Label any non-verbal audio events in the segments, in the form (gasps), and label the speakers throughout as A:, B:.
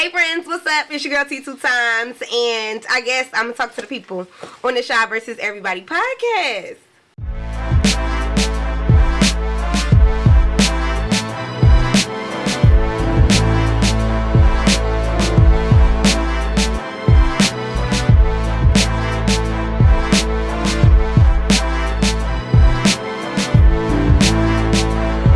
A: Hey friends, what's up? It's your girl T two times, and I guess I'm gonna talk to the people on the Shy versus Everybody podcast.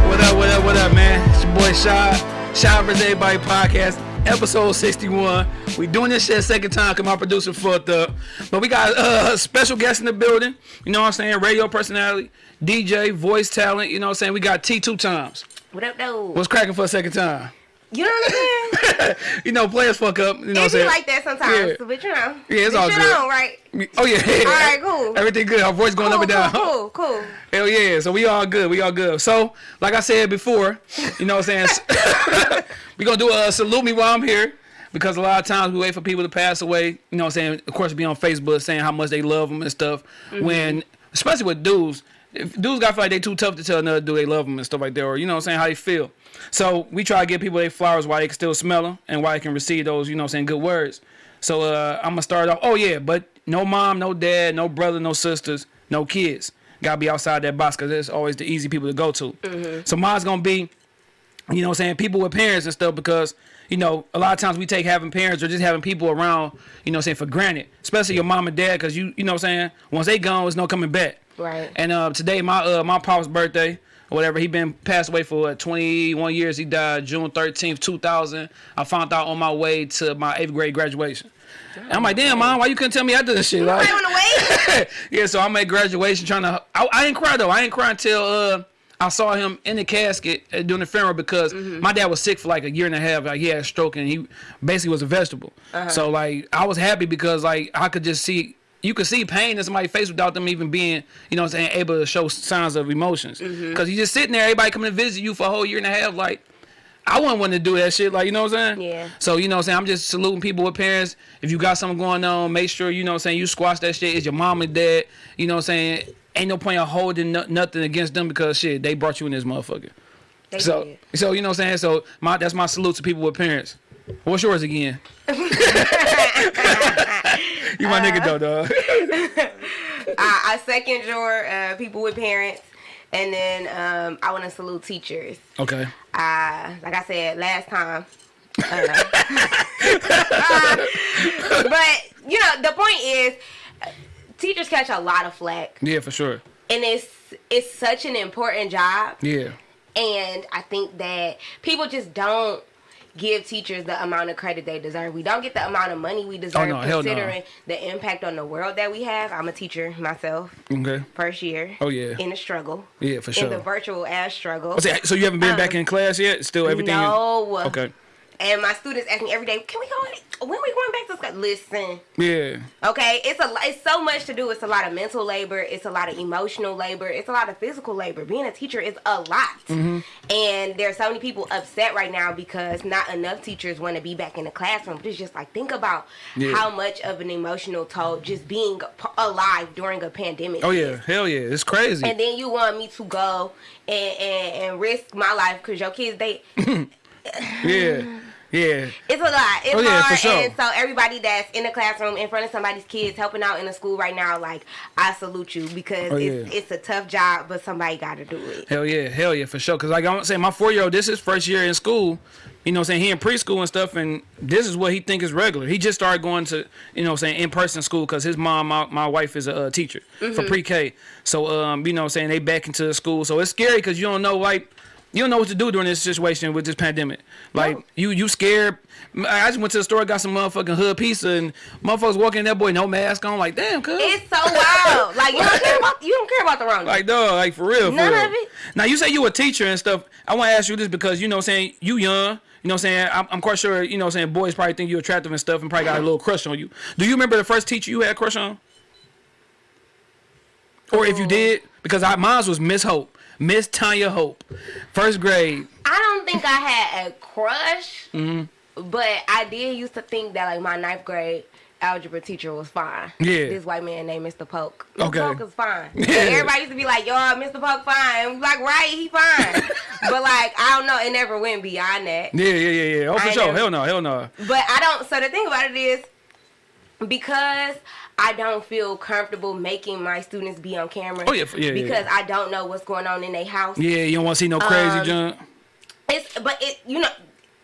B: What up, what up, what up, man? It's your boy Shy, Shy vs. Everybody podcast, episode 61. We doing this shit a second time because my producer fucked up. But we got uh, a special guest in the building. You know what I'm saying? Radio personality, DJ, voice talent. You know what I'm saying? We got T two times.
A: What up, though?
B: What's cracking for a second time?
A: You know what I'm saying? (laughs)
B: you know, players fuck up. You know what I'm
A: it be
B: saying?
A: like that sometimes,
B: Yeah.
A: but you know.
B: Yeah, it's all good.
A: On, right?
B: Oh, yeah.
A: All right, cool. (laughs)
B: Everything good. Our voice going
A: cool,
B: up and down.
A: Cool, cool. (laughs)
B: Hell yeah. So we all good. We all good. So, like I said before, you know what I'm saying? we going to do a salute me while I'm here because a lot of times we wait for people to pass away. You know what I'm saying? Of course, be on Facebook saying how much they love them and stuff. Mm-hmm. When, especially with dudes, if dudes got to feel like they too tough to tell another dude they love them and stuff like that, or you know what I'm saying, how they feel. So we try to give people their flowers while they can still smell them and while they can receive those, you know what I'm saying, good words. So uh, I'm to start off. Oh, yeah, but no mom, no dad, no brother, no sisters, no kids. Got to be outside that box because it's always the easy people to go to. So mine's going to be you know what I'm saying, people with parents and stuff because, you know, a lot of times we take having parents or just having people around, you know what I'm saying, for granted, especially your mom and dad because you, you know what I'm saying, once they gone, there's no coming back.
A: Right.
B: And uh, today, my uh, my pop's birthday, or whatever, he been passed away for what, 21 years. He died June 13th, 2000. I found out on my way to my eighth grade graduation. And I'm like, damn, mom, why you couldn't tell me I did this shit? Like,
A: Right on the way. (laughs)
B: yeah, so I'm at graduation trying to. I, I ain't cry though. I ain't cry until uh, I saw him in the casket uh, doing the funeral because mm-hmm. my dad was sick for like a year and a half. Like he had a stroke and he basically was a vegetable. Uh-huh. So like I was happy because like I could just see. You could see pain in somebody's face without them even being, you know saying, able to show signs of emotions. Mm-hmm. Because you just sitting there, everybody coming to visit you for a whole year and a half, like, I wouldn't want to do that shit, like you know what I'm saying?
A: Yeah.
B: So you know what I'm saying? I'm just saluting people with parents. If you got something going on, make sure you know what I'm saying you squash that shit. It's your mom and dad. You know what I'm saying? Ain't no point of holding no, nothing against them because shit, they brought you in this motherfucker.
A: They
B: So
A: did.
B: so you know what I'm saying? So my that's my salute to people with parents. What's yours again? (laughs) you my nigga though, dog. (laughs)
A: I, I second your uh, people with parents, and then um, I want to salute teachers.
B: okay.
A: Uh, like I said last time. uh, (laughs) but you know, the point is, uh, teachers catch a lot of flack,
B: Yeah, for sure.
A: and it's it's such an important job.
B: Yeah.
A: And I think that people just don't give teachers the amount of credit they deserve. We don't get the amount of money we oh, deserve
B: Oh, no, hell no.
A: considering the impact on the world that we have. I'm a teacher myself,
B: Okay.
A: first year.
B: Oh, yeah.
A: In a struggle.
B: Yeah, for sure.
A: In the virtual ass struggle.
B: So, you haven't been back um, in class yet? Still everything is-
A: No.
B: Okay.
A: And my students ask me every day, can we go? in- When we going back to school? Listen,
B: Yeah.
A: okay, it's a it's so much to do. It's a lot of mental labor. It's a lot of emotional labor. It's a lot of physical labor. Being a teacher is a lot,
B: Mm-hmm.
A: and there's so many people upset right now because not enough teachers want to be back in the classroom. But it's just like think about
B: Yeah.
A: how much of an emotional toll just being p- alive during a pandemic.
B: Oh
A: is.
B: yeah. Hell yeah. It's crazy.
A: And then you want me to go and and, and risk my life because your kids they (laughs)
B: yeah. (laughs) Yeah.
A: It's a lot. It's
B: Oh, yeah, for
A: hard.
B: sure.
A: And so everybody that's in the classroom in front of somebody's kids helping out in the school right now, like I salute you because
B: Oh,
A: it's,
B: yeah.
A: it's a tough job, but somebody got to do it.
B: Hell yeah, hell yeah, for sure. Cause like I'm saying, my four year old, this is first year in school. You know, what I'm saying he in preschool and stuff, and this is what he think is regular. He just started going to, you know, what I'm saying in person school because his mom, my, my wife, is a uh, teacher for pre K. So, um, you know, what I'm saying they back into the school. So it's scary because you don't know like. You don't know what to do during this situation with this pandemic. Like
A: No.
B: you, you scared. I just went to the store, got some motherfucking hood pizza, and motherfuckers walking in that boy no mask on. Like damn, cuz.
A: It's so wild. (laughs) Like you don't care about you don't care about the wrong.
B: Like dog, like for real. For
A: None
B: real.
A: of it.
B: Now you say you a teacher and stuff. I want to ask you this because you know what I'm saying you young. You know what I'm saying? I'm, I'm quite sure, you know what I'm saying, boys probably think you attractive and stuff and probably got a little crush on you. Do you remember the first teacher you had a crush on? Or if you mm. did, because I, mine was Miss Hope. Miss Tanya Hope. First grade.
A: I don't think I had a crush,
B: Mm-hmm.
A: but I did used to think that like my ninth grade. algebra teacher was fine.
B: Yeah.
A: This white man named Mr. Polk. Mr.
B: Okay.
A: Polk is fine. (laughs)
B: Yeah.
A: everybody used to be like, yo, Mr. Polk fine. And like, right, he fine. (laughs) but like, I don't know, it never went beyond that.
B: Yeah, yeah, yeah, yeah. Oh, for
A: I
B: sure.
A: never-
B: Hell no, hell no.
A: But I don't. So the thing about it is, because I don't feel comfortable making my students be on camera.
B: Oh, yeah, yeah,
A: Because
B: yeah.
A: I don't know what's going on in their house.
B: Yeah, you don't want to see no crazy
A: Um,
B: junk.
A: It's but it you know.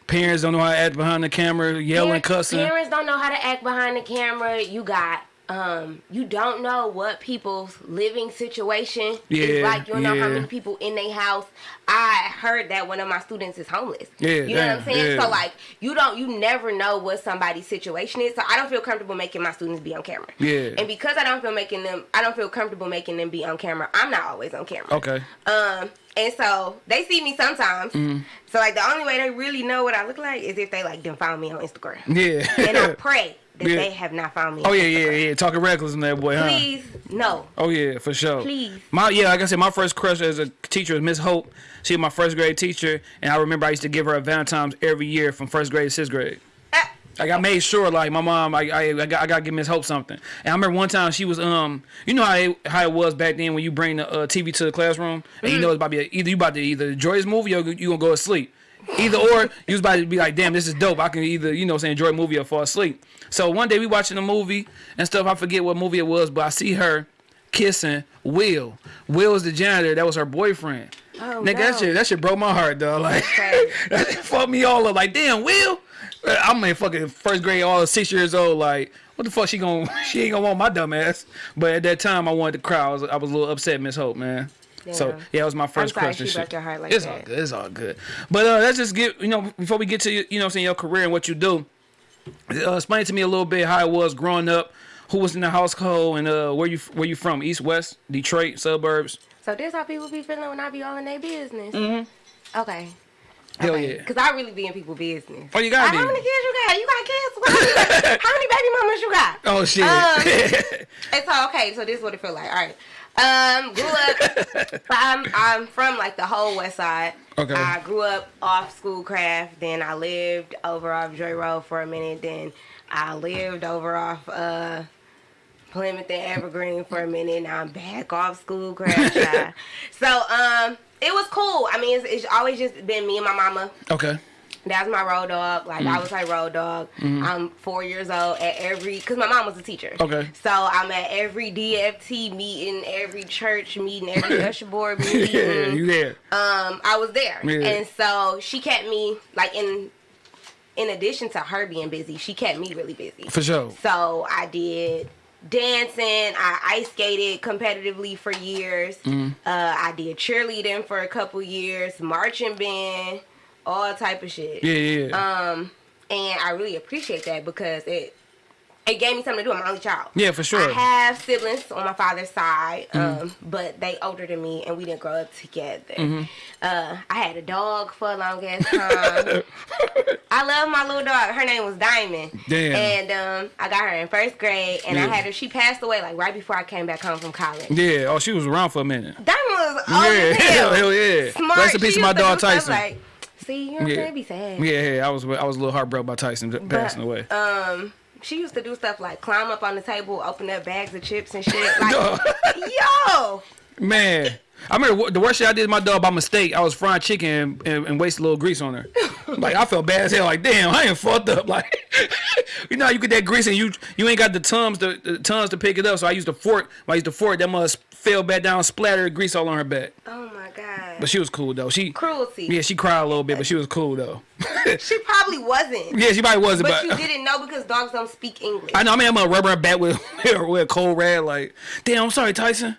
B: Parents don't know how to act behind the camera, yelling,
A: parents,
B: cussing.
A: Parents don't know how to act behind the camera. You got. Um, you don't know what people's living situation
B: Yeah,
A: is like. You don't know how many people in their house. I heard that one of my students is homeless.
B: Yeah,
A: you know what I'm saying.
B: yeah.
A: So like, you don't, you never know what somebody's situation is. So I don't feel comfortable making my students be on camera.
B: Yeah.
A: And because I don't feel making them, I don't feel comfortable making them be on camera. I'm not always on camera.
B: Okay.
A: Um, and so they see me sometimes.
B: Mm-hmm.
A: So like the only way they really know what I look like is if they like didn't follow me on Instagram.
B: Yeah.
A: And I (laughs) pray that
B: Yeah.
A: they have not found me.
B: oh yeah, yeah,
A: Instagram.
B: yeah. Talking reckless in that boy, huh?
A: Please, no.
B: Oh yeah, for sure.
A: Please.
B: My yeah, like I said, my first crush as a teacher was Miss Hope. She was my first grade teacher, and I remember I used to give her a Valentine's every year from first grade to sixth grade.
A: Ah,
B: Like I made sure, like my mom, I I, I, got, I gotta give Miss Hope something. And I remember one time she was um, you know how it, how it was back then when you bring the uh, TV to the classroom and you know it's about to be a, either you about to either enjoy this movie or you gonna go to sleep. Either or, you was about to be like, damn, this is dope. I can either, you know, say enjoy a movie or fall asleep. So one day we watching a movie and stuff. I forget what movie it was, but I see her kissing Will. Will is the janitor. That was her boyfriend.
A: Oh,
B: Nigga, that
A: no.
B: shit, that shit broke my heart, dog. Like,
A: Okay. (laughs)
B: that fucked me all up. Like, damn, Will. I'm in fucking first grade, all six years old. Like, what the fuck she gonna? (laughs) She ain't gonna want my dumb ass. But at that time, I wanted to cry. I was, I was a little upset, Miss Hope, man. So yeah, it was my first
A: sorry
B: crush
A: she
B: shit.
A: your heart like
B: it's
A: that.
B: all good. It's all good. But uh, let's just get you know before we get to you know saying your career and what you do. Uh, explain to me a little bit how it was growing up. Who was in the household and uh, where you where you from? East, West, Detroit, suburbs.
A: So this how people be feeling when I be all in their business. Mm-hmm. Okay.
B: Hell
A: okay.
B: yeah.
A: Cause I really be in people business.
B: Oh, you gotta
A: Like. How many kids you got? You got kids? How many, (laughs) how many baby mamas you got?
B: Oh shit.
A: Um, (laughs) And so okay, so this is what it feel like. All right. Um, grew up. (laughs) I'm I'm from like the whole West Side.
B: Okay.
A: I grew up off Schoolcraft. Then I lived over off Joy Road for a minute. Then I lived over off uh Plymouth and Evergreen for a minute. Now I'm back off Schoolcraft. (laughs) so um, it was cool. I mean, it's, it's always just been me and my mama.
B: okay.
A: That's my road dog. Like
B: Mm.
A: I was like road dog. I'm four years old at every because my mom was a teacher.
B: Okay.
A: So I'm at every DFT meeting, every church meeting, every (laughs) usher board meeting.
B: Yeah, you there?
A: um, I was there,
B: Yeah.
A: and so she kept me like in. In addition to her being busy, she kept me really busy.
B: For sure.
A: So I did dancing. I ice skated competitively for years.
B: Mm-hmm.
A: Uh, I did cheerleading for a couple years, marching band, all type of shit.
B: Yeah, yeah. yeah.
A: Um, and I really appreciate that because it it gave me something to do. I'm my only child.
B: Yeah, for sure. Mm-hmm.
A: I have siblings on my father's side, um, but they older than me, and we didn't grow up together.
B: Mm-hmm.
A: Uh, I had a dog for a long ass time. (laughs) I love my little dog. Her name was Diamond.
B: Damn.
A: And um, I got her in first grade, and I had her. She passed away like right before I came back home from college.
B: yeah. Oh, she was around for a minute.
A: Diamond was old
B: Yeah, (laughs)
A: hell.
B: hell yeah.
A: Smart.
B: Rest in peace
A: She
B: to my dog
A: do stuff
B: Tyson.
A: Like, see, you know what I'm
B: Yeah.
A: saying? Be sad.
B: Yeah, yeah. I was I was a little heartbroken by Tyson passing away.
A: Um, she used to do stuff like climb up on the table, open up bags of chips and shit. (laughs) Like, yo,
B: Man, I remember the worst shit I did to my dog by mistake. I was frying chicken and, and, and wasted a little grease on her. (laughs) like I felt bad as hell. Like damn, I ain't fucked up. Like (laughs) you know, how you get that grease and you you ain't got the tums to the tums to pick it up. So I used a fork. I used the fork, that must fell back down, splattered grease all on her back.
A: oh my god,
B: But she was cool though. She
A: cruelty.
B: yeah, she cried a little bit, but she was cool though. (laughs)
A: She probably wasn't.
B: yeah, she probably wasn't,
A: But
B: but.
A: you didn't know because dogs don't speak English.
B: I know. I mean, I'm gonna rub her back with (laughs) with a cold rag. Like, damn, I'm sorry, Tyson.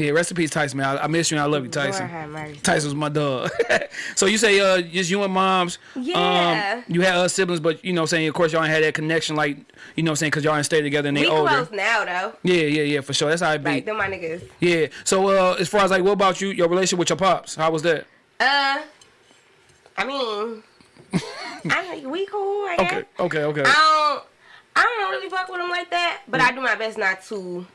B: Yeah, rest in peace, Tyson. Man, I, I miss you and I love you, Tyson.
A: Lord have mercy.
B: Tyson was my dog. (laughs) so you say uh just you and moms.
A: Yeah.
B: Um, you had other siblings, but you know what I'm saying of course y'all ain't had that connection like you know what I'm saying because y'all ain't stay together and they
A: We
B: older.
A: close now though.
B: Yeah, yeah, yeah, for sure. That's how it be.
A: Like them my niggas.
B: Yeah. So uh as far as like what about you, your relationship with your pops? How was that?
A: Uh, I mean, (laughs) I we cool. I guess.
B: Okay, okay, okay.
A: I don't. I don't really fuck with them like that, but I do my best not to.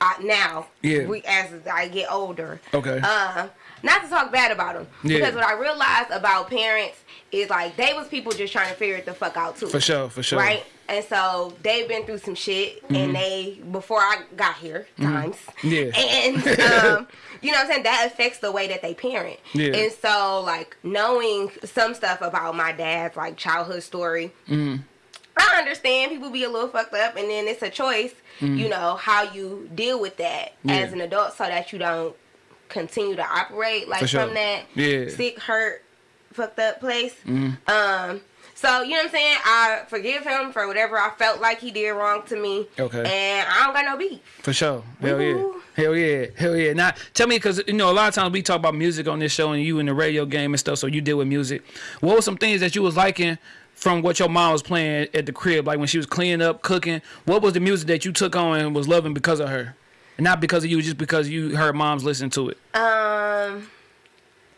A: Uh, now,
B: Yeah.
A: we as I get older.
B: Okay.
A: Uh, not to talk bad about them.
B: Yeah.
A: Because what I realized about parents is like they was people just trying to figure it the fuck out too.
B: For sure, for sure.
A: Right? And so they've been through some shit and they before I got here times.
B: Mm-hmm. Yeah. (laughs)
A: And um, you know what I'm saying? That affects the way that they parent.
B: Yeah.
A: And so like knowing some stuff about my dad's like childhood story.
B: Mm-hmm.
A: I understand people be a little fucked up and then it's a choice, you know, how you deal with that.
B: Yeah.
A: as an adult so that you don't continue to operate like
B: sure.
A: from that
B: Yeah.
A: Sick, hurt, fucked up place. Um, so you know what I'm saying? I forgive him for whatever I felt like he did wrong to me.
B: Okay.
A: And I don't got no beef.
B: For sure. Hell yeah. Hell yeah. Hell yeah. Now, tell me, because, you know, a lot of times we talk about music on this show and you in the radio game and stuff, so you deal with music. What were some things that you was liking from what your mom was playing at the crib? Like when she was cleaning up, cooking, what was the music that you took on and was loving because of her? And not because of you, just because you heard moms listen to it.
A: Um,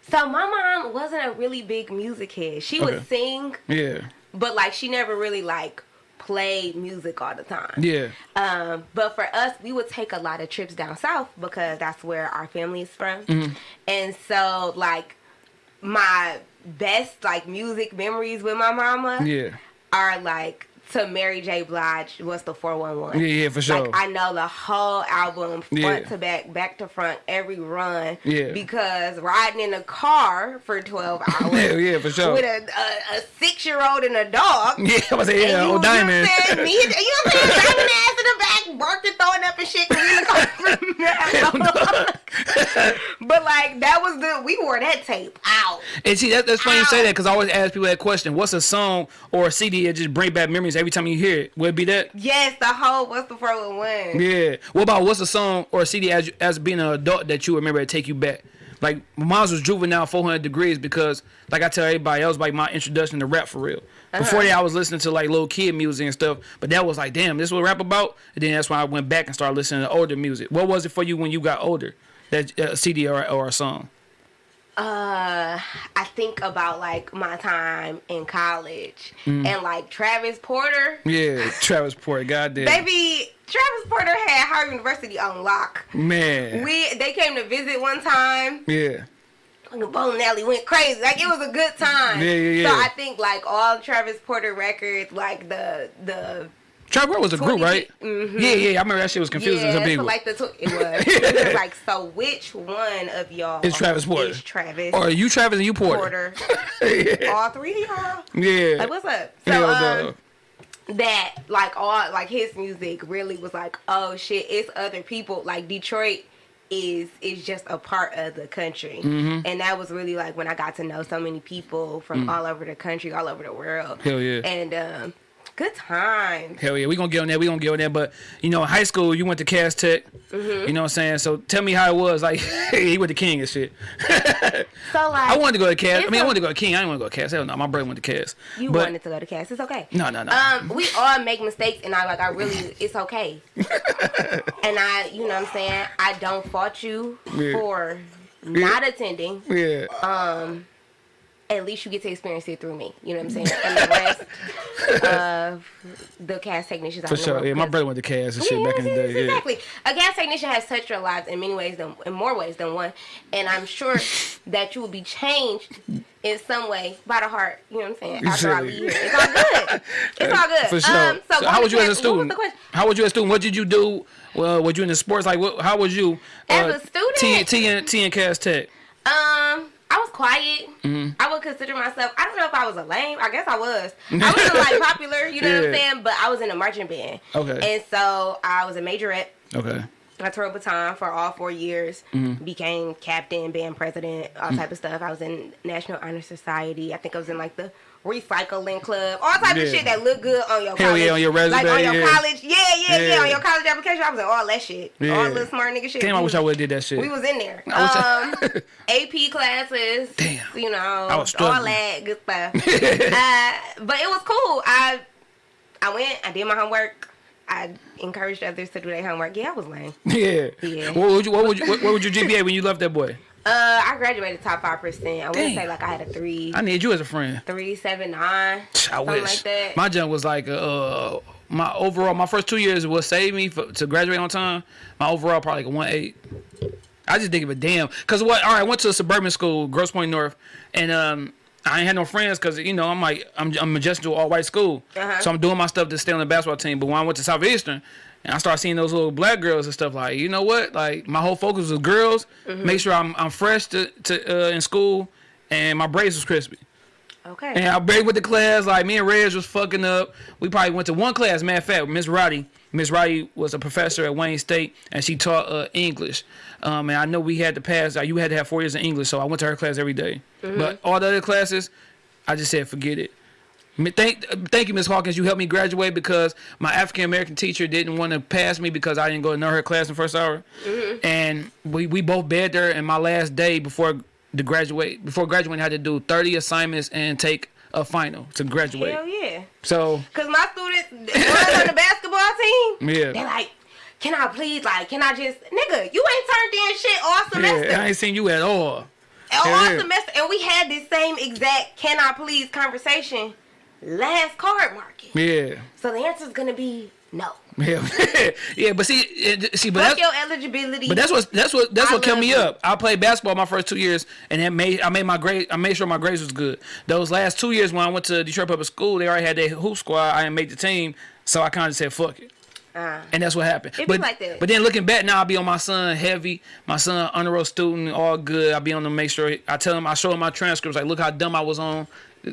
A: so my mom wasn't a really big music head. She
B: Okay.
A: would sing,
B: Yeah.
A: but like she never really like played music all the time.
B: Yeah.
A: Um, but for us, we would take a lot of trips down south because that's where our family is from.
B: Mm-hmm.
A: And so, like, my best like music memories with my mama
B: Yeah.
A: are like to Mary J. Blige was the 411.
B: Yeah, yeah, for sure.
A: Like I know the whole album front
B: Yeah.
A: to back, back to front, every run.
B: Yeah.
A: Because riding in a car for 12 (laughs) hours
B: Hell yeah, for sure.
A: with a, a, a six year old and a dog.
B: Yeah, I was saying, yeah, old diamond.
A: what saying? Me, and- you know what I'm saying? Diamond ass in the back, barking, throwing up and shit. 'cause we in the car. but like that was the we wore that tape out.
B: And see, that, that's funny you say that because I always ask people that question. What's a song or a CD that just bring back memories every time you hear it? Would it be that?
A: Yes, the whole what's the 411?
B: Yeah. What about what's a song or a CD as as being an adult that you remember to take you back? Like mine was Juvenile 400 Degreez because, like I tell everybody, else like my introduction to rap for real. Before that, I was listening to like little kid music and stuff, but that was like, damn, this is what rap about. And then that's when I went back and started listening to older music. What was it for you when you got older? That uh, CD or, or a song?
A: Uh, I think about like my time in college
B: Mm.
A: and like Travis Porter.
B: Yeah, (laughs) Travis Porter. Goddamn.
A: Baby, Travis Porter had Howard University on lock.
B: Man.
A: We they came to visit one time.
B: yeah.
A: Fucking Bowling Alley went crazy. Like it was a good time.
B: Yeah, yeah,
A: So. I think like all Travis Porter records, like the the
B: Travis Porter was a group,
A: 20
B: right?
A: Mhm.
B: Yeah, yeah. I remember that shit was confusing
A: yeah,
B: to people.
A: like the it was. (laughs) it was like so. Which one of y'all
B: is Travis Porter.
A: Is Travis
B: or you Travis and you Porter.
A: Porter? (laughs)
B: yeah.
A: All three of y'all.
B: Yeah.
A: Like what's up? So
B: Hell
A: um, that like all like his music really was like oh shit it's other people like detroit is is just a part of the country
B: Mm-hmm.
A: and that was really like when i got to know so many people from all over the country all over the world
B: Mm. Hell yeah.
A: and um good times
B: Hell yeah, we gonna get on that. We gonna get on that. But you know, in high school, you went to Cass Tech.
A: Mm-hmm.
B: You know what I'm saying? So tell me how it was. Like (laughs) he went to King and shit. (laughs)
A: so like
B: I wanted to go to Cass. I mean, I wanted to go to King. I didn't want to go to Cass. Hell no, my brother went to Cass.
A: you
B: but,
A: wanted to go to Cass it's okay
B: No, no, no.
A: um we all make mistakes and i like i really it's okay (laughs) and i you know what i'm saying i don't fault you
B: Yeah.
A: for not attending
B: yeah.
A: um at least you get to experience it through me. You know what I'm saying? And the rest of the Cass Technicians
B: For sure. Yeah, my brother went to Cass and shit
A: Yeah,
B: back in the day. Yeah.
A: Exactly. A Cass Technician has touched your lives in many ways than in more ways than one. And I'm sure that you will be changed in some way by the heart. You know what I'm saying? After I leave. It's all good. It's all good.
B: For sure.
A: Um, so,
B: so how was you as a
A: Cass- what was
B: student? How was you as a student? What did you do? Well, were you in the sports? Like, what, how was you?
A: As
B: uh,
A: a student?
B: T, T, and, T and Cass Tech.
A: Um, quiet.
B: Mm-hmm.
A: I would consider myself. I don't know if I was a lame. I guess I was. (laughs) I wasn't like popular. You know what I'm saying? But I was in a marching band.
B: Okay.
A: And so I was a majorette.
B: Okay.
A: I twirled baton for all four years.
B: Mm-hmm.
A: Became captain, band president, all type of stuff. I was in National Honor Society. I think I was in like the recycling club, all type
B: Yeah.
A: of shit that look good on your
B: Hell
A: college.
B: yeah, on your resume,
A: like on your
B: yeah.
A: college. Yeah, yeah, yeah,
B: Yeah.
A: on your college application. I was in all that shit,
B: Yeah.
A: all the smart nigga shit.
B: Damn, I
A: We
B: wish I would have did that shit.
A: we was in there. (laughs)
B: I wish
A: Um, (laughs) AP classes.
B: Damn.
A: You know,
B: I was
A: all
B: struggling.
A: that good stuff. (laughs) uh, but it was cool. I I went. I did my homework. I encouraged others to do their homework. Yeah, I was lame.
B: yeah.
A: Yeah.
B: What would you? What would you? What, what would your GPA when you left that boy?
A: Uh, I graduated top five percent. I wouldn't say like I had a three,
B: I need you as a friend.
A: three seven nine,
B: I wish.
A: like that.
B: My jump was like uh my overall my first two years was save me for, to graduate on time. My overall probably like a one eight. I just didn't give a damn. Cause what? All right, I went to a suburban school, Grosse Pointe North, and um, I ain't had no friends because you know I'm like I'm I'm adjusting to all white school,
A: Uh-huh.
B: so I'm doing my stuff to stay on the basketball team. But when I went to Southeastern, and I started seeing those little black girls and stuff, like you know what? Like my whole focus was girls.
A: Mm-hmm.
B: Make sure I'm I'm fresh to to uh, in school, and my braids was crispy.
A: Okay.
B: And I braided with the class. Like me and Reg was fucking up. We probably went to one class. Matter of fact, Miss Roddy. Miss Roddy was a professor at Wayne State, and she taught uh, English. Um, and I know we had to pass. Uh, you had to have four years in English, so I went to her class every day. But all the other classes, I just said forget it. Thank, thank you, Miss Hawkins. You helped me graduate because my African American teacher didn't want to pass me because I didn't go to know her class in the first hour, mm-hmm. and we we both begged her. And my last day before the graduate before graduating, I had to do thirty assignments and take a final to graduate.
A: Hell yeah.
B: So
A: Cause my students, the ones on the (laughs) basketball team,
B: Yeah.
A: they're like, can I please, like, can I just, nigga, you ain't turned in shit all semester.
B: yeah, I ain't seen you at all.
A: all semester, and we had this same exact "can I please" conversation last card market.
B: Yeah,
A: So the answer is gonna be no. (laughs)
B: yeah, yeah. But see, it, see, but
A: Fuck
B: that's
A: your eligibility.
B: But that's what that's what that's
A: I
B: what kept me up. I played basketball my first two years, and that made I made my grade. I made sure my grades was good. Those last two years when I went to Detroit Public School, they already had their hoop squad. I didn't make the team, so I kind of said fuck it.
A: Uh,
B: And that's what happened. But,
A: like that.
B: but then looking back now, I'll be on my son heavy. My son honor roll student, all good. I'll be on to make sure I tell him I show him my transcripts. Like, look how dumb I was on,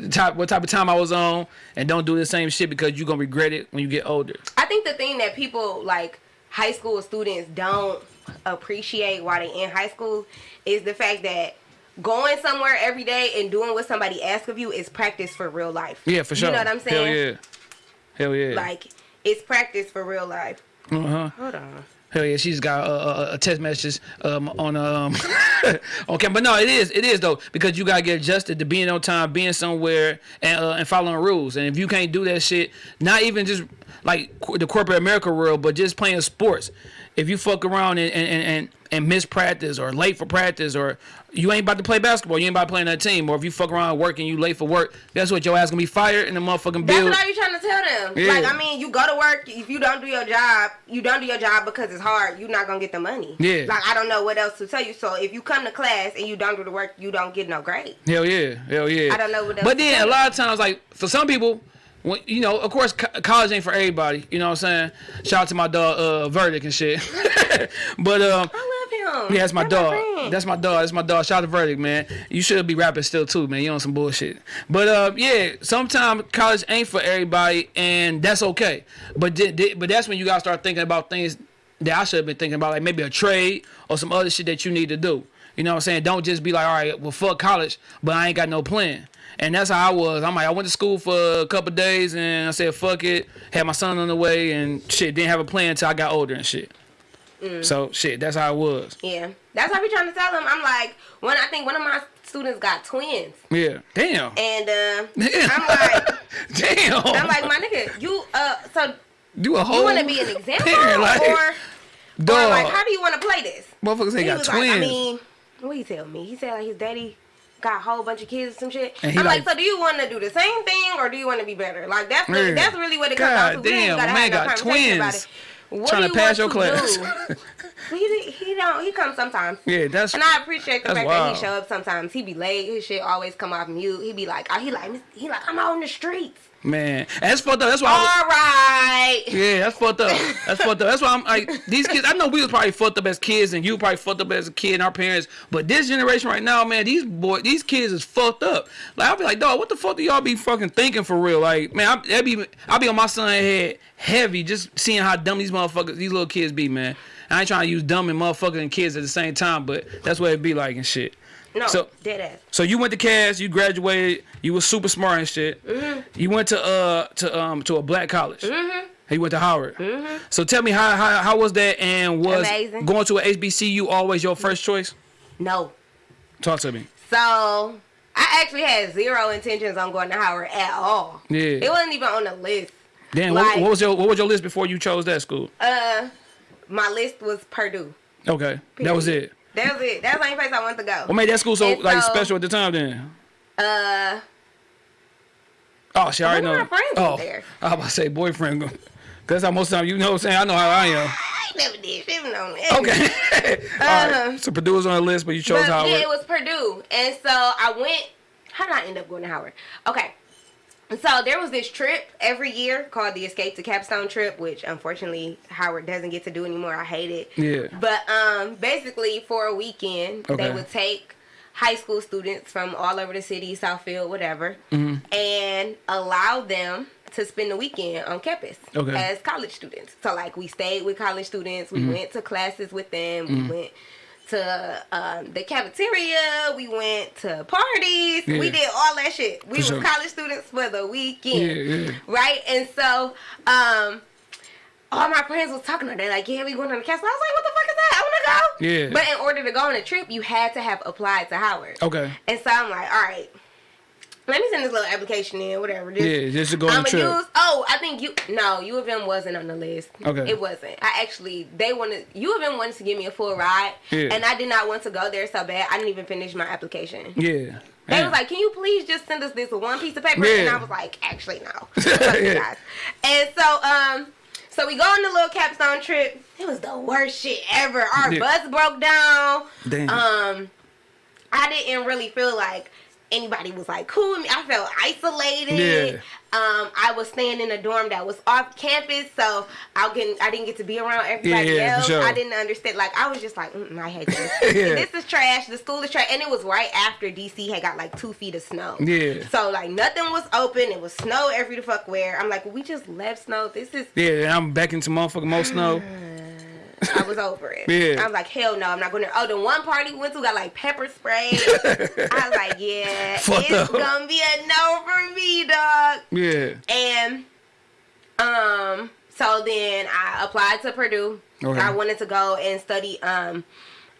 B: type what type of time I was on, and don't do the same shit because you're gonna regret it when you get older.
A: I think the thing that people like high school students don't appreciate while they in high school is the fact that going somewhere every day and doing what somebody asks of you is practice for real life.
B: Yeah, for sure.
A: You know what I'm saying?
B: Hell yeah. Hell yeah.
A: Like it's practice for real life.
B: uh huh.
A: Hold on.
B: Hell yeah, she's got a, a, a text message um, on um (laughs) but no, it is it is though because you gotta get adjusted to being on time, being somewhere, and uh, and following rules. And if you can't do that shit, not even just like the corporate America world, but just playing sports. If you fuck around and and, and, and and miss practice or late for practice or you ain't about to play basketball, you ain't about to play in that team, or if you fuck around working, you late for work, guess what? Your ass gonna be fired in the motherfucking
A: That's what be trying to tell them.
B: Yeah.
A: Like I mean, you go to work. If you don't do your job, you don't do your job because it's hard. You're not gonna get the money.
B: Yeah.
A: Like I don't know what else to tell you. So if you come to class and you don't do the work, you don't get no grade.
B: Hell yeah, hell yeah.
A: I don't know what else
B: But then a lot of times, like for some people, when, you know, of course, co- college ain't for everybody. You know what I'm saying? Shout out to my dog, uh, Verdict and shit. (laughs) but um,
A: I love him.
B: yeah, that's my
A: That's
B: dog.
A: friend.
B: That's my dog. That's my dog. Shout out to Verdict, man. You should be rapping still too, man. You on some bullshit. But uh, yeah, sometimes college ain't for everybody, and that's okay. But but that's when you gotta start thinking about things that I should have been thinking about, like maybe a trade or some other shit that you need to do. You know what I'm saying? Don't just be like, all right, well, fuck college, but I ain't got no plan. And that's how I was. I'm like, I went to school for a couple days and I said, fuck it. Had my son on the way and shit, didn't have a plan until I got older and shit.
A: Mm.
B: So shit, that's how it was.
A: Yeah, that's what I be trying to tell them. I'm like, when I think one of my students got twins,
B: Yeah. Damn.
A: and uh,
B: Damn. (laughs)
A: I'm like,
B: Damn.
A: I'm like, my nigga, you uh, so
B: you a whole
A: you want to be an (laughs) example,
B: parent, like,
A: or, or
B: dog.
A: like, how do you want to play this?
B: Motherfuckers ain't got twins.
A: like, I mean, what he tell me? He said like his daddy got a whole bunch of kids or some shit.
B: And
A: I'm like,
B: like-
A: so do you want to do the same thing or do you want to be better? Like that's really,
B: Yeah.
A: that's really what it comes
B: God
A: down to.
B: Damn,
A: gotta
B: man
A: have no conversation about
B: twins.
A: it. What
B: Trying
A: do
B: to
A: you
B: pass your
A: to
B: class.
A: do? (laughs) he he don't he comes sometimes.
B: yeah, that's
A: And I appreciate the fact
B: wild.
A: that he show up sometimes. He be late. His shit always come off mute. He be like, oh, he like, he like, I'm out in the streets.
B: Man. That's fucked up. That's why I was-
A: All right.
B: Yeah, that's fucked up. (laughs) That's fucked up. That's why I'm like these kids. I know we was probably fucked up as kids, and you probably fucked up as a kid and our parents. But this generation right now, man, these boy, these kids is fucked up. Like I'll be like, dog, what the fuck do y'all be fucking thinking for real? Like, man, I, that be I be on my son head heavy just seeing how dumb these motherfuckers, these little kids be, man. I ain't trying to use dumb and motherfucking kids at the same time, but that's what it be like and shit.
A: No,
B: So-
A: dead ass.
B: So you went to Cass, you graduated, you was super smart and shit.
A: Mm-hmm.
B: You went to uh to um to a black college. Mm-hmm. You went to Howard. Mm-hmm. So tell me how, how how was that and was
A: Amazing.
B: going to a HBCU always your first choice?
A: No.
B: Talk to me.
A: So I actually had zero intentions on going to Howard at all.
B: Yeah.
A: It wasn't even on the list.
B: Damn,
A: Like-
B: what, what was your what was your list before you chose that school?
A: Uh, my list was Purdue.
B: Okay, that was it.
A: That was it. That's the only place I wanted to go.
B: What made that school so
A: And
B: like
A: so-
B: special at the time then?
A: Uh,
B: Oh, she already know.
A: of my friends
B: oh,
A: there.
B: I was about to say boyfriend. Cause that's how most of time you know what I'm saying. I know how I am. (laughs)
A: I never did She shit on that.
B: Okay. (laughs) All right.
A: Um,
B: So Purdue was on the list, but you chose
A: But,
B: Howard.
A: yeah, it was Purdue, and so I went. How did I end up going to Howard? Okay. So there was this trip every year called the Escape to Capstone trip, which unfortunately Howard doesn't get to do anymore. I hate it.
B: Yeah.
A: But um, basically for a weekend,
B: Okay.
A: they would take high school students from all over the city, Southfield, whatever,
B: Mm-hmm.
A: and allow them to spend the weekend on campus
B: Okay. Mm-hmm.
A: as college students. So like we stayed with college students, we went to classes with them, we went to um, the cafeteria, we went to parties,
B: Yeah.
A: we did all that shit. We
B: For
A: were
B: sure.
A: college students for the weekend,
B: Yeah, yeah.
A: right? And so, um, all my friends was talking to her. They're like, "Yeah, we going on the castle." I was like, "What the fuck is that? I want to go."
B: Yeah.
A: But in order to go on a trip, you had to have applied to Howard.
B: Okay.
A: And so I'm like, all right, let me send this little application in, whatever. Just,
B: Yeah, just to go on the trip.
A: use. Oh, I think you. No, U of M wasn't on the list.
B: Okay.
A: It wasn't. I actually they wanted U of M wanted to give me a full ride,
B: Yeah.
A: and I did not want to go there so bad. I didn't even finish my application.
B: Yeah.
A: They
B: Man.
A: was like, "Can you please just send us this one piece of paper?"
B: Yeah.
A: And I was like, "Actually, no." (laughs)
B: Yeah.
A: And so, um, so we go on the little capstone trip. It was the worst shit ever. Our
B: Yeah.
A: bus broke down.
B: Damn.
A: Um, I didn't really feel like anybody was like cool with me. I felt isolated.
B: Yeah.
A: Um, I was staying in a dorm that was off campus, so I get I didn't get to be around everybody
B: Yeah, yeah,
A: else.
B: sure.
A: I didn't understand. Like I was just like, mm, I hate this.
B: Yeah.
A: This is trash. The school is trash, and it was right after DC had got like two feet of snow.
B: Yeah.
A: So like nothing was open. It was snow every the fuck where. I'm like, well, we just left snow. This is.
B: Yeah, I'm back into motherfucking more snow. (sighs) (laughs)
A: I was over it.
B: Yeah.
A: I was like, hell no, I'm not going to. Oh, the one party we went to got like pepper spray. I was like, yeah, (laughs)
B: Fucked
A: it's
B: up.
A: gonna be a no for me, dog.
B: Yeah.
A: And um, so then I applied to Purdue.
B: Okay.
A: I wanted to go and study. Um,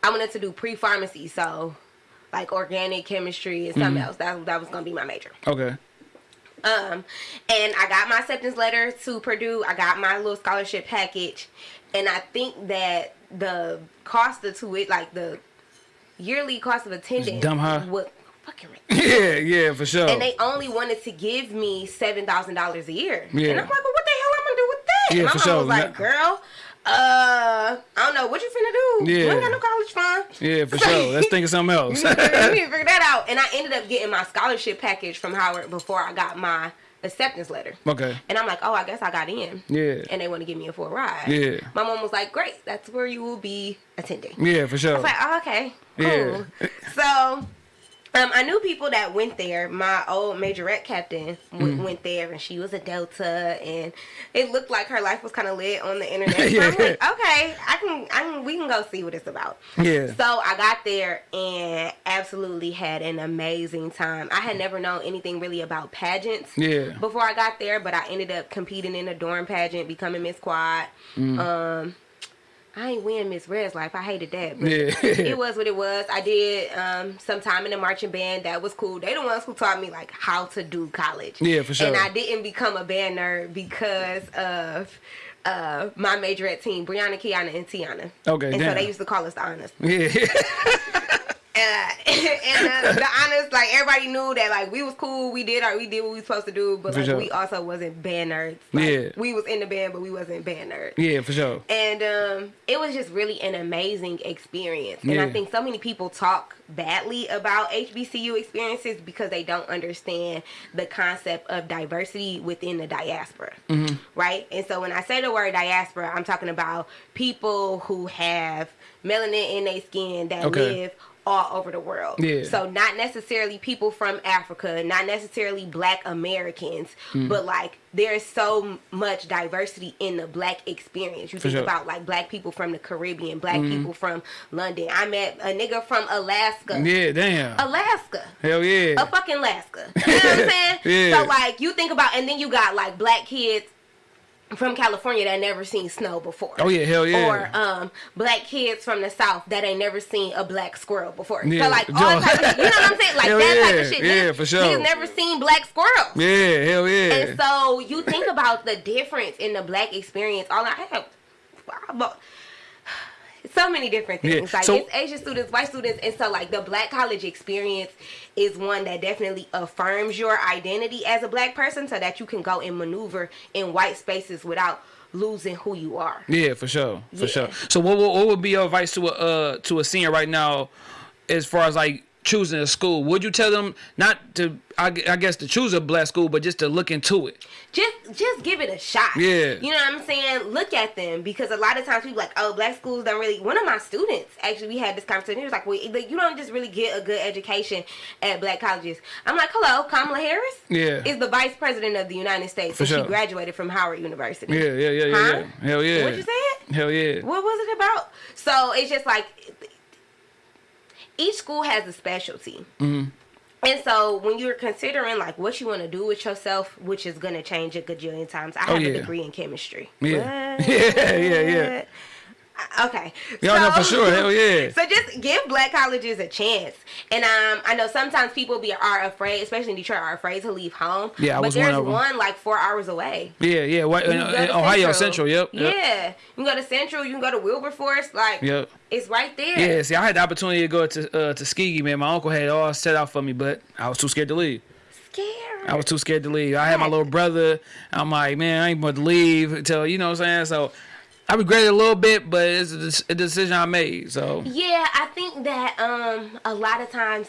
A: I wanted to do pre pharmacy, so like organic chemistry and something else. That that was gonna be my major.
B: Okay.
A: Um, and I got my acceptance letter to Purdue. I got my little scholarship package, and I think that the cost of to it, like the yearly cost of attendance,
B: dumb high.
A: was fucking. (laughs)
B: Yeah, yeah, for sure.
A: And they only wanted to give me seven thousand dollars a year.
B: Yeah.
A: And I'm like, well, what the hell am I'm gonna do with that?
B: Yeah, and
A: My
B: for
A: mom
B: sure.
A: was like, girl, uh, I don't know what you finna do.
B: Yeah.
A: You ain't got no college fund.
B: yeah, for (laughs) sure. Let's think of something else. (laughs)
A: You need to you need to figure that out. And I ended up getting my scholarship package from Howard before I got my acceptance letter.
B: okay.
A: And I'm like, oh, I guess I got in.
B: Yeah.
A: And they want to give me a full ride.
B: Yeah.
A: My mom was like, great, that's where you will be attending.
B: Yeah, for sure.
A: I was like, oh, okay,
B: Yeah.
A: cool. so, um, I knew people that went there. My old majorette captain w-
B: Mm.
A: went there, and she was a Delta, and it looked like her life was kind of lit on the internet. (laughs) So
B: Yeah.
A: I'm like, okay, I can, I can, we can go see what it's about.
B: Yeah.
A: So I got there and absolutely had an amazing time. I had never known anything really about pageants
B: Yeah.
A: before I got there, but I ended up competing in a dorm pageant, becoming Miss Quad.
B: Mm.
A: Um, I ain't win Miss Red's life. I hated that, but
B: Yeah. (laughs)
A: it was what it was. I did um, some time in the marching band. That was cool. They the ones who taught me like how to do college.
B: Yeah, for sure.
A: And I didn't become a band nerd because of uh, my majorette team, Brianna, Kiana, and Tiana.
B: Okay,
A: And so they used to call us the honest.
B: Yeah. (laughs) (laughs)
A: Uh, (laughs) and uh, the honest, like everybody knew that like we was cool, we did our, we did what we was supposed to do, but like
B: sure.
A: we also wasn't band nerds. Like,
B: Yeah.
A: we was in the band, but we wasn't band nerds.
B: yeah, for sure.
A: And um, it was just really an amazing experience. And
B: Yeah.
A: I think so many people talk badly about HBCU experiences because they don't understand the concept of diversity within the diaspora.
B: Mm-hmm.
A: Right? And so when I say the word diaspora, I'm talking about people who have melanin in their skin that
B: Okay.
A: live all over the world.
B: Yeah.
A: So not necessarily people from Africa, not necessarily black Americans,
B: Mm.
A: but like there's so much diversity in the black experience. You think
B: sure.
A: about like black people from the Caribbean, black people from London. I met a nigga from Alaska.
B: Yeah, damn.
A: Alaska.
B: Hell yeah.
A: A fucking Alaska. (laughs) You know what I'm saying?
B: Yeah.
A: So like you think about and then you got like black kids from California that never seen snow before.
B: Oh, yeah, hell yeah.
A: Or um black kids from the south that ain't never seen a black squirrel before.
B: Yeah.
A: So like all type of, you know what I'm saying? (laughs) Like
B: Hell
A: that type of shit.
B: Yeah,
A: Niggas-
B: for sure.
A: Niggas never seen black squirrels.
B: yeah, hell yeah.
A: And so you think about the difference in the black experience. All I have, so many different things.
B: Yeah,
A: Like
B: so-
A: it's Asian students, white students, and so like the black college experience is one that definitely affirms your identity as a black person, so that you can go and maneuver in white spaces without losing who you are.
B: Yeah, for sure, for
A: Yeah.
B: sure. So, what, what what would be your advice to a uh, to a senior right now, as far as like choosing a school? Would you tell them not to, I, I guess, to choose a black school, but just to look into it?
A: just just give it a shot.
B: Yeah.
A: You know what I'm saying? Look at them because a lot of times people like, oh, black schools don't really. One of my students actually, we had this conversation. He was like, well, you don't just really get a good education at black colleges. I'm like, hello, Kamala Harris.
B: Yeah.
A: Is the vice president of the United States,
B: For
A: and
B: sure.
A: she graduated from Howard University.
B: Yeah, yeah, yeah, yeah,
A: Huh?
B: yeah. Hell yeah.
A: What you said?
B: Hell yeah.
A: What was it about? So it's just like each school has a specialty.
B: Mm-hmm.
A: And so when you're considering like what you want to do with yourself, which is gonna change a gajillion times, I have
B: Oh, yeah.
A: a degree in chemistry.
B: Yeah.
A: What? (laughs)
B: Yeah, yeah, yeah.
A: Okay.
B: Y'all know for sure. Hell yeah. (laughs)
A: So just give black colleges a chance. And um, I know sometimes people be are afraid, especially in Detroit, are afraid to leave home.
B: Yeah, I
A: but
B: was one
A: there's
B: of 'em.
A: one like four hours away.
B: Yeah, yeah. What, in,
A: You can go
B: in Ohio Central. Yep. yep.
A: Yeah. You can go to Central. You can go to Wilberforce. Like,
B: Yep.
A: it's right there.
B: Yeah, see, I had the opportunity to go to uh, Tuskegee, man. My uncle had it all set out for me, but I was too scared to leave.
A: Scary.
B: I was too scared to leave. I had my little brother. I'm like, man, I ain't about to leave until you know what I'm saying. So I regret it a little bit, but it's a, a decision I made. So
A: Yeah, I think that um a lot of times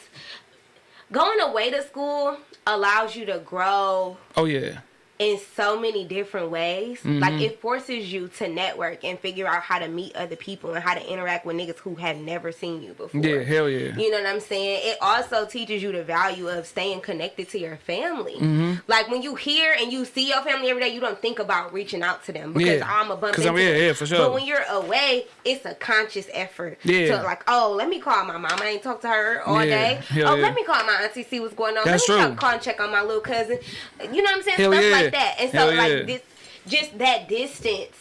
A: going away to school allows you to grow
B: oh yeah,
A: in so many different ways.
B: Mm-hmm.
A: Like it forces you to network and figure out how to meet other people and how to interact with niggas who have never seen you before.
B: yeah, hell yeah.
A: You know what I'm saying? It also teaches you the value of staying connected to your family.
B: Mm-hmm.
A: Like when you hear and you see your family every day, you don't think about reaching out to them because
B: Yeah.
A: I'm a bump into
B: I'm- yeah, yeah, for sure.
A: But when you're away, it's a conscious effort.
B: Yeah.
A: To like, oh, let me call my mom. I ain't talked to her all
B: Yeah.
A: day.
B: Hell
A: oh,
B: yeah.
A: let me call my auntie, see what's going on.
B: That's
A: let me
B: true.
A: call and check on my little cousin. You know what I'm saying?
B: Hell
A: Stuff
B: yeah.
A: like that. And so
B: Hell
A: like
B: yeah.
A: this, just that distance.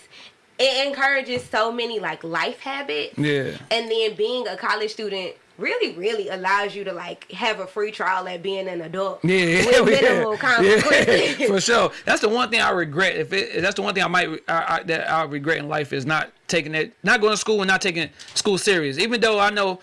A: It encourages so many like life habits
B: Yeah.
A: and then being a college student really really allows you to like have a free trial at being an adult
B: Yeah,
A: with minimal (laughs)
B: yeah.
A: consequences
B: yeah, for sure. That's the one thing I regret. If it, that's the one thing I might I, I, that I regret in life is not taking it, not going to school and not taking school serious. Even though I know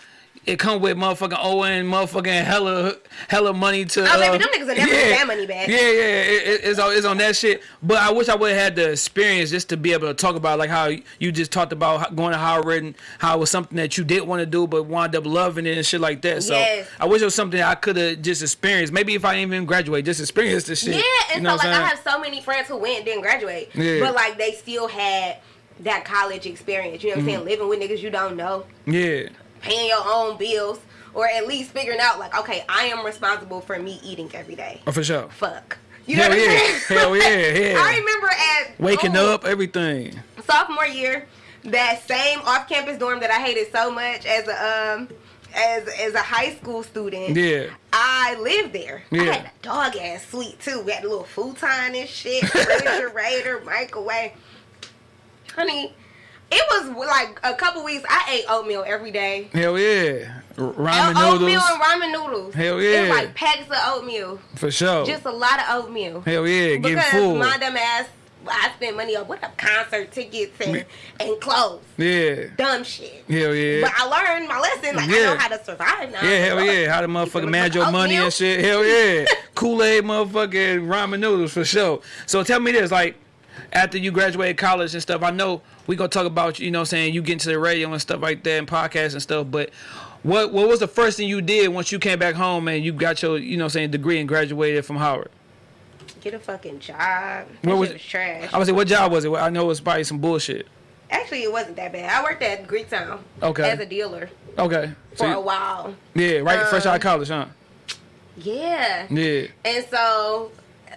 B: it come with motherfucking owing motherfucking hella hella money to.
A: Oh, baby,
B: uh,
A: them niggas will never get that money back.
B: Yeah, yeah, it, it- it's on it's on that shit. But I wish I would have had the experience just to be able to talk about like how you just talked about going to Howard and how it was something that you didn't want to do but wound up loving it and shit like that. So
A: Yes.
B: I wish it was something I could have just experienced. Maybe if I didn't even graduate, just experience the shit.
A: yeah and
B: you know
A: so like
B: I'm
A: i have so many friends who went and didn't graduate
B: Yeah.
A: but like they still had that college experience you know what i'm
B: Mm-hmm.
A: saying living with niggas you don't know
B: yeah,
A: paying your own bills or at least figuring out like okay i am responsible for me eating every day
B: oh, for sure.
A: fuck you know
B: Hell
A: what i'm
B: yeah,
A: saying (laughs)
B: hell yeah, (laughs) yeah.
A: i remember at
B: Waking
A: school-
B: up, everything.
A: sophomore year, that same off-campus dorm that I hated so much as a um as as a high school student.
B: Yeah.
A: I lived there. I
B: Yeah.
A: had a dog ass suite too. We had a little futon and shit, (laughs) refrigerator, microwave. Honey, it was like a couple weeks. I ate oatmeal every day.
B: Hell yeah. Ramen
A: oatmeal
B: noodles.
A: and ramen noodles.
B: Hell
A: It
B: yeah.
A: was like packs of oatmeal.
B: For sure.
A: Just a lot of oatmeal.
B: Hell yeah. Getting
A: Because
B: full.
A: my dumb ass, I spent money on what up concert tickets and, and clothes.
B: Yeah.
A: Dumb shit.
B: Hell yeah.
A: But I learned my lesson. Like I know how to survive now.
B: Yeah, hell yeah. How to motherfucking manage your money
A: oatmeal?
B: and shit. Hell yeah. (laughs) Kool Aid, motherfucking ramen noodles for sure. So tell me this, like, after you graduated college and stuff, I know we gonna talk about you know saying you get into the radio and stuff like that and podcasts and stuff, but what what was the first thing you did once you came back home and you got your you know saying degree and graduated from Howard?
A: Get a fucking job.
B: What was-
A: was, trash.
B: I was say, what job was it? I know it was probably some bullshit.
A: Actually, it wasn't that bad. I worked at Greektown
B: Okay.
A: as a dealer
B: Okay.
A: for
B: So
A: a while.
B: yeah, right, fresh out
A: Um,
B: of college, huh?
A: Yeah.
B: Yeah.
A: And so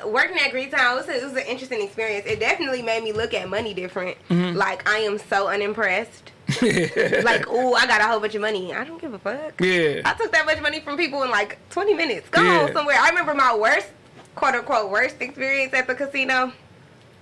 A: working at Greektown was, it was an interesting experience. It definitely made me look at money different.
B: Mm-hmm.
A: Like I am so unimpressed. (laughs) like, oh, I got a whole bunch of money. I don't give a fuck.
B: Yeah.
A: I took that much money from people in like 20 minutes. Go
B: Yeah.
A: somewhere. I remember my worst, quote unquote, worst experience at the casino.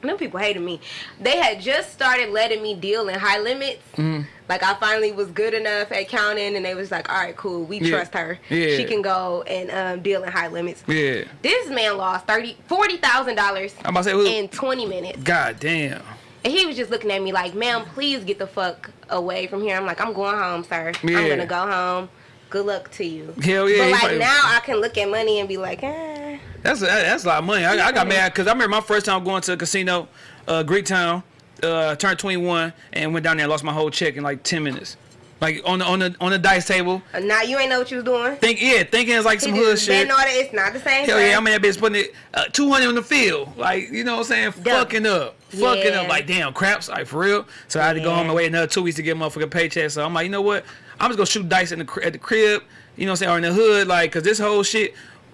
A: Them people hated me. They had just started letting me deal in high limits.
B: Mm-hmm.
A: Like I finally was good enough at counting, and they was like, "All right, cool, we
B: Yeah.
A: trust her.
B: Yeah.
A: She can go and um, deal in high limits."
B: Yeah.
A: This man lost thirty, forty thousand dollars
B: I'm about to say, who-
A: in twenty minutes,
B: God damn.
A: and he was just looking at me like, "Ma'am, please get the fuck away from here. I'm like, I'm going home, sir.
B: Yeah.
A: I'm gonna go home. Good luck to you.
B: Hell yeah,
A: But like
B: probably-
A: now, I can look at money and be like, eh.
B: That's that, that's a lot of money. I, I got mad because I remember my first time going to a casino, uh, Greektown, uh, turned 21 and went down there and lost my whole check in like 10 minutes. Like on the on the on the dice table.
A: Now you ain't know what you was doing.
B: Think yeah, thinking it's like
A: He
B: some hood shit.
A: on it. It's not the same.
B: Hell
A: thing.
B: yeah, I'm in that bitch putting it uh, 200 on the field. Like, you know what I'm saying?
A: Dumb.
B: Fucking up. Fucking
A: Yeah.
B: up. Like, damn, craps. Like, for real. So I had to go
A: Yeah.
B: home and wait another two weeks to get a motherfucking paycheck. So I'm like, you know what? I'm just going to shoot dice in the, at the crib, you know what I'm saying? Or in the hood. Like, because this whole shit,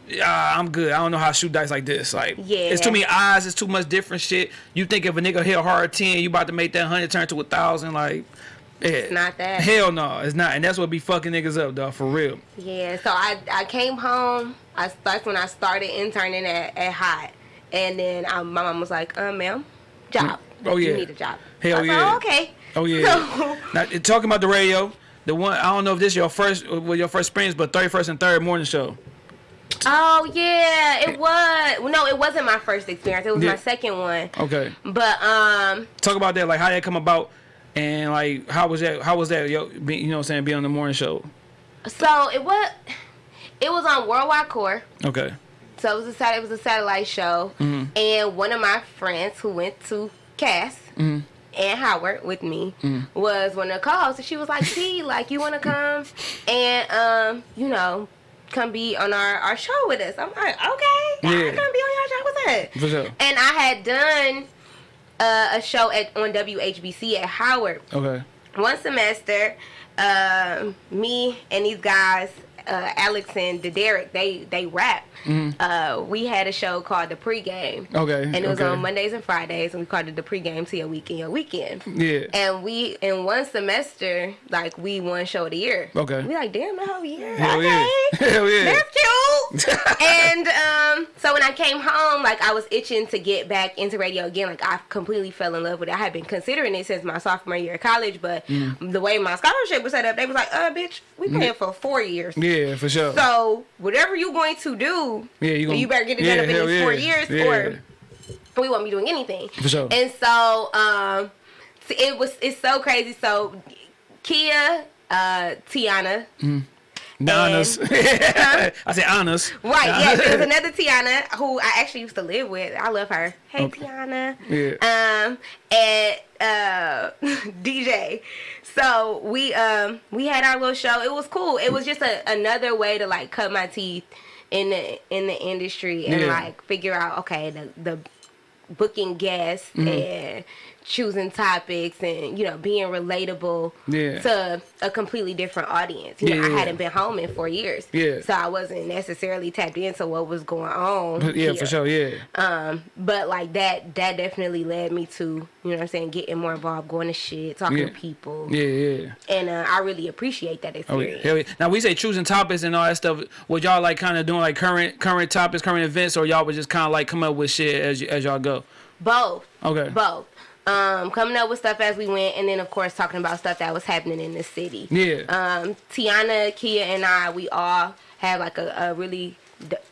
B: uh, I'm good. I don't know how to shoot dice like this. Like,
A: Yeah.
B: it's too many eyes. It's too much different shit. You think if a nigga hit a hard 10, you about to make that 100 turn to a 1,000. Like, yeah. It's
A: not that.
B: Hell no, it's not. And that's what be fucking niggas up, dog, for real.
A: Yeah, so I I came home. I that's when I started interning at, at Hot, and then I, my mom was like, "Uh, ma'am, job.
B: Oh, yeah.
A: you need a job."
B: Hell
A: I was
B: yeah.
A: Like, oh, okay.
B: Oh yeah.
A: So, (laughs)
B: now talking about the radio, the one I don't know if this is your first well your first experience, but thirty first and third morning show.
A: Oh yeah, it was. No, it wasn't my first experience. It was
B: Yeah.
A: my second one.
B: Okay.
A: But um,
B: Talk about that, like how that come about and like how was that how was that yo be, you know what I'm saying, be on the morning show.
A: so it was it was on Worldwide Core.
B: Okay.
A: So it was a sat- it was a satellite show,
B: Mm-hmm.
A: and one of my friends who went to Cass
B: Mm-hmm.
A: and Howard with me was one of the co-hosts, and she was like, "T, like you want to come and um, you know, come be on our our show with us?" I'm like, "Okay,
B: Yeah.
A: I come be on your show. What's that?"
B: For sure.
A: And I had done uh, a show at on WHBC at Howard
B: Okay.
A: one semester, um, me and these guys, uh, Alex and the Derek, they they rap. Uh, we had a show called the pregame.
B: Mm-hmm. Okay,
A: And it was
B: okay.
A: on Mondays and Fridays, and we called it the pregame to your weekend, your weekend.
B: Yeah.
A: And we in one semester, like we won show of the year.
B: Okay.
A: We like damn the whole year.
B: Hell
A: okay.
B: yeah. Hell yeah.
A: That's cute. (laughs) and um, so when I came home, like I was itching to get back into radio again. Like I completely fell in love with it. I had been considering it since my sophomore year of college, but
B: Mm.
A: the way my scholarship was set up, they was like, "Uh, bitch, we paying for four years."
B: Yeah, for sure.
A: So whatever you're going to do,
B: yeah, you gonna
A: you better get it
B: yeah,
A: done up in these four
B: yeah.
A: years,
B: yeah.
A: or we won't be doing anything.
B: For sure.
A: And so, um, it was it's so crazy. So, Kia, uh, Tiana,
B: The honors. (laughs) I said honors.
A: Right, yeah. There's (laughs) another Tiana who I actually used to live with. I love her. Hey,
B: Okay.
A: Tiana.
B: Yeah.
A: Um, and uh, (laughs) DJ. So we um we had our little show. It was cool. It was just a, another way to like cut my teeth in the in the industry and
B: Yeah.
A: like figure out okay the the booking guests
B: Mm-hmm.
A: and choosing topics and you know being relatable
B: Yeah.
A: to a completely different audience. You know,
B: Yeah,
A: I hadn't been home in four years.
B: Yeah.
A: So I wasn't necessarily tapped into what was going on. (laughs)
B: yeah,
A: here.
B: for sure. Yeah.
A: Um, but like that that definitely led me to, you know what I'm saying, getting more involved, going to shit, talking
B: Yeah.
A: to people.
B: Yeah, yeah.
A: And uh, I really appreciate that
B: Oh,
A: experience.
B: Hell yeah. Now we say choosing topics and all that stuff. Was y'all like kind of doing like current current topics, current events, or y'all was just kind of like come up with shit as as y'all go?
A: Both.
B: Okay.
A: Both. Um, coming up with stuff as we went, and then of course talking about stuff that was happening in the city.
B: Yeah.
A: Um, Tiana, Kia, and I, we all have like a, a really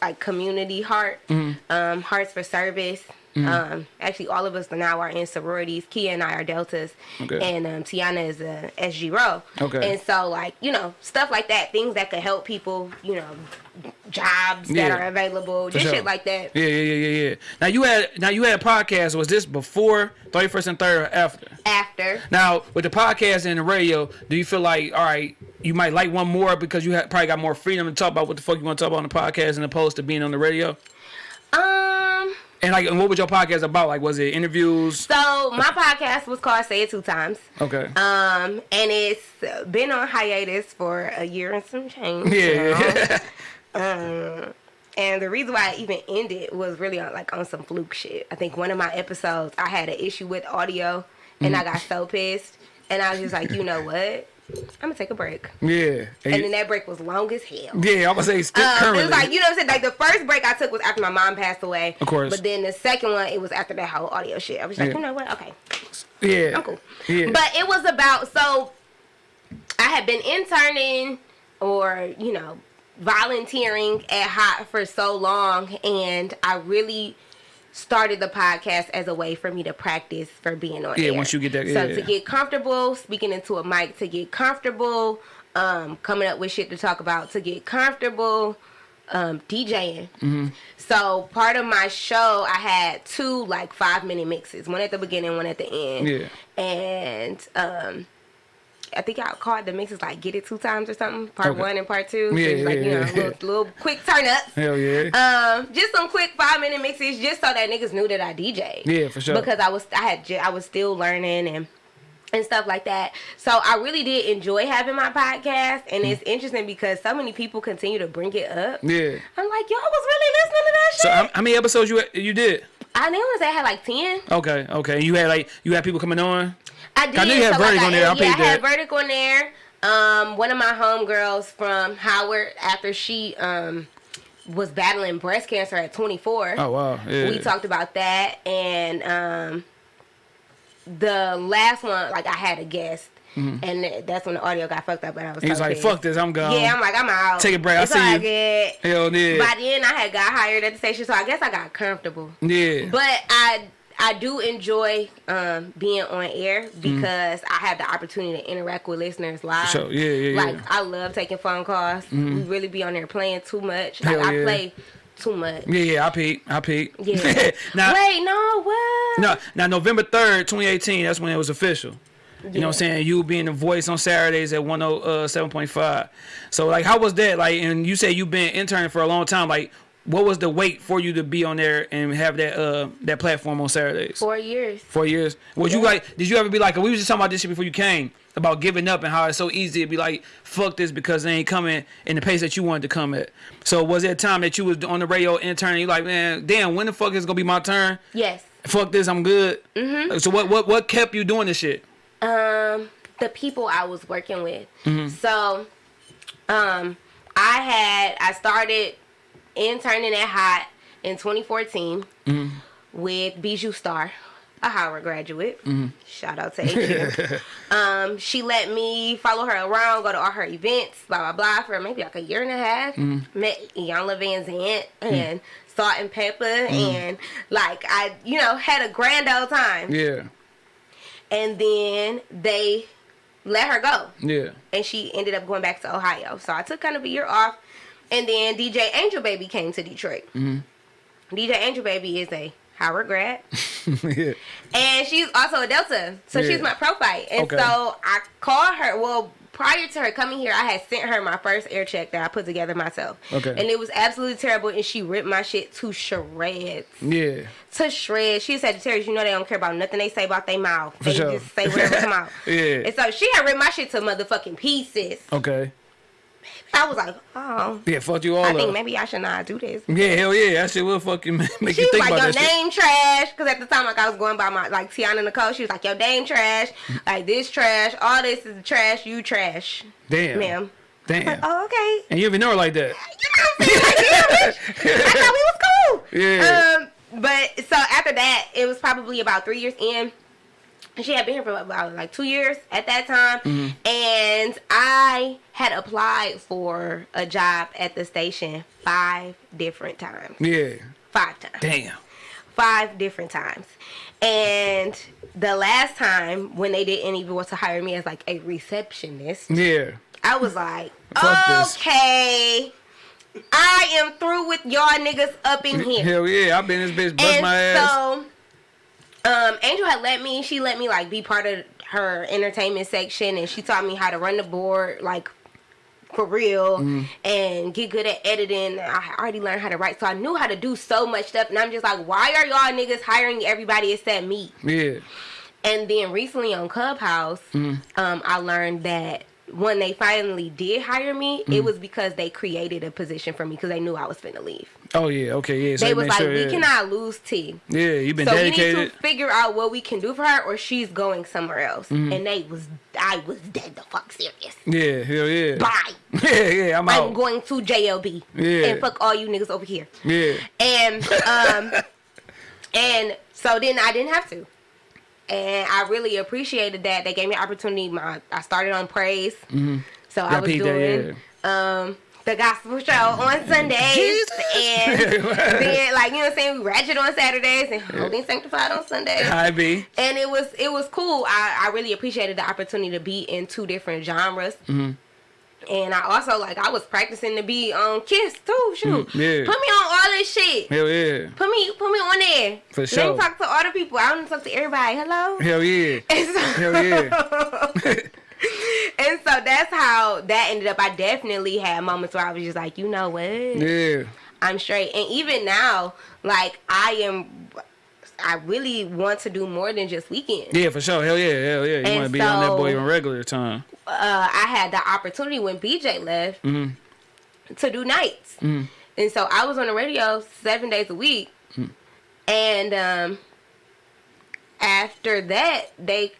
A: like community heart,
B: Mm-hmm.
A: um, hearts for service. Um, actually, all of us now are in sororities. Kia and I are deltas,
B: Okay.
A: and um, Tiana is a SGRho.
B: Okay.
A: And so, like you know, stuff like that, things that could help people, you know, jobs
B: Yeah.
A: that are available, just
B: sure.
A: shit like that.
B: Yeah, yeah, yeah, yeah, yeah. Now you had now you had a podcast. Was this before thirty first and third or after?
A: After.
B: Now with the podcast and the radio, do you feel like all right, you might like one more because you probably got more freedom to talk about what the fuck you want to talk about on the podcast as opposed to being on the radio? And like, and what was your podcast about? Like, was it interviews?
A: So my podcast was called "Say It Two Times."
B: Okay.
A: Um, and it's been on hiatus for a year and some change.
B: yeah. (laughs)
A: Um, and the reason why I even ended was really on like on some fluke shit. I think one of my episodes I had an issue with audio, and I got so pissed, and I was just like, you know (laughs) what? I'm gonna take a break.
B: yeah.
A: And then that break was long as hell.
B: yeah, I'm gonna say still
A: Um, it was like you know what I'm saying. Like the first break I took was after my mom passed away.
B: Of course.
A: But then the second one, it was after that whole audio shit. I was like,
B: Yeah.
A: you know what? Okay,
B: yeah.
A: I'm cool.
B: Yeah.
A: But it was about so I had been interning or, you know, volunteering at Hot for so long and I really started the podcast as a way for me to practice for being on
B: Yeah,
A: air.
B: once you get that-
A: so
B: yeah,
A: to get comfortable speaking into a mic, to get comfortable um, coming up with shit to talk about, to get comfortable um, DJing.
B: Mm-hmm.
A: So part of my show, I had two like five minute mixes, one at the beginning, one at the end.
B: Yeah.
A: And um, I think I called the mixes like "Get It Two Times" or something. Part
B: Okay.
A: one and part two. So
B: Yeah,
A: like
B: yeah,
A: you know,
B: yeah.
A: little, (laughs) little quick turn ups.
B: Hell yeah.
A: Um, just some quick five minute mixes, just so that niggas knew that I DJ.
B: Yeah, for sure.
A: Because I was, I had, I was still learning and and stuff like that. So I really did enjoy having my podcast, and it's interesting because so many people continue to bring it up.
B: Mm. yeah.
A: I'm like, y'all was really listening to that shit.
B: So how, how many episodes you you did?
A: I didn't want to say I had like ten.
B: Okay, okay. You had like you had people coming on.
A: I did.
B: I knew you had
A: so like,
B: on there. I
A: yeah, I had
B: that.
A: Verdict on there. Um, one of my homegirls from Howard, after she um was battling breast cancer at 24.
B: Oh wow. Yeah.
A: We talked about that, and um, the last one, like I had a guest, and that's when the audio got fucked up, and I was.
B: He was like,
A: pissed.
B: "Fuck this, I'm gone."
A: Yeah, I'm like, I'm out.
B: Take a break, I
A: It's
B: see you.
A: Good.
B: Hell yeah.
A: By then, I had got hired at the station, so I guess I got comfortable.
B: yeah.
A: But I I do enjoy um, being on air mm. because I have the opportunity to interact with listeners live.
B: So yeah, yeah, yeah.
A: Like I love taking phone calls. Mm-hmm. We really be on there playing too much. Like
B: Hell
A: I
B: yeah.
A: play too much.
B: yeah, yeah. I peep. I peep.
A: Yeah. (laughs)
B: now,
A: Wait, no, what?
B: no, now November third, 2018. That's when it was official. You know what I'm saying? You being the voice on Saturdays at 107.5. Uh, so like how was that? Like and you say you've been interning for a long time. Like what was the wait for you to be on there and have that uh that platform on Saturdays?
A: Four years.
B: Four years. Was you like did you ever be like we was just talking about this shit before you came about giving up and how it's so easy to be like fuck this because they ain't coming in the pace that you wanted to come at. So was there a time that you was on the radio interning you like, man, damn, when the fuck is it gonna be my turn?
A: Yes.
B: Fuck this, I'm good. Mm-hmm. So what what what kept you doing this shit?
A: Um, the people I was working with.
B: Mm-hmm.
A: So, um, I had I started interning at Hot in 2014
B: Mm-hmm.
A: with Bijou Star, a Howard graduate.
B: Mm-hmm.
A: Shout out to AQ. (laughs) um, she let me follow her around, go to all her events, blah blah blah, for maybe like a year and a half.
B: Mm-hmm.
A: Met Iyanla Vanzant and Salt-N-Pepa, and like I, you know, had a grand old time.
B: Yeah.
A: And then they let her go
B: Yeah.
A: and she ended up going back to Ohio. So I took kind of a year off, and then DJ Angel Baby came to Detroit.
B: Mm-hmm.
A: DJ Angel Baby is a Howard grad, (laughs)
B: yeah.
A: and she's also a Delta, so
B: Yeah.
A: she's my prophyte. And
B: Okay.
A: so I called her. Well, prior to her coming here, I had sent her my first air check that I put together myself.
B: Okay.
A: and it was absolutely terrible, and she ripped my shit to shreds.
B: Yeah.
A: To shreds. She said, Sagittarius, you know they don't care about nothing they say about their mouth.
B: For
A: They
B: sure.
A: just say whatever come (laughs) out.
B: Yeah.
A: And so she had ripped my shit to motherfucking pieces.
B: Okay.
A: I was like, oh,
B: Yeah, fuck you all
A: I
B: up.
A: think maybe I should not do this.
B: yeah, hell yeah. That shit will fucking (laughs) make
A: She
B: you think
A: like,
B: about
A: your
B: that shit.
A: name trash. Because at the time, like, I was going by my, like, Tiana Nicole. She was like, your name trash. Like, this trash. All this is trash. You trash.
B: Damn.
A: Ma'am.
B: Damn. (laughs)
A: Oh, okay.
B: And you even know her like that.
A: You know what I'm saying? Like, damn, bitch. I thought we was cool. (laughs)
B: Yeah.
A: Um, but so after that, it was probably about three years in. She had been here for about like two years at that time,
B: Mm-hmm.
A: and I had applied for a job at the station five different times.
B: Yeah.
A: Five times.
B: Damn.
A: Five different times. And the last time when they didn't even want to hire me as like a receptionist,
B: Yeah.
A: I was like,
B: Fuck this.
A: okay, I am through with y'all niggas up in here.
B: Hell yeah. I've been this bitch bust
A: and
B: my ass.
A: so, um, Angel had let me. She let me like be part of her entertainment section, and she taught me how to run the board, like for real,
B: Mm-hmm.
A: and get good at editing. I already learned how to write, so I knew how to do so much stuff. And I'm just like, why are y'all niggas hiring everybody except me?
B: yeah.
A: And then recently on Clubhouse,
B: Mm-hmm.
A: um, I learned that when they finally did hire me,
B: Mm-hmm.
A: it was because they created a position for me because they knew I was finna leave.
B: Oh yeah. Okay. Yeah. So
A: they was like,
B: sure,
A: we
B: yeah.
A: cannot lose T.
B: Yeah. You've been
A: So we need to figure out what we can do for her, or she's going somewhere else.
B: Mm-hmm.
A: And they was, I was dead the fuck serious.
B: yeah. Hell yeah.
A: Bye. (laughs)
B: Yeah. Yeah. I'm
A: I'm
B: out.
A: going to JLB
B: Yeah.
A: and fuck all you niggas over here.
B: yeah.
A: And um, (laughs) and so then I didn't have to. And I really appreciated that. They gave me an opportunity. My I started on praise. So I
B: Mm-hmm. Yeah,
A: was
B: peeped that,
A: doing um the gospel show on Sundays,
B: Jesus.
A: and then like you know what I'm saying, we ratchet on Saturdays and holding sanctified on Sundays.
B: I be.
A: And it was it was cool. I, I really appreciated the opportunity to be in two different genres.
B: Mm-hmm.
A: And I also like I was practicing to be on Kiss too. Shoot,
B: Mm, yeah.
A: put me on all this shit.
B: Hell yeah.
A: Put me put me on there.
B: For
A: Let
B: sure.
A: me talk to all the people. I want to talk to everybody. Hello.
B: Hell yeah. (laughs)
A: And so,
B: Hell yeah. (laughs) (laughs) (laughs)
A: and so that's how that ended up. I definitely had moments where I was just like, you know what?
B: Yeah.
A: I'm straight. And even now, like I am I really want to do more than just weekends.
B: Yeah, for sure. Hell yeah. Hell yeah. You
A: And
B: want to be on that boy on regular time.
A: Uh, I had the opportunity when BJ left
B: Mm-hmm.
A: to do nights. And so I was on the radio seven days a week.
B: Mm.
A: And um, after that, they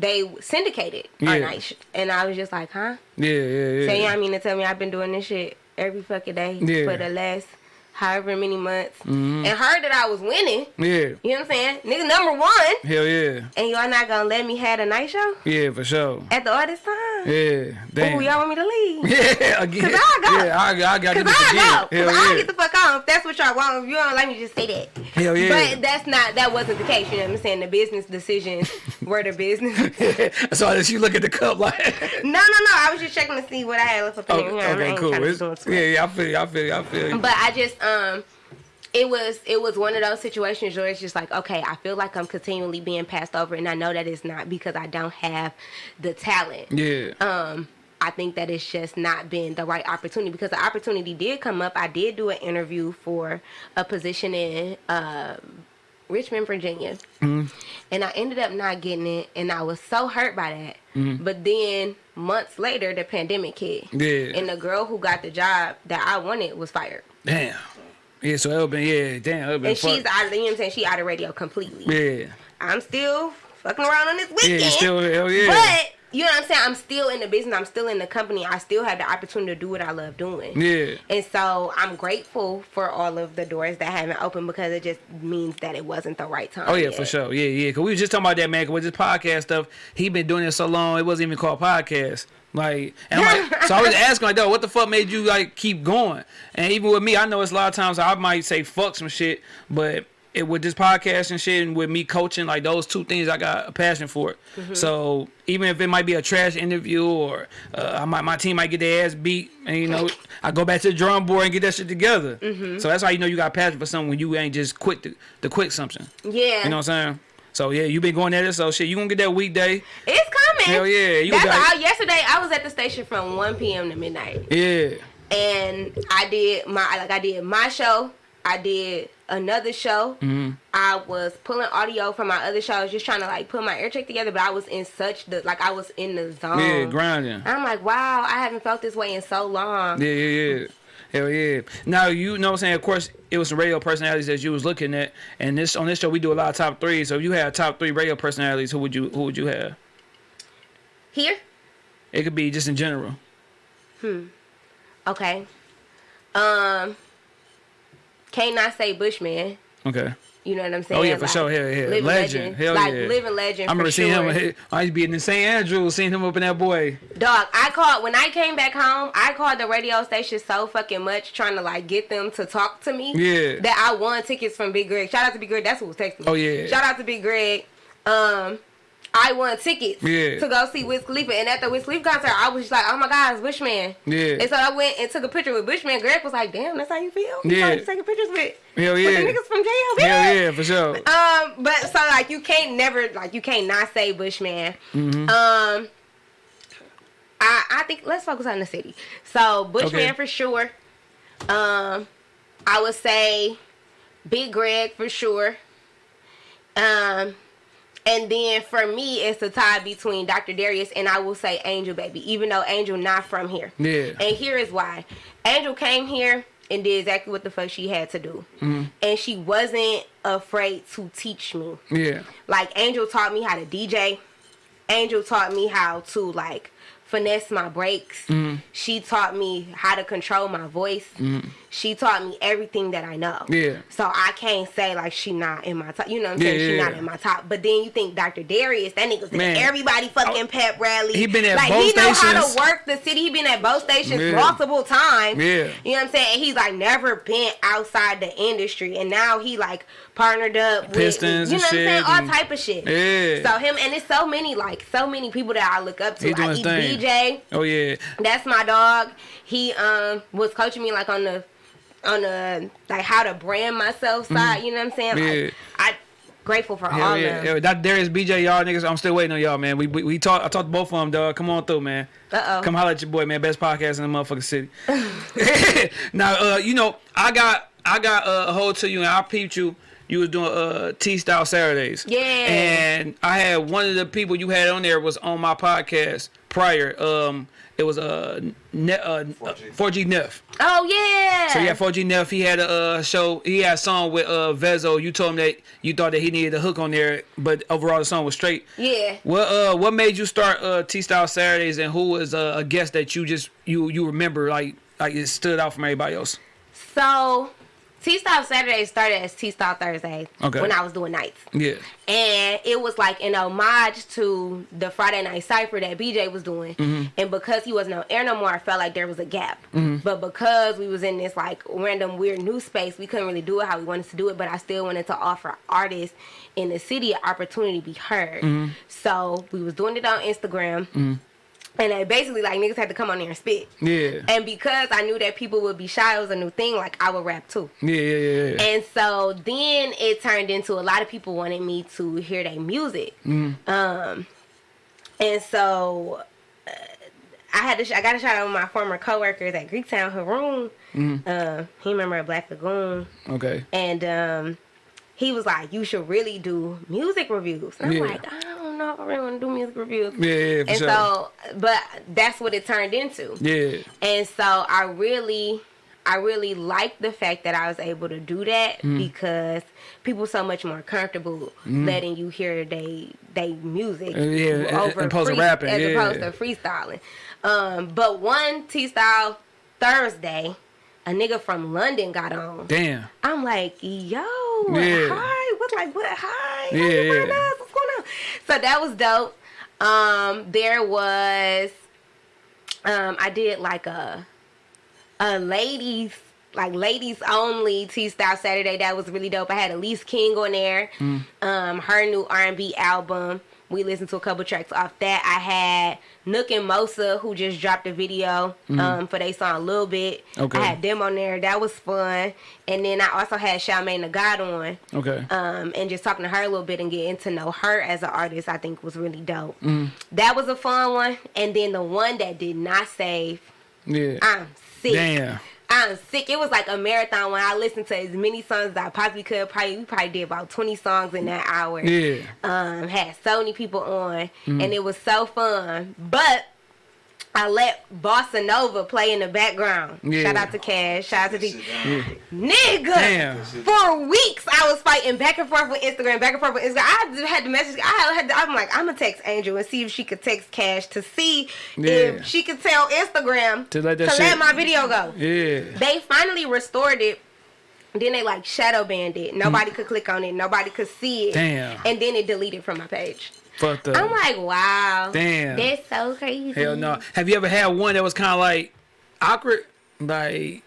A: they syndicated our
B: Yeah.
A: night. And I was just like, huh?
B: Yeah, yeah, yeah.
A: So you know I mean to tell me I've been doing this shit every fucking day
B: Yeah.
A: for the last however many months.
B: Mhm.
A: And heard that I was winning.
B: Yeah.
A: You know what I'm saying? Nigga number one.
B: Hell yeah.
A: And y'all not gonna let me have a night show
B: Yeah, for sure.
A: at the artist time?
B: Yeah. Damn.
A: Ooh, y'all want me to leave?
B: Yeah, again.
A: 'Cause (laughs) I go.
B: Yeah, I, I got
A: Cause
B: this
A: I go.
B: Hell
A: Cause I get the fuck on. If that's what y'all want, if you don't let me just say that.
B: Hell yeah.
A: But that's not. That wasn't the case. You know what I'm saying? The business decisions (laughs) were the business. (laughs)
B: so as you look at the cup like
A: no, no, no. I was just checking to see what I had left up in
B: okay,
A: here.
B: Okay cool.
A: trying to
B: It's-
A: do it too
B: yeah, yeah, I feel you, I feel you, I feel you.
A: But I just um it was it was one of those situations where it's just like, okay, I feel like I'm continually being passed over and I know that it's not because I don't have the talent.
B: yeah.
A: Um I think that it's just not been the right opportunity because the opportunity did come up. I did do an interview for a position in uh, Richmond, Virginia,
B: Mm-hmm.
A: and I ended up not getting it, and I was so hurt by that.
B: Mm-hmm.
A: But then months later, the pandemic hit,
B: Yeah.
A: and the girl who got the job that I wanted was fired.
B: Damn. Yeah, so it'll been yeah, damn, it'll been
A: and she's out of you know what I'm saying she out of radio completely.
B: Yeah.
A: I'm still fucking around on this
B: Yeah,
A: weekend.
B: you still hell yeah.
A: But you know what I'm saying? I'm still in the business. I'm still in the company. I still have the opportunity to do what I love doing.
B: yeah.
A: And so I'm grateful for all of the doors that haven't opened because it just means that it wasn't the right time.
B: Oh yeah,
A: yet.
B: for sure. Yeah, yeah. Cause we was just talking about that man. 'cause with this podcast stuff, he been doing it so long, it wasn't even called podcast. Like, and I'm like, so I was (laughs) asking like, though, what the fuck made you like keep going? And even with me, I know it's a lot of times I might say fuck some shit, but it with this podcast and shit, and with me coaching, like those two things, I got a passion for it. So even if it might be a trash interview or uh, I might, my team might get their ass beat, and you know, I go back to the drum board and get that shit together. So that's how you know you got passion for something when you ain't just quit to, to quit something.
A: Yeah.
B: You know what I'm saying? So yeah, you been going at it. So shit, you gonna get that weekday?
A: it's coming.
B: Hell yeah, you
A: That's how, yesterday I was at the station from 1 p.m. to midnight.
B: Yeah,
A: and I did my like I did my show. I did another show.
B: Mm-hmm.
A: I was pulling audio from my other shows, just trying to like put my air check together. But I was in such the like I was in the zone.
B: yeah, grinding.
A: I'm like, wow, I haven't felt this way in so long.
B: Yeah, yeah, yeah. Hell yeah. Now you know what I'm saying. Of course, it was some radio personalities that you was looking at, and this on this show we do a lot of top three. So if you had top three radio personalities, who would you who would you have?
A: Here,
B: It could be just in general. Hmm.
A: Okay. Um, can't not say Bushman.
B: Okay.
A: You know what I'm saying?
B: Oh yeah, for sure. Hell yeah,
A: living
B: legend. Hell
A: like
B: yeah.
A: living legend.
B: I remember seeing
A: sure.
B: him. I used to be in St. Andrews, seeing him up in that boy.
A: Dog, I called when I came back home. I called the radio station so fucking much, trying to like get them to talk to me.
B: Yeah.
A: That I won tickets from Big Greg. Shout out to Big Greg. That's who was texting me.
B: Oh, yeah.
A: Shout out to Big Greg. Um, I won tickets.
B: Yeah.
A: To go see Wiz Khalifa, and at the Wiz Khalifa concert, I was just like, oh my god, it's Bushman.
B: Yeah.
A: And so I went and took a picture with Bushman. Greg was like, damn, that's how you feel. You
B: Yeah.
A: started taking pictures with.
B: Hell
A: With
B: yeah.
A: the niggas from jail.
B: Hell yeah, for sure.
A: Um, but so like you can't never like you can't not say Bushman.
B: Mm-hmm.
A: Um, I I think let's focus on the city. So Bushman
B: Okay.
A: for sure. Um, I would say Big Greg for sure. Um, and then for me, it's a tie between Dr. Darius and I will say Angel Baby, even though Angel not from here.
B: Yeah.
A: And here is why. Angel came here and did exactly what the fuck she had to do.
B: Mm-hmm.
A: And she wasn't afraid to teach me.
B: Yeah.
A: Like Angel taught me how to DJ. Angel taught me how to like finesse my breaks.
B: Mm-hmm.
A: She taught me how to control my voice. She taught me everything that I know.
B: Yeah.
A: So I can't say like she not in my top. You know what I'm
B: Yeah,
A: saying? She
B: yeah,
A: not
B: yeah.
A: in my top. But then you think Dr. Darius, that nigga's in everybody fucking pep rally.
B: He been at
A: like
B: both
A: he know how to work the city. He been at both stations multiple times.
B: Yeah.
A: You know what I'm saying? And he's like never been outside the industry, and now he like partnered up with
B: Pistons
A: you
B: and
A: know what I'm saying, all type of shit.
B: Yeah.
A: So him and it's so many like so many people that I look up to.
B: He doing
A: Like
B: his thing.
A: BJ,
B: Oh yeah.
A: that's my dog. He um was coaching me like on the on the like how to brand myself side. You know what I'm saying?
B: Mm-hmm. Yeah.
A: Like, I grateful for
B: Hell
A: all
B: yeah.
A: of them.
B: yeah. That Darius BJ, y'all niggas, I'm still waiting on y'all, man. We we, we talk I talked to both of them, dog. Come on through, man.
A: Uh-oh.
B: Come holler at your boy, man. Best podcast in the motherfucking city. (laughs) (laughs) now, uh, you know, I got I got uh, a hold to you and I peeped you. You was doing uh T style Saturdays.
A: Yeah.
B: And I had one of the people you had on there was on my podcast prior. Um it was a, ne- uh
C: 4G.
B: 4G Neff.
A: Oh yeah.
B: So yeah, 4G Neff, he had a uh, show. He had a song with uh, Vezo. You told him that you thought that he needed a hook on there, but overall the song was straight.
A: Yeah.
B: What uh, what made you start uh, T Style Saturdays, and who was uh, a guest that you just you you remember like like it stood out from everybody else?
A: So T Style Saturday started as T Style Thursday
B: Okay.
A: when I was doing nights.
B: Yeah,
A: And it was like an homage to the Friday Night Cypher that BJ was doing.
B: Mm-hmm.
A: And because he wasn't on air no more, I felt like there was a gap. But because we was in this like random weird new space, we couldn't really do it how we wanted to do it. But I still wanted to offer artists in the city an opportunity to be heard.
B: Mm-hmm.
A: So we was doing it on Instagram. And they basically like niggas had to come on there and spit.
B: yeah,
A: And because I knew that people would be shy, it was a new thing. Like I would rap too.
B: yeah, yeah, yeah. yeah.
A: And so then it turned into a lot of people wanted me to hear their music. Um, and so uh, I had to, sh- I got a shout out with my former coworkers at Greektown, Haroon. Uh, he remember at Black Lagoon,
B: Okay,
A: and um, he was like, "You should really do music reviews." And I'm
B: Yeah.
A: like, don't know I really want to do music reviews.
B: yeah, yeah, for
A: And
B: sure.
A: so, but that's what it turned into.
B: yeah,
A: And so I really I really like the fact that I was able to do that
B: Mm-hmm.
A: because people so much more comfortable letting you hear they they music
B: Uh, yeah, as opposed to rapping,
A: as
B: yeah.
A: opposed to freestyling. Um, but one T style Thursday, a nigga from London got on.
B: damn,
A: I'm like, yo,
B: Yeah.
A: hi. What's like what hi?
B: Yeah, yeah. (laughs)
A: So that was dope. Um, there was um I did like a a ladies like ladies only T style Saturday that was really dope. I had Elise King on there.
B: Mm.
A: Um her new R and B album. We listened to a couple tracks off that. I had Nook and Mosa who just dropped a video um for they song a little bit.
B: Okay.
A: I had them on there. That was fun. And then I also had Charmaine the God on
B: okay,
A: um, and just talking to her a little bit and getting to know her as an artist, I think was really dope.
B: Mm.
A: That was a fun one. And then the one that did not save,
B: yeah,
A: I'm sick.
B: damn,
A: I'm sick. It was like a marathon when I listened to as many songs as I possibly could. Probably we probably did about 20 songs in that hour.
B: yeah,
A: Um, had so many people on, and it was so fun. But I let Bossa Nova play in the background.
B: Yeah.
A: Shout out to Cash. Shout out to
C: Sit
A: D.
C: down.
A: Nigga,
B: Damn.
A: for weeks I was fighting back and forth with Instagram, back and forth with Instagram. I had to message. I had. To, I'm like, I'm gonna text Angel and see if she could text Cash to see
B: Yeah.
A: if she could tell Instagram
B: To let that
A: to
B: shit-
A: let my video go.
B: yeah,
A: They finally restored it. Then they like shadow banned it. Nobody hmm. could click on it. Nobody could see it.
B: Damn.
A: And then it deleted from my page.
B: Fucked up.
A: I'm like, wow.
B: Damn.
A: That's so crazy.
B: Hell no. Have you ever had one that was kind of like awkward? Like,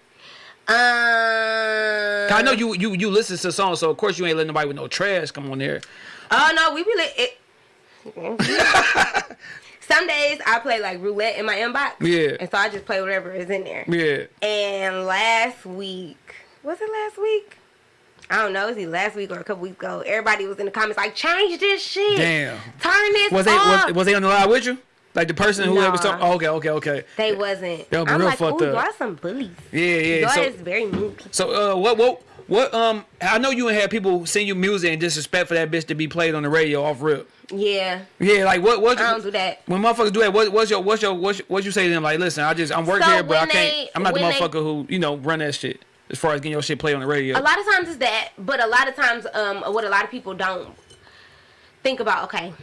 A: Um.
B: I know you you you listen to songs, so of course you ain't letting nobody with no trash come on there.
A: Oh no, we really it. (laughs) Some days I play like roulette in my inbox.
B: Yeah.
A: And so I just play whatever is in there.
B: Yeah.
A: And last week, was it last week? I don't know. Was it last week or a couple weeks ago? Everybody was in the comments like, change this shit.
B: Damn.
A: Turn this
B: Was they
A: off.
B: was, was they on the live with you? Like the person who
A: Nah.
B: was talking? Oh, okay, okay, okay.
A: they wasn't.
B: Be
A: I'm
B: real
A: like,
B: fucked up.
A: y'all some bullies.
B: Yeah, yeah.
A: Y'all
B: So,
A: is very mean people.
B: so uh, what what what um? I know you had people send you music and disrespect for that bitch to be played on the radio off rip.
A: Yeah.
B: Yeah, like what what?
A: I don't do that.
B: When motherfuckers do that, what, what's your what's your what's, what you say to them? Like, listen, I just I'm working
A: So
B: here, but I can't.
A: they-
B: I'm not the
A: when they-
B: motherfucker who you know run that shit as far as getting your shit played on the radio.
A: A lot of times it's that, but a lot of times, um, what a lot of people don't think about. Okay,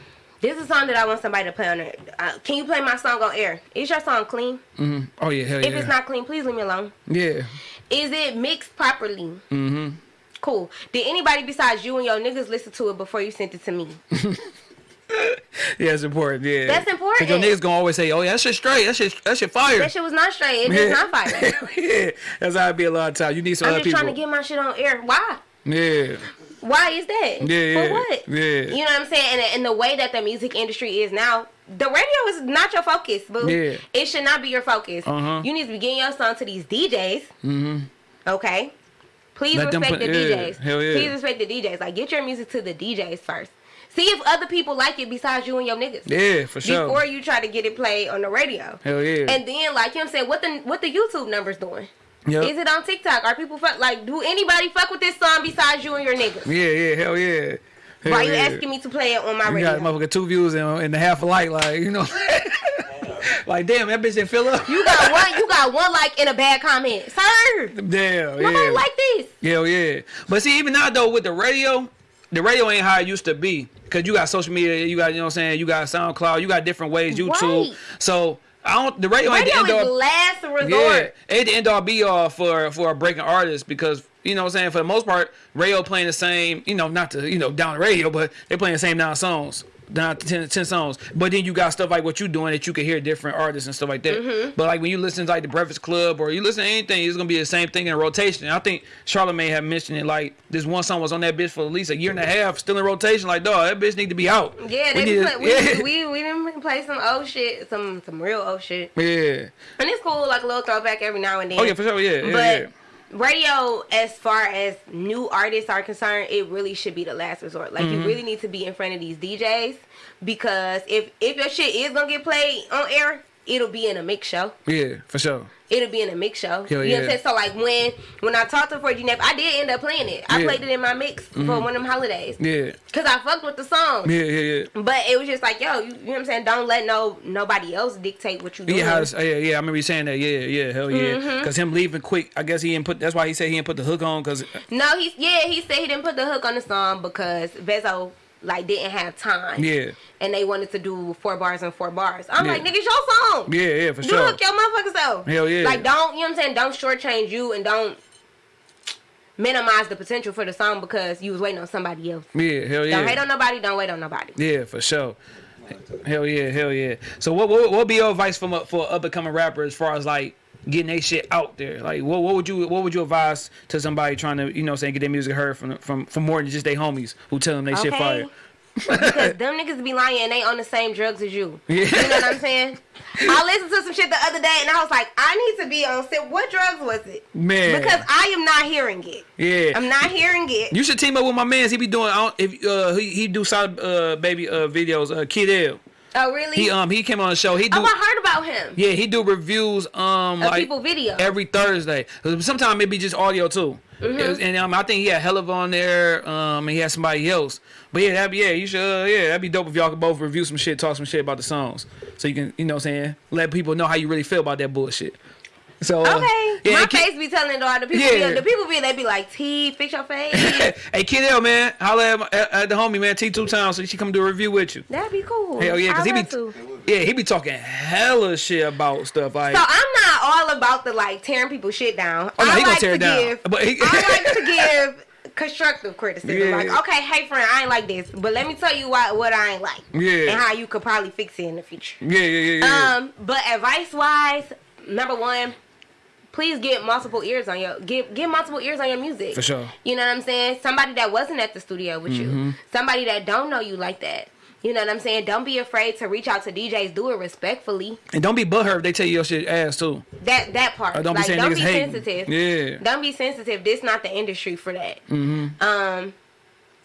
A: This is a song that I want somebody to play on it. Uh, can you play my song on air? Is your song clean?
B: Mm-hmm. Oh yeah, hell
A: If
B: yeah.
A: If it's not clean, please leave me alone.
B: yeah.
A: Is it mixed properly?
B: Mm-hmm.
A: Cool. Did anybody besides you and your niggas listen to it before you sent it to me? (laughs) (laughs)
B: Yeah, it's important. Yeah.
A: That's important.
B: Cause your niggas gonna always say, "Oh yeah, that shit straight. That shit, that shit fire."
A: That shit was not straight. It
B: yeah.
A: not fire. (laughs)
B: yeah, that's how it be a lot of times. You need some
A: I'm
B: other
A: just trying to get my shit on air. Why?
B: yeah.
A: Why is that?
B: Yeah, yeah,
A: For what?
B: yeah.
A: You know what I'm saying? And, and the way that the music industry is now, the radio is not your focus, boo.
B: Yeah.
A: It should not be your focus.
B: Uh-huh.
A: You need to be getting your song to these DJs. Mm-hmm. Okay? Please
B: Let
A: respect
B: put-
A: the
B: yeah,
A: DJs.
B: hell yeah.
A: Please respect the DJs. Like, get your music to the DJs first. See if other people like it besides you and your niggas.
B: Yeah, for sure.
A: Before you try to get it played on the radio.
B: Hell yeah.
A: And then, like, you know what I'm saying? What the, what the YouTube numbers doing?
B: Yep.
A: Is it on TikTok? Are people fuck like? Do anybody fuck with this song besides you and your niggas?
B: Yeah, yeah, hell yeah. Hell
A: Why you
B: yeah.
A: asking me to play it on my
B: You
A: radio?
B: got motherfucker two views and, and a half a like, like you know. (laughs) like damn, that bitch didn't fill up.
A: You got (laughs) one. You got one like in a bad comment, sir.
B: Damn,
A: Nobody
B: yeah.
A: like this.
B: Hell yeah. But see, even now though with the radio, the radio ain't how it used to be. Cause you got social media, you got you know what I'm saying, you got SoundCloud, you got different ways, YouTube.
A: Right.
B: So I don't the radio, ain't the end all.
A: last
B: Yeah, ain't the end all be all for for a breaking artist because you know what I'm saying for the most part, radio playing the same, you know, not to you know down the radio, but they playing the same nine songs. Down to 10, 10 songs, but then you got stuff like what you doing that you can hear different artists and stuff like that.
A: Mm-hmm.
B: But like when you listen to like the Breakfast Club or you listen to anything, it's gonna be the same thing in rotation. I think Charlamagne had mentioned it like this one song was on that bitch for at least a year and a half, still in rotation. Like dog, that bitch need to be out.
A: Yeah,
B: We
A: they
B: need
A: be
B: to-
A: play, we, (laughs)
B: yeah.
A: we we didn't play some old shit, some some real old shit,
B: yeah.
A: and it's cool like a little throwback every now and then.
B: Oh yeah, for sure. Yeah, yeah,
A: but
B: yeah.
A: Radio, as far as new artists are concerned, it really should be the last resort. Like
B: Mm-hmm.
A: you really need to be in front of these DJs because if if your shit is gonna get played on air, it'll be in a mix show.
B: Yeah, for sure.
A: It'll be in a mix show.
B: Hell
A: you know what I'm saying? So like when when I talked to 4G Neff, I did end up playing it. I
B: Yeah. Mm-hmm.
A: played it in my mix for one of them holidays.
B: Yeah,
A: Cause I fucked with the song.
B: yeah, yeah, yeah.
A: But it was just like, yo, you, you know what I'm saying? Don't let no nobody else dictate what you do.
B: Yeah, yeah, yeah. I remember you saying that. Yeah, yeah, hell yeah.
A: Mm-hmm.
B: Because him leaving quick, I guess he didn't put. That's why he said he didn't put the hook on. Cause
A: No, he's yeah, he said he didn't put the hook on the song because Vezo like didn't have time.
B: yeah,
A: And they wanted to do four bars and four bars. I'm
B: Yeah.
A: like, nigga, it's your song.
B: yeah, yeah, for
A: Do
B: sure.
A: hook your motherfuckers self.
B: Hell yeah.
A: Like don't you know what I'm saying? Don't shortchange you and don't minimize the potential for the song because you was waiting on somebody else.
B: Yeah, hell yeah.
A: Don't hate on nobody, don't wait on nobody.
B: Yeah, for sure. Hell yeah, hell yeah. So what what what be your advice from for up and coming rapper as far as like getting their shit out there? Like what what would you what would you advise to somebody trying to you know saying get their music heard from from from more than just their homies who tell them they shit fire?
A: because them niggas be lying and they on the same drugs as you.
B: Yeah.
A: You know what I'm saying? I listened to some shit the other day and I was like, I need to be on sit. What drugs was it?
B: Man.
A: Because I am not hearing it.
B: Yeah.
A: I'm not hearing it.
B: you should team up with my mans. He be doing if uh he, he do side uh baby uh videos uh Kid L.
A: oh really?
B: He um he came on the show. He do
A: oh, I heard about him.
B: yeah he do reviews um
A: Of
B: like
A: people video.
B: every Thursday. Sometimes it be just audio too.
A: Mm-hmm.
B: Was- and um, I think he had Hell of on there. Um, and he had somebody else. But yeah, that'd be yeah. You should uh, yeah. That'd be dope if y'all could both review some shit, talk some shit about the songs, so you can you know what I'm saying let people know how you really feel about that bullshit. So uh,
A: Okay.
B: yeah,
A: My face be telling it all. The people
B: Yeah.
A: be the people be they be like, T, fix your face. (laughs)
B: hey Kid L man, holla at, my, at, at the homie man T two times so she come do a review with you.
A: That'd be cool.
B: Hell yeah, because he be
A: to.
B: yeah he be talking hella shit about stuff like.
A: So I'm not all about the like tearing people shit down.
B: Oh, no,
A: I
B: he gonna
A: like
B: tear
A: to
B: it down.
A: give.
B: But he-
A: I (laughs) like to give constructive criticism.
B: Yeah.
A: Like, okay, hey friend, I ain't like this, but let me tell you why what I ain't like.
B: Yeah.
A: And how you could probably fix it in the future.
B: yeah yeah yeah yeah.
A: Um, but advice wise, number one, please get multiple ears on your get get multiple ears on your music.
B: For sure.
A: You know what I'm saying? Somebody that wasn't at the studio with
B: Mm-hmm.
A: you. Somebody that don't know you like that. You know what I'm saying? Don't be afraid to reach out to DJs. Do it respectfully.
B: and don't be butthurt if they tell you your shit ass too.
A: That that part.
B: Or don't be
A: like
B: saying
A: don't be sensitive.
B: Yeah.
A: Don't be sensitive. This not the industry for that.
B: Mm-hmm.
A: Um,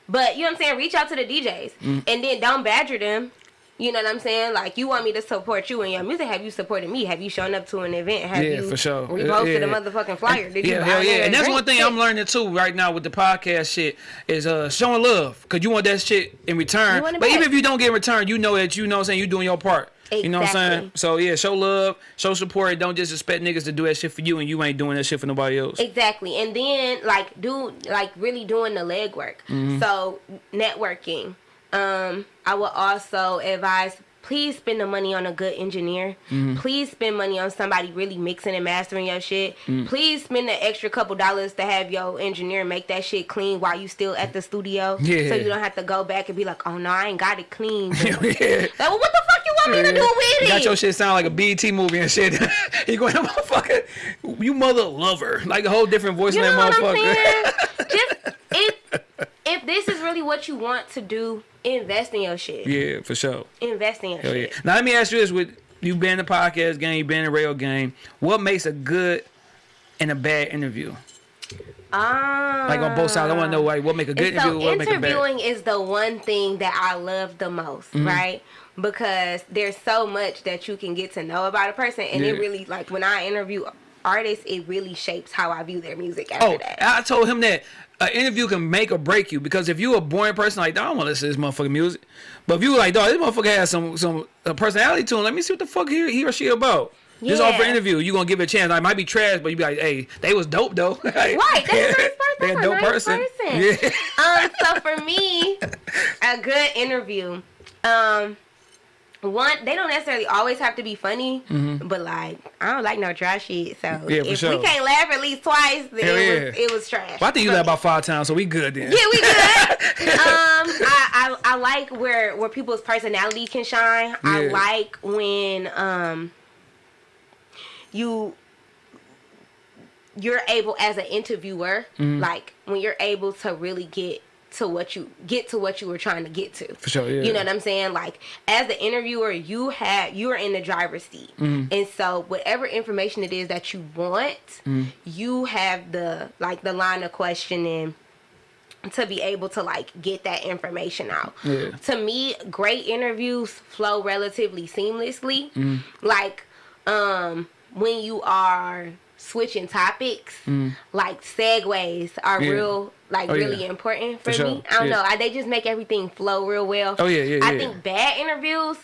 A: but you know what I'm saying. Reach out to the DJs,
B: Mm.
A: and then don't badger them. You know what I'm saying? Like you want me to support you in your music. Have you supported me? Have you shown up to an event? Have
B: Yeah,
A: you
B: for sure.
A: reposted
B: Yeah.
A: a motherfucking flyer? Did you
B: yeah, hell yeah. And that's one thing I'm learning too right now with the podcast shit is uh showing love. Cause you want that shit in return.
A: You
B: But even if you don't get in return, you know that you know what I'm saying, you're doing your part. You know what I'm saying? So yeah, show love, show support, don't just expect niggas to do that shit for you and you ain't doing that shit for nobody else.
A: Exactly. And then like do like really doing the legwork.
B: Mm-hmm.
A: So networking, Um, I would also advise please spend the money on a good engineer.
B: Mm-hmm.
A: Please spend money on somebody really mixing and mastering your shit.
B: Mm.
A: Please spend the extra couple dollars to have your engineer make that shit clean while you still at the studio.
B: Yeah.
A: So you don't have to go back and be like, oh no, I ain't got it clean. (laughs)
B: yeah.
A: Like, well, what the fuck you want me to do with
B: You
A: it?
B: got your shit sound like a BET movie and shit. (laughs) you going, motherfucker, you mother lover. Like a whole different voice
A: You
B: in
A: know
B: that
A: what I'm
B: motherfucker. (laughs)
A: Just if this is really what you want to do, invest in your shit.
B: yeah, for sure.
A: Invest in your
B: Hell yeah.
A: shit.
B: Now let me ask you this: With you been in the podcast game, you been in the rail game, what makes a good and a bad interview?
A: Um,
B: Like on both sides, I want to know like what make a good
A: so
B: interview, what make a bad.
A: interviewing is the one thing that I love the most,
B: Mm-hmm.
A: right? Because there's so much that you can get to know about a person, and it really like when I interview artists, it really shapes how I view their music after
B: Oh,
A: that.
B: I told him that an interview can make or break you because if you a boring person like, I don't want to listen to this motherfucking music, but if you like, dog, this motherfucker has some some personality to him. Let me see what the fuck he, he or she about. Just off for interview, you gonna give it a chance. I might be trash, but you be like, hey, they was dope though. (laughs) right,
A: Right, that's a nice person.
B: They a
A: a
B: dope
A: nice
B: person.
A: person.
B: Yeah.
A: um, so for me, a good interview, um, one they don't necessarily always have to be funny, but like I don't like no dry shit. So.
B: Yeah,
A: if
B: sure.
A: we can't laugh at least twice, then
B: Hell
A: it was
B: yeah.
A: it was trash.
B: Well, I think you
A: for
B: laugh about five times, so we good then.
A: Yeah, we good. (laughs) um, I, I I like where where people's personality can shine. I like when um you you're able as an interviewer,
B: Mm-hmm.
A: like when you're able to really get to what you get to what you were trying to get to.
B: For sure, yeah.
A: You know what I'm saying? Like as the interviewer, you had you are in the driver's seat,
B: Mm-hmm.
A: and so whatever information it is that you want,
B: Mm-hmm.
A: you have the like the line of questioning to be able to like get that information out.
B: Yeah.
A: To me, great interviews flow relatively seamlessly.
B: Mm-hmm.
A: Like um when you are switching topics, like segues are.
B: Yeah.
A: real like
B: Oh, yeah.
A: really important for,
B: For sure.
A: me. I don't
B: Yeah.
A: know. I, they just make everything flow real well.
B: Oh, yeah, yeah,
A: I
B: yeah.
A: think bad interviews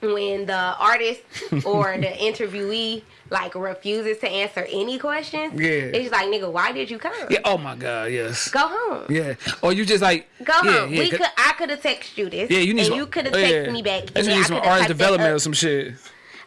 A: when the artist (laughs) or the interviewee like refuses to answer any questions.
B: Yeah.
A: It's like, nigga, why did you come?
B: Yeah. Oh my God. Yes.
A: Go home.
B: Yeah. Or you just like
A: Go
B: yeah,
A: home.
B: Yeah,
A: we could. I could have texted you this.
B: Yeah, you need
A: and
B: some.
A: you could have
B: oh,
A: texted
B: yeah.
A: me back.
B: You need some artist development or some shit.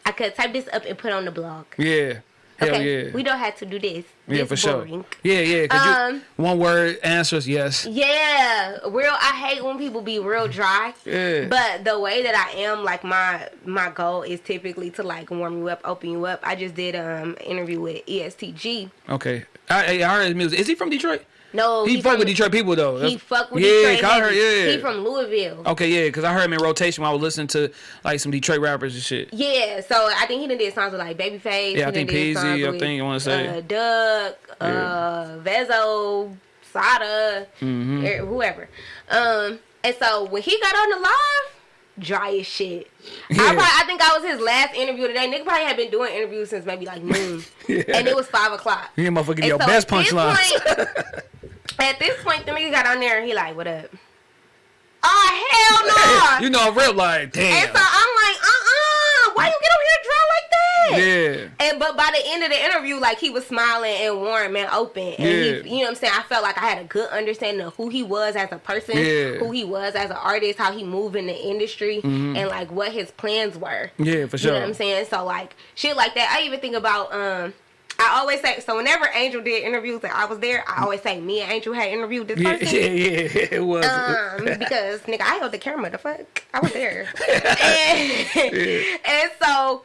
A: I could type this up and put on the blog.
B: Yeah. Hell
A: Okay,
B: yeah.
A: we don't have to do this.
B: yeah, for sure. Yeah, Yeah. 'cause
A: Um,
B: you, one word answers yes.
A: Yeah, real. I hate when people be real dry.
B: Yeah.
A: But the way that I am, like my my goal is typically to like warm you up, open you up. I just did um interview with ESTG.
B: Okay. I, I heard his music. Is he from Detroit?
A: No,
B: He, fuck
A: from,
B: with Detroit people though.
A: He
B: That's-
A: fuck with
B: yeah,
A: Detroit.
B: I heard, yeah.
A: He from Louisville.
B: Okay, yeah, because I heard him in rotation while I was listening to like some Detroit rappers and shit.
A: Yeah, so I think he done did songs with like Babyface.
B: Yeah, I
A: he
B: think
A: Peezy,
B: I
A: with,
B: think I wanna say.
A: uh, Duck, uh, Vezo, Sada,
B: Mm-hmm.
A: er, whoever. Um, and so when he got on the live, dry as shit. I, probably, I think I was his last interview today. Nigga probably had been doing interviews since maybe like noon, (laughs)
B: Yeah.
A: and it was five o'clock.
B: You motherfucker your
A: so
B: best
A: at this
B: punchlines.
A: point- (laughs) At this point, the nigga got on there and he like, "What up?" Oh hell no! (laughs)
B: you know, real like, damn.
A: And so I'm like, uh uh why you get on here dry like that?
B: yeah.
A: And but by the end of the interview, like he was smiling and warm and open. And
B: Yeah.
A: he, you know what I'm saying? I felt like I had a good understanding of who he was as a person,
B: Yeah.
A: who he was as an artist, how he moved in the industry, and like what his plans were.
B: Mm-hmm. Yeah, for sure.
A: You know what I'm saying? So like shit like that. I even think about um I always say so whenever Angel did interviews and I was there, I always say me and Angel had interviewed this person.
B: yeah, yeah, it was.
A: Um, because nigga, I held the camera. The fuck, I was there, (laughs) and, and so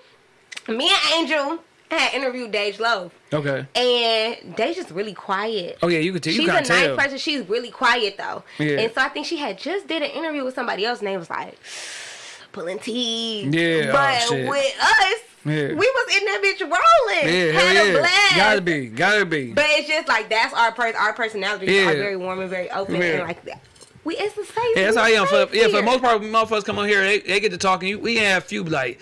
A: me and Angel had interviewed Dej Loaf,
B: okay.
A: and Dej is really quiet.
B: Oh yeah, you could tell.
A: She's a nice
B: tell.
A: person. She's really quiet though,
B: Yeah.
A: and so I think she had just did an interview with somebody else, and they was like pulling teeth.
B: Yeah, oh,
A: but
B: shit.
A: with us,
B: Yeah.
A: we was in that bitch rolling,
B: Yeah,
A: had
B: hell
A: a blast.
B: Gotta be, gotta be.
A: But it's just like that's our per- our personalities
B: Yeah.
A: are very warm and very open
B: Yeah.
A: and like that. We it's the same.
B: Yeah, that's how I am. For, yeah, for the most part, motherfuckers come on here, they, they get to talking. You, we have a few like,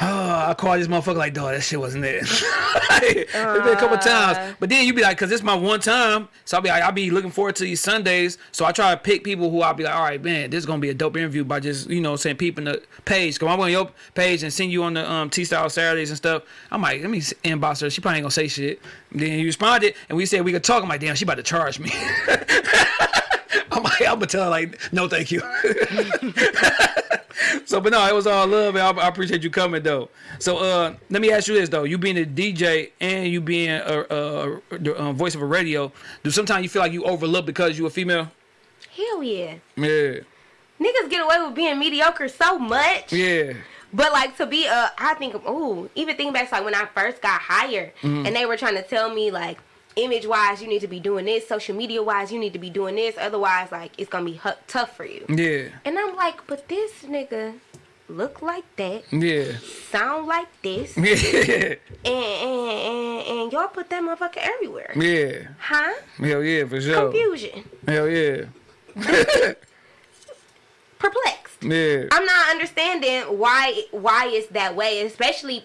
B: oh, (gasps) I call this motherfucker like, dog, that shit wasn't it. (laughs) it's been a couple
A: Uh.
B: times, but then you be like, cause this my one time, so I'll be like, I'll be looking forward to these Sundays. So I try to pick people who I'll be like, all right, man, this is gonna be a dope interview by just you know saying peeping the page. Cause I went on your page and send you on the um T Style Saturdays and stuff. I'm like, let me inbox her. She probably ain't gonna say shit. Then you responded, and we said we could talk. I'm like, damn, she about to charge me. (laughs) I'm, like, I'm gonna tell her like, no, thank you. (laughs) so, but no, it was all love, and I, I, appreciate you coming though. So, uh, let me ask you this though: you being a DJ and you being a, a, a, a voice of a radio, do sometimes you feel like you overlook because you a female?
A: Hell yeah.
B: Yeah.
A: Niggas get away with being mediocre so much.
B: Yeah.
A: But like to be a, I think, ooh, even thinking back to like when I first got hired, mm -hmm. and they were trying to tell me like image wise, you need to be doing this. Social media wise, you need to be doing this. Otherwise, like it's gonna be tough for you.
B: Yeah.
A: And I'm like, but this nigga look like that.
B: Yeah.
A: Sound like this. (laughs)
B: Yeah.
A: And and, and, and y'all put that motherfucker everywhere.
B: Yeah.
A: Huh?
B: Hell yeah, for sure.
A: Confusion.
B: Hell yeah. (laughs)
A: Perplexed.
B: Yeah.
A: I'm not understanding why why it's that way, especially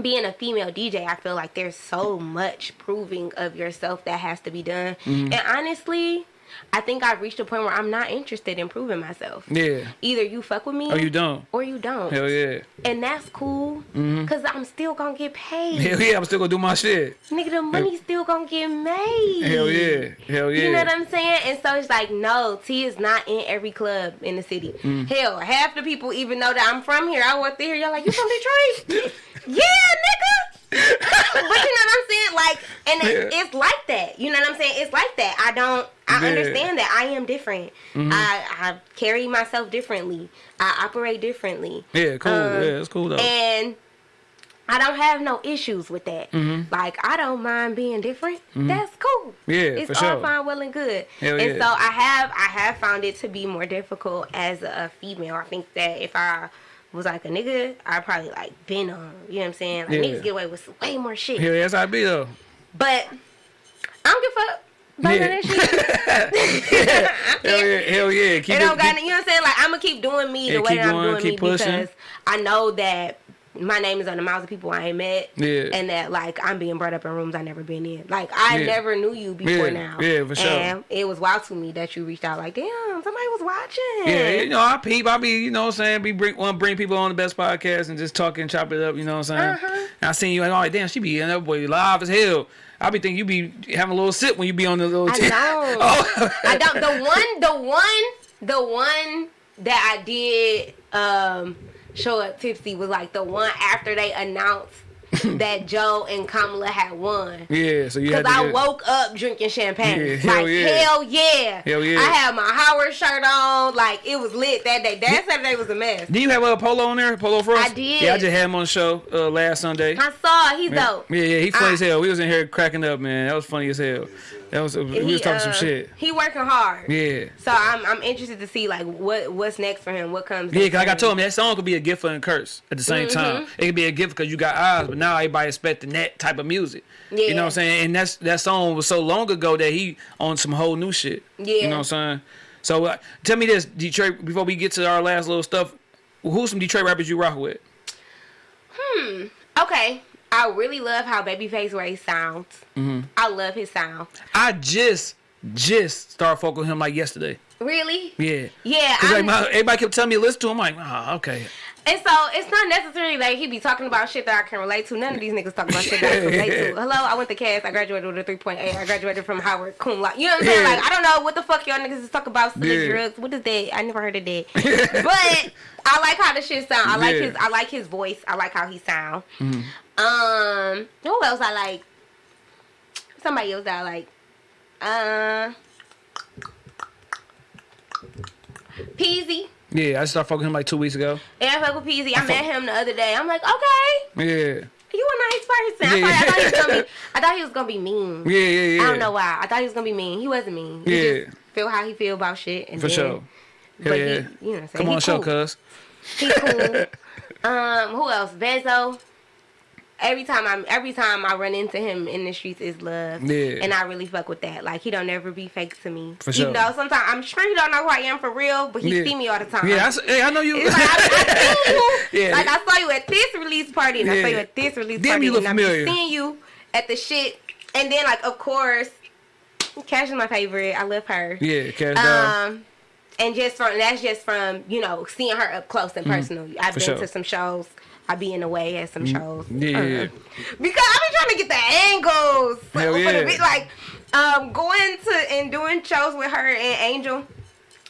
A: being a female DJ, I feel like there's so much proving of yourself that has to be done. Mm -hmm. And honestly, I think I've reached a point where I'm not interested in proving myself.
B: Yeah.
A: Either you fuck with me
B: or you don't.
A: Or you don't.
B: Hell yeah.
A: And that's cool. Mm-hmm. Cause I'm still gonna get paid.
B: Hell yeah, I'm still gonna do my shit.
A: Nigga, the money's still gonna get made.
B: Hell yeah. Hell yeah.
A: You know what I'm saying? And so it's like, no, T is not in every club in the city. Mm. Hell, half the people even know that I'm from here. I walk through here, Y'all like, you from Detroit? (laughs) yeah, nigga (laughs) but you know what I'm saying? Like, and it's, yeah. it's, like that. You know what I'm saying? It's like that. I don't. I yeah. understand that I am different. Mm-hmm. I, I carry myself differently. I operate differently.
B: Yeah, cool. Um, yeah, it's cool though.
A: And I don't have no issues with that. Mm-hmm. Like I don't mind being different. Mm-hmm. That's cool.
B: Yeah,
A: it's
B: for
A: all
B: sure.
A: fine, well and good.
B: Hell
A: and
B: yeah.
A: so I have I have found it to be more difficult as a female. I think that if I was like a nigga, I probably like been on. You know what I'm saying? Like
B: Yeah.
A: niggas get away with way more shit.
B: Hell yeah, that's how I be though.
A: But I don't give a fuck about
B: Yeah.
A: that shit. I (laughs)
B: Hell yeah, hell yeah. Keep
A: it
B: it,
A: don't got,
B: keep-
A: you know what I'm saying? Like I'm gonna keep doing me
B: Yeah,
A: the way that I'm doing me
B: pushing.
A: because I know that my name is on the mouths of people I ain't met.
B: Yeah.
A: And that like I'm being brought up in rooms I never been in. Like I
B: Yeah.
A: never knew you before
B: Yeah,
A: now.
B: yeah, for sure.
A: And it was wild to me that you reached out like, damn, somebody was watching.
B: Yeah, you know, I peep, I be, you know what I'm saying, be bring one bring people on the best podcast and just talk and chop it up, you know what I'm saying?
A: Uh-huh.
B: And I seen you like, oh damn, she be in that boy live as hell. I be thinking you be having a little sip when you be on the little
A: I know. (laughs)
B: oh.
A: I don't. The one, the one, the one that I did um, show up tipsy was like the one after they announced (laughs) that Joe and Kamala had won.
B: Yeah, so you
A: Because I
B: get-
A: woke up drinking champagne.
B: Yeah,
A: like,
B: hell yeah.
A: hell yeah.
B: Hell yeah.
A: I had my Howard shirt on. Like, it was lit that day. That Saturday was a mess.
B: Did you have a polo on there? Polo for us?
A: I did.
B: Yeah, I just had him on the show uh, last Sunday.
A: I saw. He's
B: Yeah,
A: dope.
B: yeah, yeah, he funny
A: I-
B: as hell. We was in here cracking up, man. That was funny as hell. That was we
A: He,
B: was talking some
A: uh,
B: shit.
A: He working hard.
B: Yeah.
A: So I'm I'm interested to see like what what's next for him. What comes.
B: Yeah, cause like I told him that song could be a gift and a curse at the same
A: Mm-hmm.
B: time. It could be a gift because you got eyes, but now everybody expecting that type of music.
A: Yeah.
B: You know what I'm saying? And that's that song was so long ago that he on some whole new shit.
A: Yeah.
B: You know what I'm saying? So uh, tell me this, Detroit. Before we get to our last little stuff, who's some Detroit rappers you rock with? Hmm.
A: Okay. I really love how Babyface Ray sounds.
B: Mm-hmm.
A: I love his sound.
B: I just just started fucking with him like yesterday.
A: Really?
B: Yeah.
A: Yeah.
B: Cause like my, everybody kept telling me to listen to him. I'm like, oh, okay.
A: and so it's not necessarily like he be talking about shit that I can relate to. None of these niggas talk about shit that I can relate to. (laughs) Hello, I went to Cass. I graduated with a 3.8. I graduated from Howard cum laude. You know what I'm saying? Like I don't know what the fuck y'all niggas is talking about
B: Yeah.
A: drugs. What is that? I never heard of that. (laughs) but I like how the shit sound. I like
B: Yeah.
A: his. I like his voice. I like how he sound.
B: Mm-hmm.
A: Um, who else I like? Somebody else that I like. Uh, Peezy.
B: Yeah, I started fucking him like two weeks ago.
A: Yeah, I fuck with Peezy. I,
B: fuck-
A: met him the other day. I'm like, okay,
B: Yeah.
A: you a nice person.
B: Yeah.
A: I, thought, I thought he was gonna be. (laughs) I thought he was gonna be mean.
B: Yeah, yeah, yeah.
A: I don't know why. I thought he was gonna be mean. He wasn't mean. He
B: Yeah.
A: just feel how he feel about shit. And
B: For
A: then,
B: sure.
A: But
B: Hell
A: he,
B: yeah.
A: you know what I'm saying?
B: Come on, show,
A: cool.
B: cuz.
A: He cool. (laughs) um, who else? Vezzo. Every time I'm, every time I run into him in the streets is love,
B: Yeah.
A: and I really fuck with that. Like he don't ever be fake to me.
B: For sure.
A: Even though sometimes I'm sure he don't know who I am for real, but he
B: Yeah.
A: see me all the time.
B: Yeah, I, hey, I know you.
A: It's like, I, I (laughs) you.
B: Yeah.
A: Like I saw you at this release party, and I saw you at this release
B: Damn,
A: party,
B: you look
A: and I'm
B: familiar.
A: seeing you at the shit. And then, like, of course, Cash is my favorite. I love her.
B: yeah, cash.
A: Um, and just from that's just from you know seeing her up close and personal. I've
B: Mm-hmm.
A: Been
B: sure. Mm-hmm.
A: to some shows. I be in the way at some shows.
B: Yeah, yeah.
A: Because I be trying to get the angles.
B: Hell yeah.
A: bit- like um, going to and doing shows with her and Angel.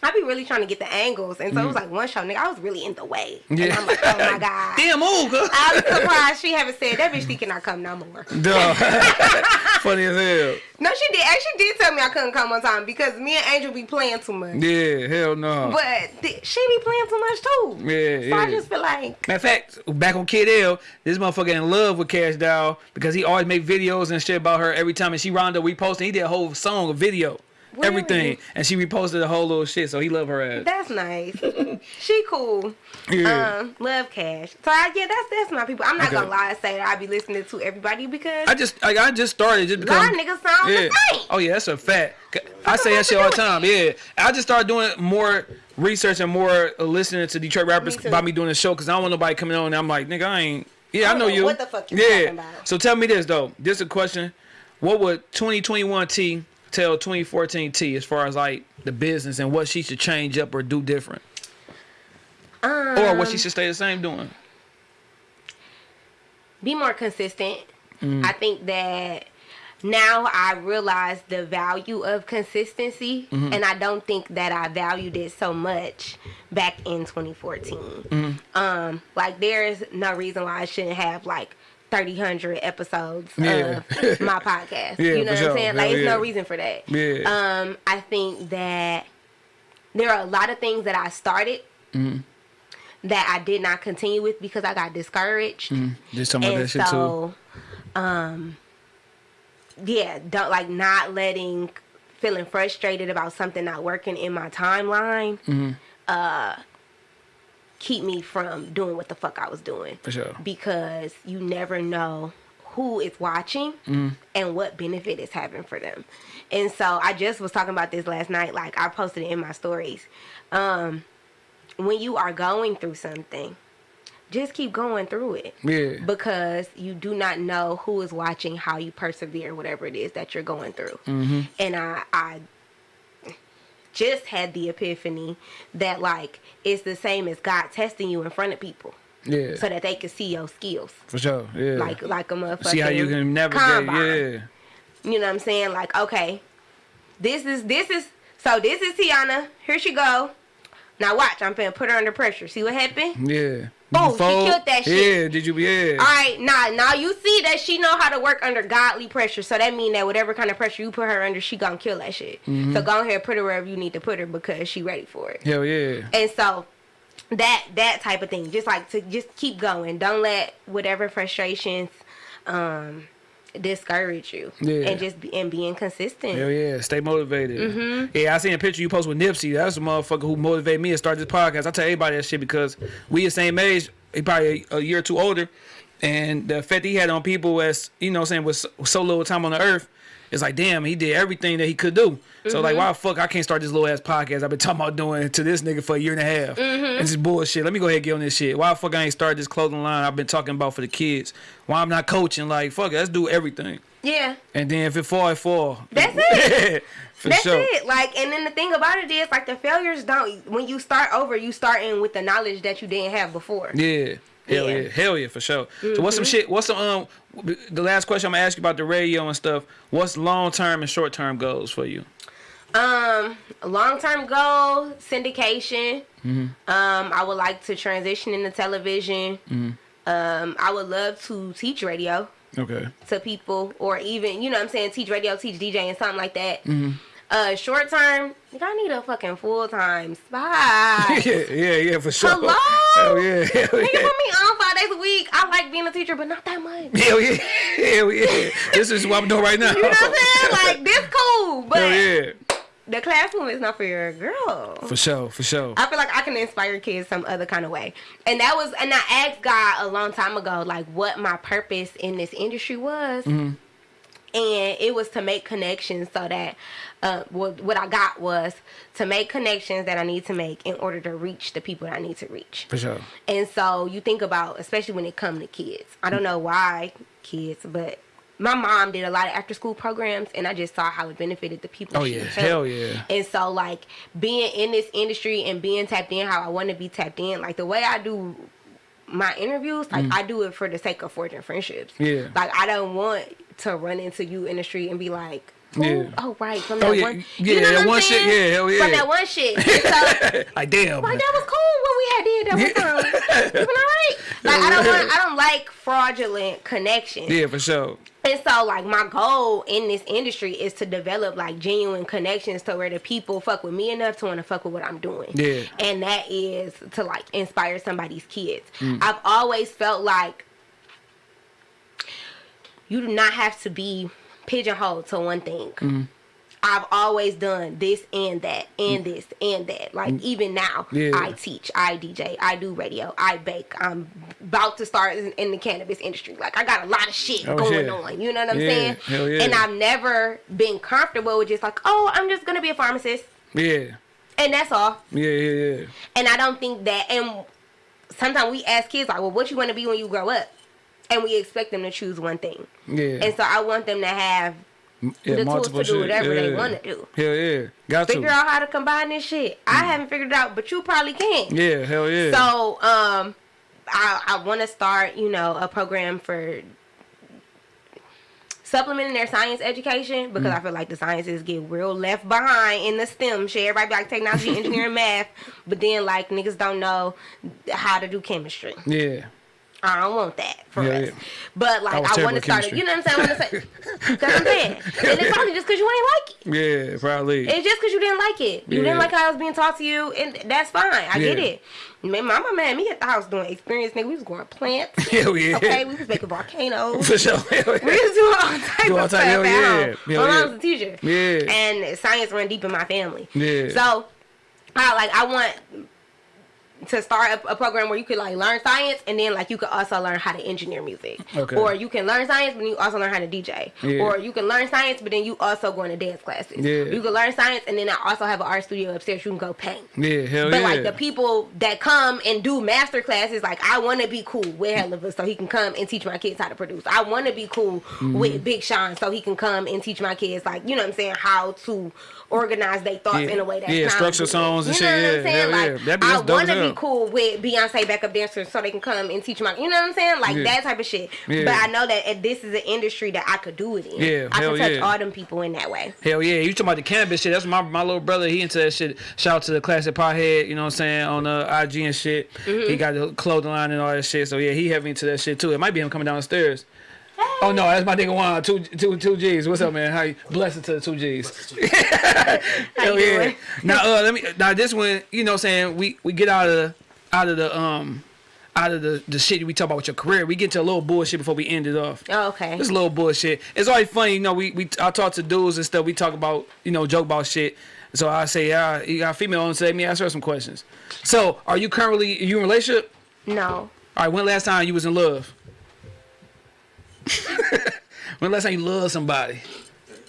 A: I be really trying to get the angles, and so it was mm. like one show, nigga. I was really in the way, and.
B: Yeah.
A: I'm like, oh my (laughs) god.
B: Damn, move, girl.
A: I was surprised she haven't said that bitch. She cannot come no more. (laughs)
B: Duh. (laughs) Funny as hell.
A: No, she did. Actually, did tell me I couldn't come one time because me and Angel be playing too much.
B: Yeah, hell no.
A: But she be playing too much too.
B: Yeah,
A: So I just feel like
B: Matter of fact, back on Kid L, this motherfucker in love with Cash Doll because he always make videos and shit about her every time. And she round up reposting. He did a whole song, a video,
A: Really?
B: everything, and she reposted the whole little shit. So he love her ass.
A: that's nice. (laughs) she cool.
B: Yeah.
A: Um, love Cash. So I, yeah, that's that's my people. I'm not
B: Okay.
A: gonna lie and say that I be listening to everybody because
B: I just, like, I just started just
A: a
B: because.
A: lot niggas sound
B: yeah.
A: the same.
B: Oh yeah, that's a fact. I say that shit all the time. Yeah, I just started doing more research and more uh, listening to Detroit rappers
A: Me
B: by me doing the show because I don't want nobody coming on and I'm like, nigga, I ain't. Yeah, I
A: don't
B: know
A: know
B: you.
A: what the fuck you
B: yeah.
A: talking about.
B: So tell me this though. This is a question. What would 2021 T tell 2014 T as far as like the business and what she should change up or do different,
A: Um,
B: or what she should stay the same doing?
A: be more consistent.
B: Mm.
A: I think that now I realize the value of consistency,
B: Mm-hmm.
A: and I don't think that I valued it so much back in 2014.
B: Mm-hmm.
A: Um, like there's no reason why I shouldn't have like 30, 100 episodes
B: Yeah.
A: of (laughs) my podcast.
B: Yeah,
A: you know what I'm saying? Like, there's
B: yeah.
A: no reason for that.
B: Yeah.
A: Um, I think that there are a lot of things that I started.
B: Mm-hmm.
A: That I did not continue with because I got discouraged
B: Just talking about
A: and
B: that shit too.
A: um yeah don't like not letting feeling frustrated about something not working in my timeline
B: Mm-hmm.
A: uh keep me from doing what the fuck i was doing
B: For sure.
A: because you never know who is watching
B: Mm-hmm.
A: and what benefit it's having for them and so i just was talking about this last night like i posted it in my stories um when you are going through something just keep going through it
B: Yeah.
A: because you do not know who is watching how you persevere whatever it is that you're going through and i i just had the epiphany that like it's the same as god testing you in front of people
B: Yeah.
A: so that they can see your skills
B: For sure. Yeah.
A: like like a motherfucker
B: See how you can navigate. Yeah.
A: you know what i'm saying like okay this is this is so this is tiana here she go now watch i'm finna put her under pressure see what happened
B: Yeah.
A: Oh,
B: You
A: she killed that shit.
B: Yeah. Did you? Yeah.
A: All right, now now you see that she know how to work under godly pressure. So that mean that whatever kind of pressure you put her under, she gonna kill that shit.
B: Mm-hmm.
A: So go ahead, put her wherever you need to put her because she ready for it.
B: Hell yeah.
A: And so that that type of thing, just like to just keep going. Don't let whatever frustrations um discourage you.
B: Yeah.
A: And just be, and being consistent.
B: Hell yeah, stay motivated.
A: Mm-hmm.
B: Yeah, I seen a picture you post with Nipsey. That's the motherfucker who motivated me to start this podcast. I tell everybody that shit because we the same age. He probably a, a year or two older, and the effect he had on people as you know, saying with so, so little time on the earth. It's like, damn, he did everything that he could do. So
A: Mm-hmm.
B: like, why the fuck I can't start this little ass podcast I've been talking about doing to this nigga for a year and a half.
A: Mm-hmm.
B: It's just bullshit. Let me go ahead and get on this shit. Why the fuck I ain't started this clothing line I've been talking about for the kids? Why I'm not coaching? Like, fuck it, let's do everything.
A: Yeah.
B: And then if it fall, it fall.
A: That's (laughs) it.
B: For
A: That's
B: sure.
A: it. Like, and then the thing about it is, like, the failures don't. When you start over, you starting with the knowledge that you didn't have before.
B: Yeah. Hell yeah.
A: Yeah.
B: Hell yeah, for sure. So what's some shit? What's some um? The last question I'm gonna ask you about the radio and stuff. What's long term and short term goals for you?
A: Um, long term goal syndication.
B: Mm-hmm.
A: Um, I would like to transition into television.
B: Mm-hmm.
A: Um, I would love to teach radio
B: Okay.
A: to people, or even you know what I'm saying teach radio, teach DJ, and something like that. Uh, short term, I need a fucking full time spot. (laughs)
B: yeah, yeah, yeah, for sure.
A: Hello?
B: Hell yeah. Hell
A: Nigga put
B: yeah.
A: me on five days a week. I like being a teacher, but not that much.
B: Hell yeah. Hell yeah. This is what I'm doing right now.
A: You know what I'm saying? Like this cool, but
B: Hell yeah.
A: the classroom is not for your girl.
B: For sure. For sure.
A: I feel like I can inspire kids some other kind of way. And that was, and I asked God a long time ago, like what my purpose in this industry was.
B: Mm-hmm.
A: And it was to make connections so that uh, what, what I got was to make connections that I need to make in order to reach the people that I need to reach.
B: For sure.
A: And so you think about, especially when it comes to kids. I don't know why kids, but my mom did a lot of after school programs, and I just saw how it benefited the people.
B: Oh yeah. Hell yeah.
A: And so, like, being in this industry and being tapped in how I want to be tapped in, like, the way I do my interviews, like, I do it for the sake of forging friendships.
B: Mm. Yeah.
A: Like, I don't want to run into you in the street and be like,
B: Yeah.
A: Oh right, from that
B: Oh, yeah.
A: one.
B: Yeah,
A: you know
B: that one shit, yeah, hell yeah.
A: From that one shit. So, (laughs)
B: like damn.
A: like that was cool when we had did that one time. (laughs) You been alright? Like I don't (laughs) want. I don't like fraudulent connections.
B: Yeah, for sure.
A: And so, like, my goal in this industry is to develop like genuine connections to where the people fuck with me enough to want to fuck with what I'm doing.
B: Yeah.
A: And that is to like inspire somebody's kids.
B: Mm.
A: I've always felt like you do not have to be pigeonholed to one thing.
B: Mm.
A: I've always done this and that and this and that. Like even now,
B: Mm. Yeah.
A: I teach, I DJ, I do radio, I bake. I'm about to start in, in the cannabis industry. Like I got a lot of shit
B: Oh,
A: going
B: yeah.
A: on. You know what I'm
B: Yeah,
A: saying? And I've never been comfortable with just like, oh, I'm just gonna be a pharmacist,
B: Yeah.
A: and that's all.
B: Yeah, yeah, yeah.
A: And I don't think that. And sometimes we ask kids like, well, what you want to be when you grow up, and we expect them to choose one thing.
B: Yeah.
A: And so I want them to have
B: yeah,
A: the tools to do whatever they want to do.
B: Hell yeah. Got
A: Figure
B: to.
A: out how to combine this shit. I haven't figured it out, but you probably can.
B: Yeah, hell yeah.
A: So, um, I I want to start, you know, a program for supplementing their science education because
B: Mm.
A: I feel like the sciences get real left behind in the STEM shit. Everybody be like technology, (laughs) engineering, math, but then like niggas don't know how to do chemistry.
B: yeah.
A: I don't want that for
B: Yeah,
A: us.
B: yeah.
A: But like
B: I
A: I, want to start it. You know what I'm saying? I want to say that's what I'm saying. (laughs) And it's probably just because you ain't like it.
B: Yeah, probably.
A: It's just because you didn't like it. You
B: Yeah.
A: didn't like how I was being taught to you, and that's fine. I get it. Man, mama man, me at the house doing experience, nigga. We was growing plants. (laughs)
B: Hell yeah.
A: Okay, we was making volcanoes.
B: For sure. Hell
A: We was doing all types (laughs)
B: Do
A: of stuff
B: hell
A: at
B: yeah.
A: home.
B: Hell
A: My
B: yeah.
A: mom was a teacher.
B: Yeah.
A: And science run deep in my family.
B: Yeah.
A: So, I like I want to start a, a program where you could like learn science and then like you could also learn how to engineer music.
B: Okay.
A: Or you can learn science but you also learn how to DJ.
B: Yeah.
A: Or you can learn science but then you also go into dance classes.
B: Yeah.
A: You can learn science and then I also have an art studio upstairs you can go paint.
B: Yeah, hell
A: But
B: yeah.
A: like the people that come and do master classes, like I want to be cool with Helluva so he can come and teach my kids how to produce. I want to be cool
B: Mm-hmm.
A: with Big Sean so he can come and teach my kids, like you know what I'm saying, how to organize their thoughts
B: Yeah.
A: in a way that
B: Yeah, structure songs and
A: you know
B: shit,
A: What I'm
B: yeah,
A: saying?
B: hell
A: like
B: yeah. Be-
A: I want to be cool with Beyonce backup dancers so they can come and teach my, you know what I'm saying, like
B: Yeah.
A: that type of shit.
B: Yeah.
A: But I know that this is an industry that I could do it in.
B: Yeah,
A: I can touch
B: yeah.
A: all them people in that way.
B: Hell yeah, you talking about the cannabis shit? That's my my little brother. He into that shit. Shout out to the classic pothead. You know what I'm saying on uh, IG and shit.
A: Mm-hmm.
B: He got the clothing line and all that shit. So yeah, he heavy into that shit too. It might be him coming down the stairs. Oh no, that's my nigga Juan. Two two two G's. What's up, man? How you blessed to the two G's? (laughs) Hell
A: you
B: yeah.
A: doing?
B: Now uh let me now this one, you know what I'm saying, we we get out of the out of the um out of the the shit we talk about with your career. We get to a little bullshit before we end it off.
A: Oh, okay.
B: It's a little bullshit. It's always funny, you know. We we I talk to dudes and stuff. We talk about you know joke about shit. So I say, yeah, you got a female on. Say, let me ask her some questions. So, are you currently are you in a relationship?
A: No.
B: All right. When last time you was in love? (laughs) when last time you loved somebody?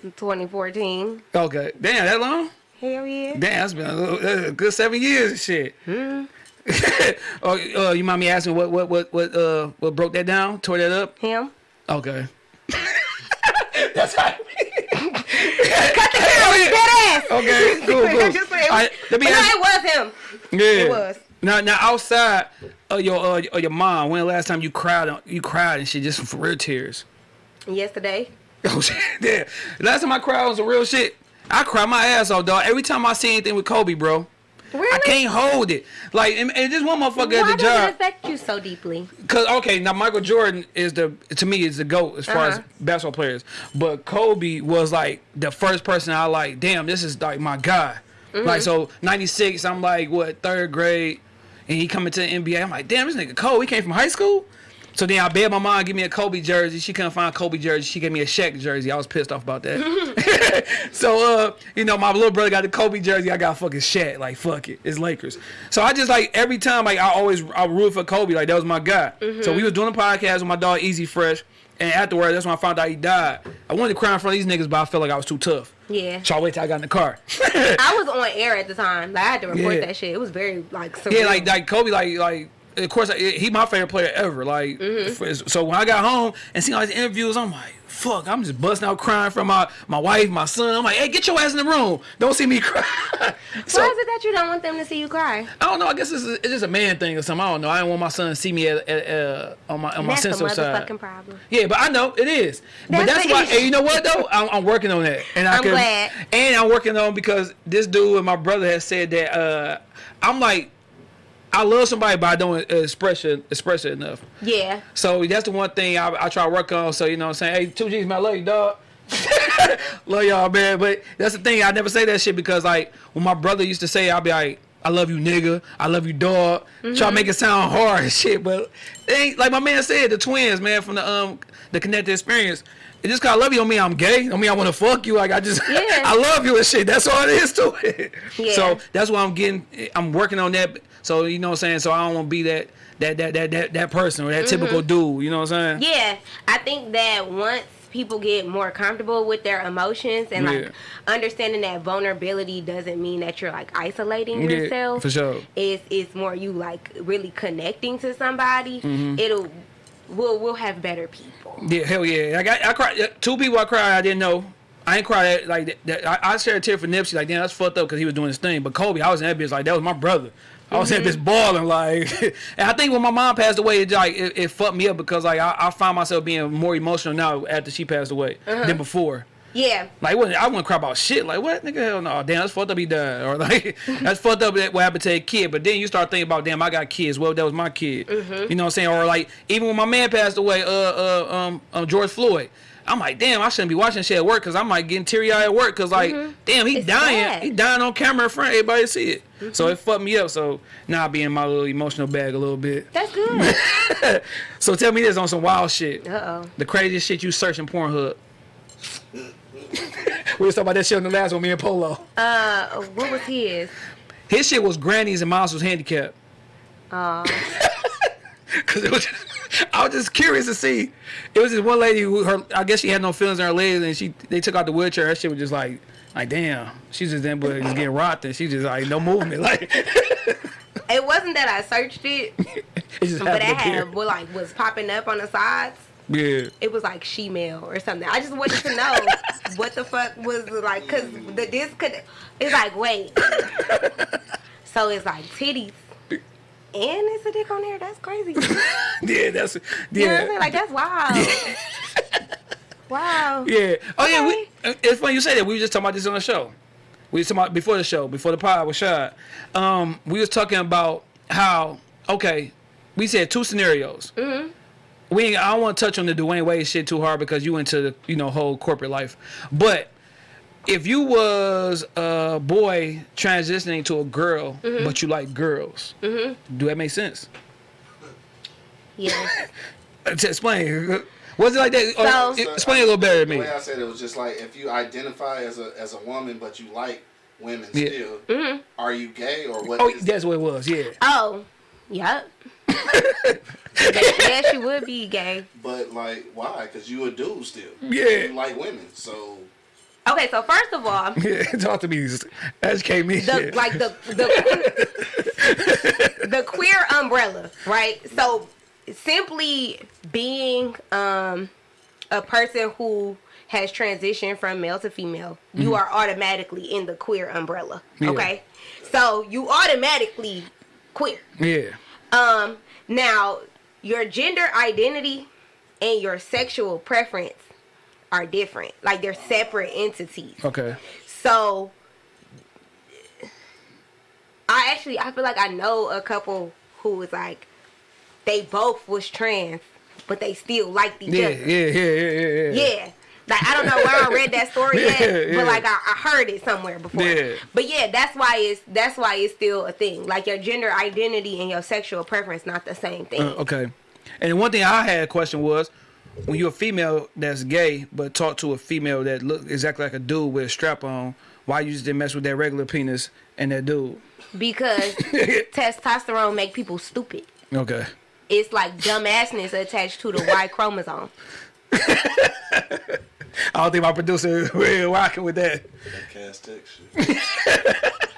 A: 2014.
B: Okay. Damn, that long?
A: Hell yeah.
B: Damn, that's been a, little, uh, good seven years and shit.
A: Hmm. (laughs)
B: oh, uh, you mind me asking what what what what uh what broke that down? Tore that up?
A: Him.
B: Okay. (laughs) that's how.
A: Dead ass.
B: Okay, cool, cool.
A: Just say it was-
B: All right, let me
A: but no, it was him.
B: Yeah.
A: It was.
B: Now, now outside of your uh, of your mom, when the last time you cried? You cried and shit, just for real tears.
A: Yesterday. (laughs)
B: Oh shit, yeah. Last time I cried was some real shit. I cry my ass off, dog. Every time I see anything with Kobe, bro,
A: Really?
B: I can't hold it. Like, and, and just one motherfucker
A: Why
B: at the
A: does it affect you so deeply?
B: Cause okay, now Michael Jordan is the to me is the goat as far as
A: Uh-huh.
B: basketball players, but Kobe was like the first person I like. Damn, this is like my guy.
A: Mm-hmm.
B: Like so, '96, I'm like what third grade, and he coming to the NBA. I'm like, damn, this nigga Kobe. He came from high school. So then I begged my mom give me a Kobe jersey. She couldn't find a Kobe jersey. She gave me a Shaq jersey. I was pissed off about that. (laughs) (laughs) so uh, you know, my little brother got the Kobe jersey. I got fucking Shaq. Like fuck it, it's Lakers. So I just like every time like I always I root for Kobe. Like that was my guy. So we was doing a podcast with my dog Easy Fresh, and afterwards that's when I found out he died. I wanted to cry in front of these niggas, but I felt like I was too tough.
A: Yeah.
B: So I wait till I got in the car. (laughs)
A: I was on air at the time. Like, I had to report
B: Yeah.
A: that shit. It was very like surreal.
B: yeah, like like Kobe, like like of course, he my favorite player ever. Like,
A: Mm-hmm.
B: so when I got home and seen all these interviews, I'm like, fuck, I'm just busting out crying from my my wife, my son. I'm like, hey, get your ass in the room. Don't see me cry. (laughs) so
A: Why is it that you don't want them to see you cry?
B: I don't know. I guess it's, it's just a man thing or something. I don't know. I don't want my son to see me at, at, uh, on my on my
A: That's a
B: sensitive side.
A: motherfucking problem.
B: Yeah, but I know it is. but
A: That's
B: that's why.
A: issue.
B: And you know what though? I'm, I'm working on that, and I
A: I'm
B: can,
A: glad.
B: And I'm working on because this dude and my brother has said that uh, I'm like, I love somebody, but I don't express it express it enough.
A: Yeah.
B: So that's the one thing I, I try to work on. So you know, what I'm saying, hey, two G's, man, I love you, dog. (laughs) love y'all, man. But that's the thing. I never say that shit because like when my brother used to say, I'll be like. I love you, nigga. I love you, dog. Try to make it sound hard and shit, but ain't like my man said. The twins, man, from the um the connected experience. It just cause I love you don't mean I'm gay. I mean I want to fuck you. Like I just (laughs)
A: Yeah.
B: I love you and shit. That's all it is to it.
A: Yeah.
B: So that's why I'm getting. I'm working on that. So you know what I'm saying. So I don't want to be that that that that that that person or that typical dude. You know what I'm saying?
A: Yeah, I think that once people get more comfortable with their emotions and
B: Yeah.
A: like understanding that vulnerability doesn't mean that you're like isolating
B: Yeah,
A: yourself.
B: for sure.
A: It's it's more you like really connecting to somebody.
B: Mm-hmm.
A: It'll we'll we'll have better people.
B: Yeah, hell yeah. Like I, I cried. Two people I cried. I didn't know. I ain't cried like that. that I, I shared a tear for Nipsey. Like damn, that's fucked up because he was doing his thing. But Kobe, I was in that bitch like that was my brother. I was that bitch balling like, (laughs) and I think when my mom passed away, it like it, it fucked me up because like I, I find myself being more emotional now after she passed away than before.
A: Yeah.
B: Like, what, I wouldn't cry about shit. Like, what? Nigga, hell no. Damn, that's fucked up he died. Or, like, (laughs) that's fucked up that what happened to a kid. But then you start thinking about, damn, I got kids. Well, that was my kid.
A: Mm-hmm.
B: You know what I'm saying? Or, like, even when my man passed away, uh, uh, um, um George Floyd, I'm like, damn, I shouldn't be watching shit at work because I'm, like, getting teary eyed at work because, like, damn, he
A: Mm-hmm. It's
B: dying.
A: sad.
B: He dying on camera in front of everybody to see it. So it fucked me up. So now I be in my little emotional bag a little bit.
A: That's good. (laughs)
B: So tell me this on some wild shit.
A: Uh oh.
B: The craziest shit you search in Pornhub. (laughs) we was talking about that shit in the last one, me and Polo.
A: Uh, what was his?
B: His shit was grannies and moms was handicapped.
A: Uh, (laughs)
B: Cause it was, I was just curious to see. It was this one lady who her, I guess she had no feelings in her legs, and she they took out the wheelchair. Her shit was just like, like damn, she's just then but just getting rocked, and she just like no movement, (laughs) like
A: it wasn't that I searched it, (laughs)
B: it
A: but it
B: happened to appear.
A: had what like was popping up on the sides.
B: Yeah,
A: It was like she-mail or something. I just wanted to know (laughs) what the fuck was like, cause the disc could. It's like wait, so it's like titties, and it's a dick on there. That's crazy. You
B: yeah, that's
A: know what I'm saying?
B: yeah,
A: Like that's wild. Wow.
B: yeah. Oh yeah, we, it's funny you say that. We were just talking about this on the show. We was talking about before the show, before the pod was shot. Um, we was talking about how okay, we said two scenarios. Mm-hmm. We I don't want to touch on the Dwyane Wade shit too hard because you into the you know whole corporate life, but if you was a boy transitioning to a girl,
A: Mm-hmm.
B: but you like girls, do that make sense?
A: Yeah.
B: Uh, (laughs) to explain. Was it like that? Or-
A: So-
B: explain a little better to
C: The
B: me.
C: way I said it was just like if you identify as a as a woman but you like women
B: Yeah.
C: still,
A: Mm-hmm.
C: are you gay or what?
B: Oh,
C: is-
B: that's what it was. Yeah.
A: Oh. (laughs) Yep. yes, you would be gay.
C: But like, why? Because you a dude still.
B: Yeah.
C: You like women, so
A: Okay, so first of all, (laughs)
B: Yeah, talk to me. Educate me.
A: the like the the (laughs) the queer umbrella, right? So simply being um a person who has transitioned from male to female, you are automatically in the queer umbrella.
B: Yeah.
A: Okay? So you automatically queer.
B: yeah.
A: Um now your gender identity and your sexual preference are different. Like they're separate entities.
B: Okay.
A: So I actually I feel like I know a couple who was like they both was trans, but they still liked each
B: Yeah,
A: other.
B: yeah, yeah, yeah, yeah.
A: Yeah. Like I don't know where I read that story (laughs)
B: Yeah,
A: at,
B: yeah.
A: but like I, I heard it somewhere before.
B: Yeah.
A: But yeah, that's why it's that's why it's still a thing. Like your gender identity and your sexual preference not the same thing.
B: Uh, okay. And one thing I had a question was, when you're a female that's gay, but talk to a female that look exactly like a dude with a strap on, why you just didn't mess with that regular penis and that dude?
A: Because (laughs) testosterone make people stupid.
B: Okay.
A: It's like dumbassness attached to the Y chromosome. (laughs)
B: I don't think my producer (laughs) is real rocking with that.
C: that Cass Tech shit. (laughs)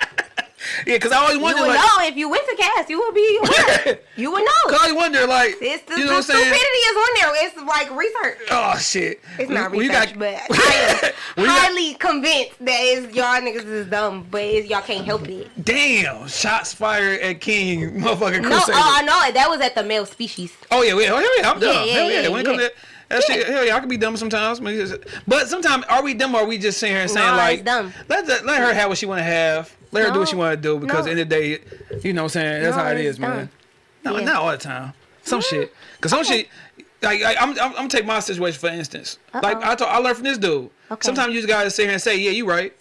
B: yeah, cause I always
A: You
B: wonder
A: would
B: like,
A: know if you went to Cass. You would be (laughs) aware. you would know.
B: cause I always wonder like,
A: It's the,
B: you know
A: the
B: what I'm saying?
A: stupidity is on there. It's like research.
B: Oh shit!
A: It's not
B: you
A: research,
B: got-
A: but I am (laughs)
B: you got-
A: highly convinced that it's, y'all niggas is dumb, but it's, y'all can't help it.
B: Damn! Shots fired at King, motherfucking
A: No,
B: Crusader.
A: Uh, oh, I know. That was at the male species.
B: Oh yeah, yeah, oh, yeah, I'm
A: Yeah,
B: dumb.
A: yeah,
B: hell yeah.
A: yeah,
B: When it comes to that shit, hell yeah, I can be dumb sometimes. But sometimes, are we dumb or are we just sitting here and saying like, let the- let her have what she want to have, let her do what she want to do because
A: no.
B: at the the day, you know what I'm saying? That's
A: No,
B: how
A: it's
B: is, man. No,
A: Yeah.
B: not all the time. Some shit, cause some shit. Like, like I'm, I'm, I'm gonna take my situation for instance. Like
A: Uh-oh.
B: I told, I learned from this dude.
A: Okay.
B: Sometimes you just gotta sit here and say, yeah, you right.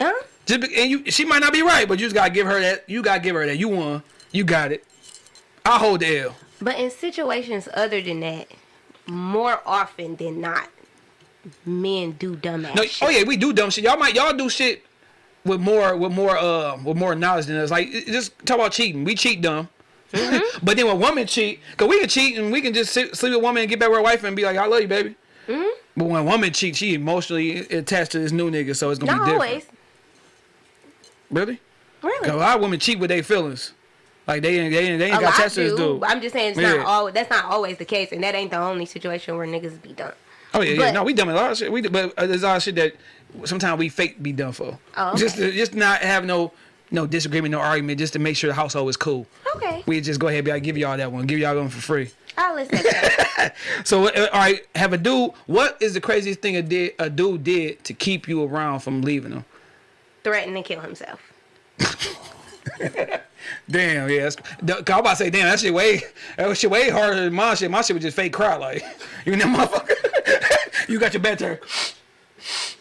A: Huh?
B: Just be, and you, she might not be right, but you just gotta give her that. You gotta give her that. You won. You got it. I hold the L.
A: But in situations other than that, more often than not, men do dumbass
B: No, oh,
A: shit.
B: oh yeah, we do dumb shit. Y'all might y'all do shit with more with more uh with more knowledge than us. Like just talk about cheating. We cheat dumb.
A: Mm-hmm.
B: but then when women cheat, cause we can cheat and we can just sit, sleep with a woman and get back with our wife and be like, I love you, baby.
A: Mm-hmm.
B: But when a woman cheats, she emotionally attached to this new nigga, so it's gonna
A: Not
B: be different.
A: always.
B: Really?
A: Really.
B: A lot of women cheat with their feelings. Like they ain't they ain't, they ain't got
A: lot
B: attached to this dude.
A: I'm just saying it's
B: Yeah.
A: not all. That's not always the case, and that ain't the only situation where niggas be dumb.
B: Oh yeah, yeah. No, we dumb a lot of shit. We but uh, there's a lot of shit that sometimes we fake be done for.
A: Oh, okay.
B: Just to, just not have no no disagreement, no argument, just to make sure the household is cool.
A: Okay,
B: We just go ahead and be like, give y'all that one, give y'all one for free.
A: I'll listen. (laughs)
B: So uh, all right, have a dude. What is the craziest thing a did a dude did to keep you around from leaving him?
A: Threaten to kill himself. (laughs)
B: Damn, yeah. That's, the, 'cause I'm about to say, damn, that shit way that shit way harder than my shit. My shit was just fake cry, like (laughs) you know, motherfucker. you got your bad turn.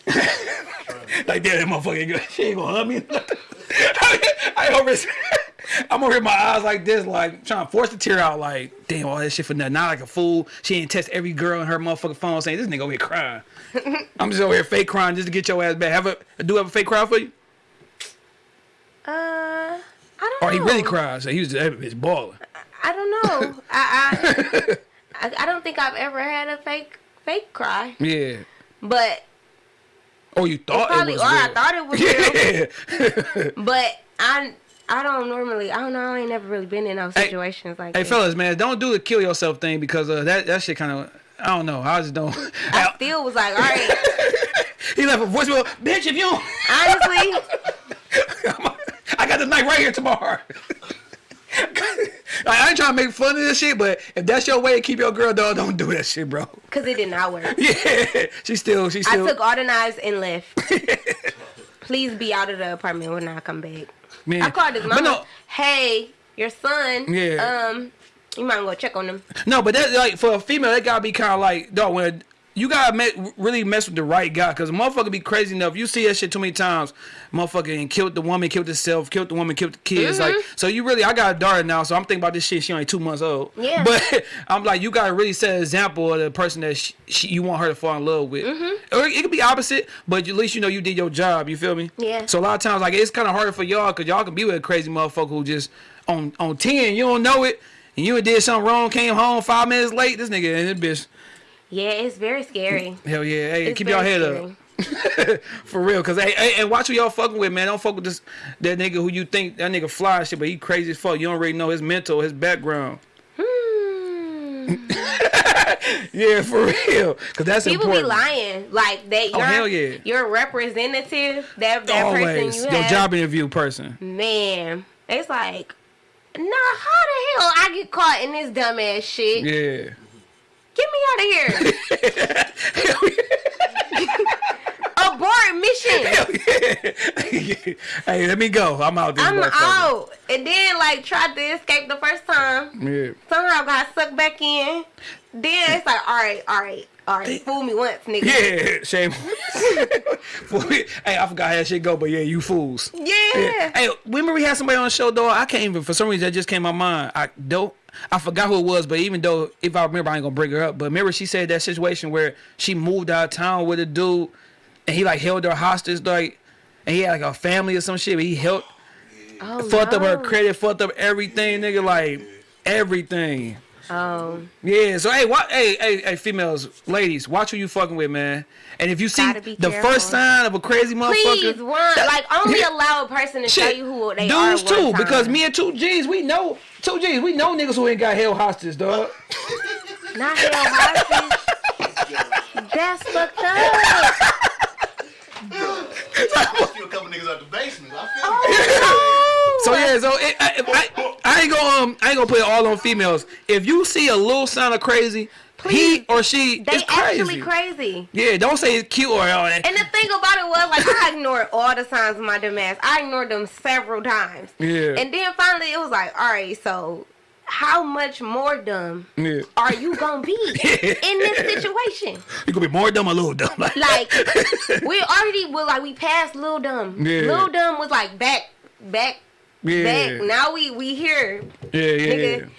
B: Like damn, that motherfucker, she ain't gonna hug me. (laughs) I over, I'm over here, my eyes like this, like trying to force the tear out, like damn, all that shit for nothing. Not like a fool. She ain't text every girl in her motherfucking phone saying this nigga over here crying. (laughs) I'm just over here fake crying just to get your ass back. Have a do have a fake cry for you?
A: Uh, I don't know.
B: Or
A: know.
B: he really cried? So he was just balling.
A: I don't know. (laughs) I, I I I don't think I've ever had a fake fake cry,
B: Yeah.
A: but
B: Or you thought
A: probably
B: it
A: or
B: was
A: I
B: real.
A: thought it was real. (laughs)
B: Yeah. (laughs)
A: But I I don't normally I don't know I ain't never really been in those
B: Hey-
A: situations like
B: hey,
A: that.
B: fellas, man, don't do the kill yourself thing because uh, that that shit kind of I don't know. I just don't.
A: I (laughs) still was like, all right.
B: he left a voicemail, bitch. If you, don't,
A: Honestly,
B: I got the knife right here tomorrow. I ain't trying to make fun of this shit, but if that's your way to keep your girl dog, don't do that shit, bro.
A: because it did not work. (laughs)
B: Yeah, she still, she still.
A: I took all the knives and left. (laughs) Please be out of the apartment when I come back.
B: man.
A: I called his mom.
B: no,
A: Hey, your son.
B: Yeah.
A: Um, you might go check on him.
B: No, but that like for a female, that gotta be kind of like dog. When you gotta me- really mess with the right guy, cause a motherfucker be crazy enough. You see that shit too many times. Motherfucker and killed the woman, killed himself, killed the woman, killed the kids. Like mm-hmm. so, you really. I got a daughter now, so I'm thinking about this shit. She only two months old.
A: Yeah.
B: But (laughs) I'm like, you gotta really set an example of the person that she, she, you want her to fall in love with. Mm-hmm. Or it could be opposite, but at least you know you did your job. You feel me?
A: Yeah.
B: So a lot of times, like it's kind of harder for y'all, cause y'all can be with a crazy motherfucker who just on on ten, you don't know it. And you did something wrong, came home five minutes late. This nigga and this bitch,
A: Yeah, it's very scary.
B: hell yeah, hey,
A: It's
B: keep y'all head
A: scary.
B: up (laughs) for real. Cause hey, hey, and watch who y'all fucking with, man. Don't fuck with this that nigga who you think that nigga fly shit, but he crazy as fuck. You don't really know his mental, his background.
A: Hmm. (laughs)
B: Yeah, for real. Cause that's
A: People
B: important.
A: be lying like that.
B: Oh,
A: You're,
B: hell yeah.
A: Your representative, that that
B: Always
A: person you
B: your
A: have,
B: job interview person.
A: man. It's like, nah. How the hell I get caught in this dumbass shit?
B: Yeah.
A: Get me out of here. (laughs) Abort mission.
B: hey, let me go. I'm out this
A: I'm out. And then like tried to escape the first time.
B: Yeah.
A: Somehow got sucked back in. Then it's like, all right, all right, all right. Fool me once, nigga.
B: Yeah, shame. (laughs) hey, I forgot how that shit go, but yeah, you fools.
A: Yeah.
B: Hey, remember we had somebody on the show, though? I can't even, for some reason, that just came to my mind. I don't, I forgot who it was, but even though, if I remember, I ain't gonna bring her up. But remember, she said that situation where she moved out of town with a dude, and he like held her hostage, like, and he had like a family or some shit, but he held,
A: Oh,
B: fucked up her credit, fucked up everything, nigga, like, everything.
A: Um,
B: Yeah, so hey, what? Hey, hey, hey, females, ladies, watch who you fucking with, man. And if you see the
A: careful.
B: first sign of a crazy motherfucker,
A: please, one like only (laughs) allow a person to show
B: shit,
A: you who they are.
B: dudes
A: one
B: too,
A: time.
B: because me and two G's, we know two G's, we know niggas who ain't got held hostage, dog. (laughs)
A: not held hostage. That's fucked up. (laughs)
D: I feel a couple niggas out the basement. I feel
A: Oh,
B: So yeah, so it, I, I, I ain't gonna um, I ain't gonna put it all on females. If you see a little sign of crazy,
A: Please.
B: he or she
A: they
B: is crazy.
A: actually crazy.
B: Yeah, don't say it's cute or all that.
A: And the thing about it was, like, I ignored all the signs of my dumb ass. I ignored them several times.
B: Yeah.
A: And then finally, it was like, all right, so how much more dumb
B: yeah.
A: are you gonna be (laughs) in this situation?
B: You gonna be more dumb or little dumb. Like, (laughs)
A: Like, we already were like, we passed little Dumb.
B: Yeah.
A: Lil Dumb was like back, back,
B: yeah.
A: back. Now we we here,
B: yeah, yeah,
A: nigga.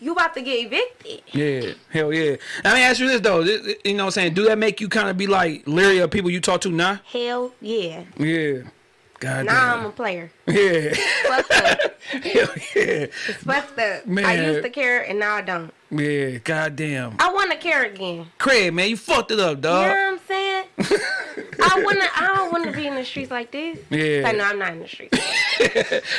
A: You about to get evicted?
B: yeah. Hell yeah. Let me ask you this though. This- You know what I'm saying? Do that make you kind of be like leery of people you talk to now?
A: Hell yeah.
B: Yeah. God damn.
A: Now I'm a player.
B: Yeah.
A: Fucked up. (laughs)
B: Hell yeah.
A: It's fucked up. I used to care and now I don't.
B: Yeah. God damn.
A: I want to care again.
B: Craig, man, you fucked it up, dog.
A: You know what I'm saying? (laughs) I wanna. I don't want to be in the streets like this.
B: Yeah.
A: Like, no, I'm not in the streets. (laughs)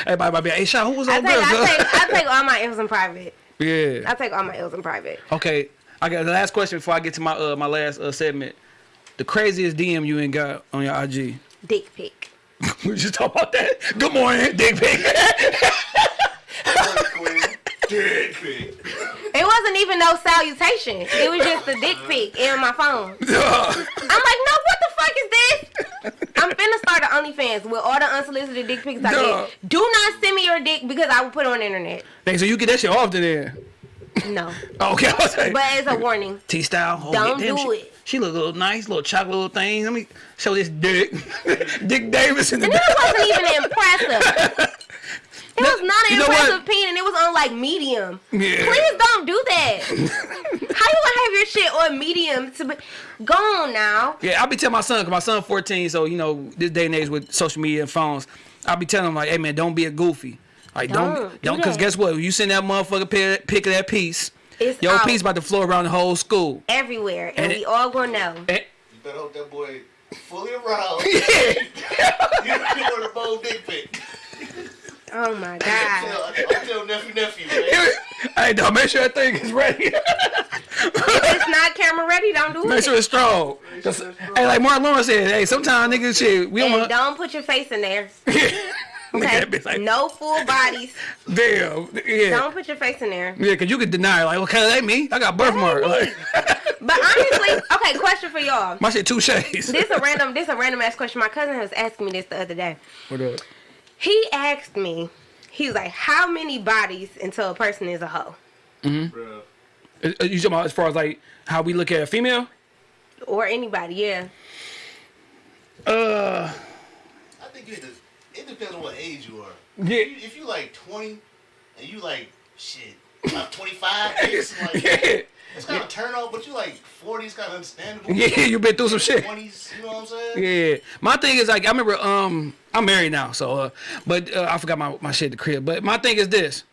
B: Everybody might be hey, Sean, who was
A: I
B: on
A: take,
B: girl?
A: I take, I take all my L's in private.
B: Yeah.
A: I take all my L's in private.
B: Okay, I got the last question before I get to my uh my last uh, segment. The craziest DM you ain't got on your IG.
A: Dick pic. (laughs)
B: we just talk about that. Good morning, dick pic. (laughs)
D: Dick pic.
A: It wasn't even no salutation. It was just a dick pic in my phone. (laughs) I'm like, no, what the fuck is this? I'm finna start an OnlyFans with all the unsolicited dick pics I
B: Duh.
A: get. Do not send me your dick because I will put it on the internet.
B: hey, so you get that shit off to there.
A: No. (laughs)
B: Okay, like,
A: But it's a warning.
B: T style. Oh,
A: Don't
B: damn,
A: do
B: she,
A: it.
B: She look a little nice, little chocolate little thing. Let me show this dick. (laughs) dick Davis in the
A: And
B: back.
A: it wasn't even impressive. It was not an
B: you know what?
A: impressive peen and it was on like medium.
B: Yeah.
A: Please don't do that. (laughs) How you gonna have your shit on medium to be go on now?
B: Yeah, I'll be telling my son, cause my son 14, so you know, this day and age with social media and phones, I'll be telling him like, hey man, don't be a goofy. Like don't
A: Don't do
B: don't, cause guess what? You send that motherfucker pic, pic of that piece,
A: It's
B: your
A: out
B: piece about to flow around the whole school.
A: everywhere and,
B: And
A: we
B: it-
A: all gonna know.
B: And-
D: You better hope that boy fully aroused. (laughs) (laughs) you you want a bold dick pic.
A: Oh my
D: I
A: god.
D: tell, I tell nephew nephew, man. (laughs)
B: hey, dog, make sure that thing is ready.
A: it's not camera ready, don't do
B: make
A: it.
B: Make sure it's strong. 'Cause, hey, like Mark Lawrence said, hey, sometimes niggas shit, we don't
A: and
B: want.
A: don't put your face in there. (laughs) Okay.
B: at that bitch like,
A: no full bodies.
B: damn, yeah.
A: Don't put your face in there.
B: Yeah, cause you could deny like, okay, that ain't me. I got birthmark. Like,
A: But honestly, okay, question for y'all.
B: my shit two shades.
A: This a (laughs) random this a random ass question. My cousin was asking me this the other day.
B: What up?
A: He asked me, he was like, How many bodies until a person is a hoe?
D: Bruh.
B: Uh, uh, You talking about as far as like how we look at a female?
A: Or anybody, yeah.
B: Uh,
D: I think it, is- it depends on what age you are.
B: Yeah.
D: If you, if you like 20 and you like, shit, about 25, (laughs) like,
B: yeah,
D: it's kind of turn off, but you like 40s, kind of understandable. (laughs)
B: yeah, you been through some shit.
D: 20s, you know what I'm saying?
B: Yeah, my thing is like I remember um I'm married now, so uh, but uh, I forgot my my shit at the crib. But my thing is this: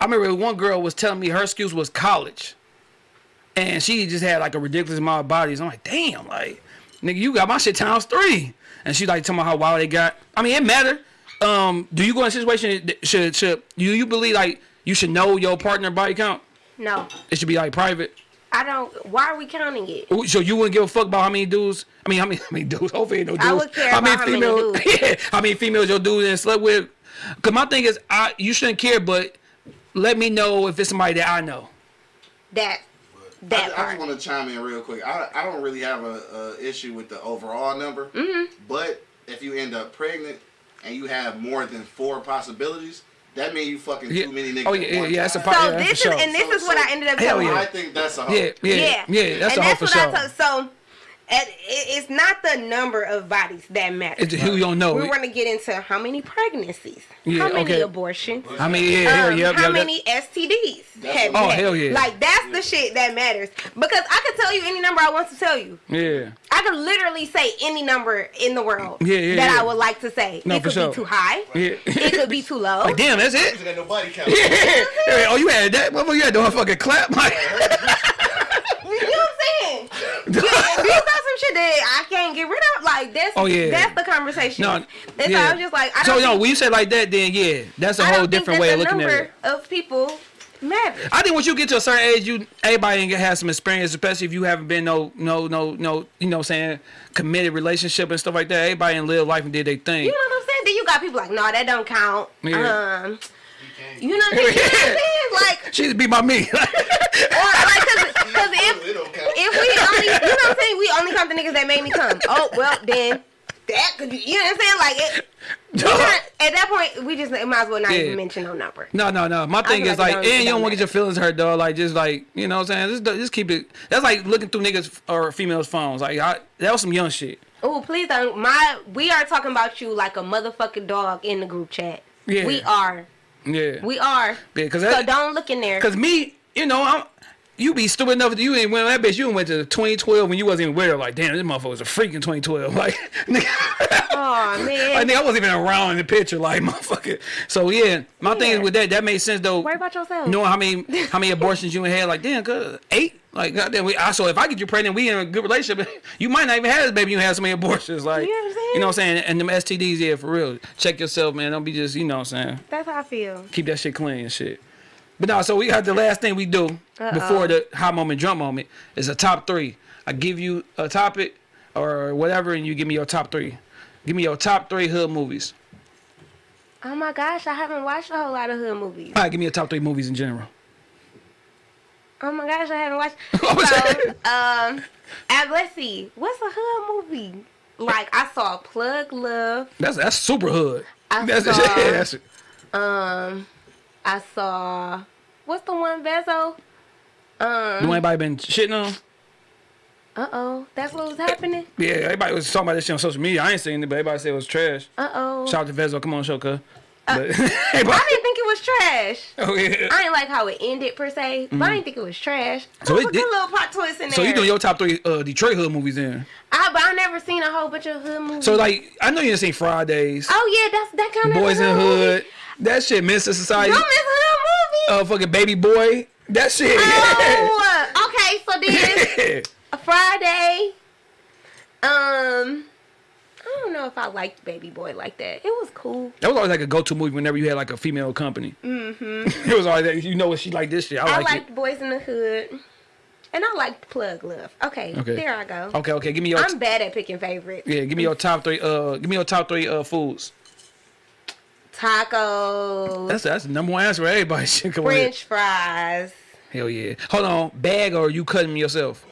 B: I remember one girl was telling me her excuse was college, and she just had like a ridiculous amount of bodies. I'm like, damn, like nigga, you got my shit times three. And she like talking about how wild they got. I mean, it matter. Um, do you go in a situation should should you you believe like you should know your partner body count?
A: No.
B: It should be like private.
A: I don't why are we counting it?
B: So you wouldn't give a fuck about how many dudes? I mean, how many, (laughs) how many dudes? Hopefully, ain't no dudes.
A: I would care about how many
B: females?
A: dudes. (laughs)
B: yeah, how many females your dude and slept with? Cause my thing is, I you shouldn't care, but let me know if it's somebody that I know.
A: That
C: I,
A: that
C: I just want to chime in real quick. I, I don't really have a, a issue with the overall number,
A: Mm-hmm.
C: but if you end up pregnant and you have more than four possibilities, that means you fucking
B: Yeah.
C: too many niggas.
B: Oh yeah, yeah, yeah. That's a
C: time.
B: part.
A: So
B: yeah,
A: this is
B: sure.
A: and this
C: So-
A: is what
C: so-
A: I ended up
B: Hell
A: telling
B: yeah.
C: I think that's a hoe.
B: yeah, yeah, yeah,
A: yeah.
B: That's
A: and
B: a hoe
A: that's
B: for
A: what
B: sure.
A: I told. So, And it- it's not the number of bodies that matters.
B: It's who you don't know.
A: We want to get into how many pregnancies,
B: Yeah,
A: how many
B: okay.
A: abortions,
B: I mean, yeah, hell,
A: um,
B: yep,
A: how
B: yep, that-
A: many STDs
C: That's
A: have
C: what-
A: you
B: Oh,
A: had?
B: hell yeah.
A: Like that's the shit that matters. Because I could tell you any number I want to tell you.
B: Yeah.
A: I could literally say any number in the world
B: Yeah, yeah,
A: that
B: yeah.
A: I would like to say.
B: No,
A: it
B: for
A: could
B: sure.
A: be too high.
B: Yeah.
A: It could be too low.
B: Like, damn, that's it.
D: ain't got no body count. (laughs)
B: Yeah. oh, you had that? Motherfucker, you had to fucking clap. (laughs)
A: You know what I'm saying? Yeah, these are some shit that I can't get rid of. Like that's
B: Oh, yeah.
A: that's the conversation.
B: No,
A: and so. I was just like, I
B: so
A: don't
B: no,
A: think,
B: when you say like that, then yeah, that's a
A: I
B: whole different way of looking at it.
A: of people matters.
B: I think once you get to a certain age, you everybody ain't gonna have some experience, especially if you haven't been no no no no you know what I'm saying committed relationship and stuff like that. Everybody in live life and did their thing.
A: You know what I'm saying? Then you got people like, no, that don't count.
B: Yeah.
A: Um, you know, what I'm saying? (laughs) Like,
B: She be by me.
A: or like, cause, cause if
D: It don't count.
A: if we only, you know what I'm saying? We only come to niggas that made me come. Oh well, then that could, be, you know what I'm saying? Like, it, not, at that point, we just might as well not
B: Yeah.
A: even mention no number.
B: No, no, no. My thing is
A: like
B: like, and you don't want to get your feelings hurt, though. Like, just like, you know what I'm saying? Just, just keep it. That's like looking through niggas or females' phones. Like, I, that was some young shit.
A: Oh, please don't. My, we are talking about you like a motherfucking dog in the group chat.
B: Yeah.
A: We are.
B: Yeah.
A: We are.
B: Yeah, cause
A: So
B: that,
A: don't look in there.
B: cause me, you know, I'm. You be stupid enough that you ain't went that bitch. You went to 2012 when you wasn't even her. Like, damn, this motherfucker was a freak in 2012. (laughs) Like, nigga,
A: Oh man.
B: I think I wasn't even around in the picture. Like, (laughs) motherfucker. So yeah, my thing is with that, that made sense though.
A: Worry about yourself.
B: knowing how many (laughs) how many abortions you had, like damn, good eight, like goddamn. We, I so if I get you pregnant, we in a good relationship. You might not even have this baby. You have so many abortions, like
A: You know what I'm saying?
B: you know what I'm saying. And them STDs, yeah, for real. Check yourself, man. Don't be just you know what I'm saying.
A: That's how I feel.
B: Keep that shit clean and shit. But no, so we got the last thing we do before the hot moment, drunk moment is a top three. I give you a topic or whatever, and you give me your top three. Give me your top three hood movies.
A: Oh my gosh, I haven't watched a whole lot of hood movies.
B: All right, give me your top three movies in general.
A: Oh my gosh, I haven't watched. (laughs)
B: What was
A: so,
B: that?
A: um, and let's see, what's a hood movie? Like I saw Plug Love.
B: That's that's super hood.
A: I
B: that's, (laughs)
A: saw-
B: yeah, that's
A: Um, I saw what's the one Vezzo? Um,
B: Do anybody been shitting on?
A: uh oh, that's what was happening.
B: Yeah, everybody was talking about this shit on social media. I ain't seen it, but everybody said it was trash.
A: Uh oh,
B: Shout out to Vezzo, come on, show, cuz. (laughs) (laughs) But
A: I didn't think it was trash. (laughs)
B: oh yeah.
A: I didn't like how it ended per se, but I didn't think it was trash.
B: Mm-hmm. So it
A: was a good little plot twist in there.
B: So you doing your top three uh, Detroit hood movies then?
A: I, but I never seen a whole bunch of hood movies.
B: So like, I know you didn't seen Fridays,
A: oh yeah, that's that kind of
B: Boys in Hood, that shit, Mr. Society,
A: Don't miss hood movie.
B: uh, fucking Baby Boy, that shit.
A: Oh, okay. So then a Friday. Um, I don't know if I liked Baby Boy like that. It was cool.
B: That was always like a go-to movie whenever you had like a female company. Mm-hmm. (laughs) it was always that you know what she like this shit. I,
A: I
B: like
A: liked Boys in the Hood, and I liked Plug Love. Okay,
B: Okay.
A: there I go.
B: Okay, okay, give me your
A: I'm bad at picking favorites.
B: yeah, give me your top three. Uh, give me your top three uh foods.
A: Tacos,
B: That's that's the number one answer for everybody. (laughs) Shit, come on. here.
A: French fries.
B: Hell yeah. Hold on, bag or you cutting yourself?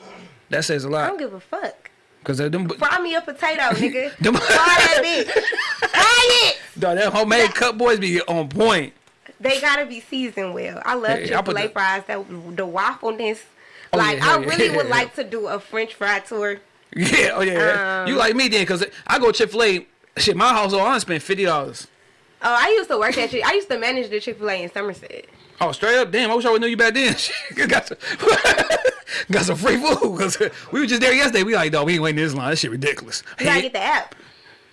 B: That says a lot.
A: I don't give a fuck.
B: Cause them,
A: Fry me a potato, (laughs) nigga.
B: Them-
A: Fry that bitch. (laughs) Fry it.
B: dog, that homemade cut boys be on point.
A: They gotta be seasoned well. I love
B: Hey, I
A: Chick Fil A
B: the-
A: fries. That the waffleness.
B: Oh,
A: like
B: yeah,
A: I
B: yeah.
A: really would
B: Yeah. (laughs)
A: like to do a French fry tour.
B: Yeah, oh yeah.
A: Um,
B: you like me then? Cause I go Chick Fil A. Shit, my household I spend fifty dollars.
A: Oh, I used to work at. I used to manage the Chick Fil A in Somerset.
B: Oh, straight up, damn! I wish I would knew you back then. (laughs) Got some, free food. Cause (laughs) we were just there yesterday. We like, dog, we ain't waiting in this line. This shit ridiculous.
A: You gotta get the app.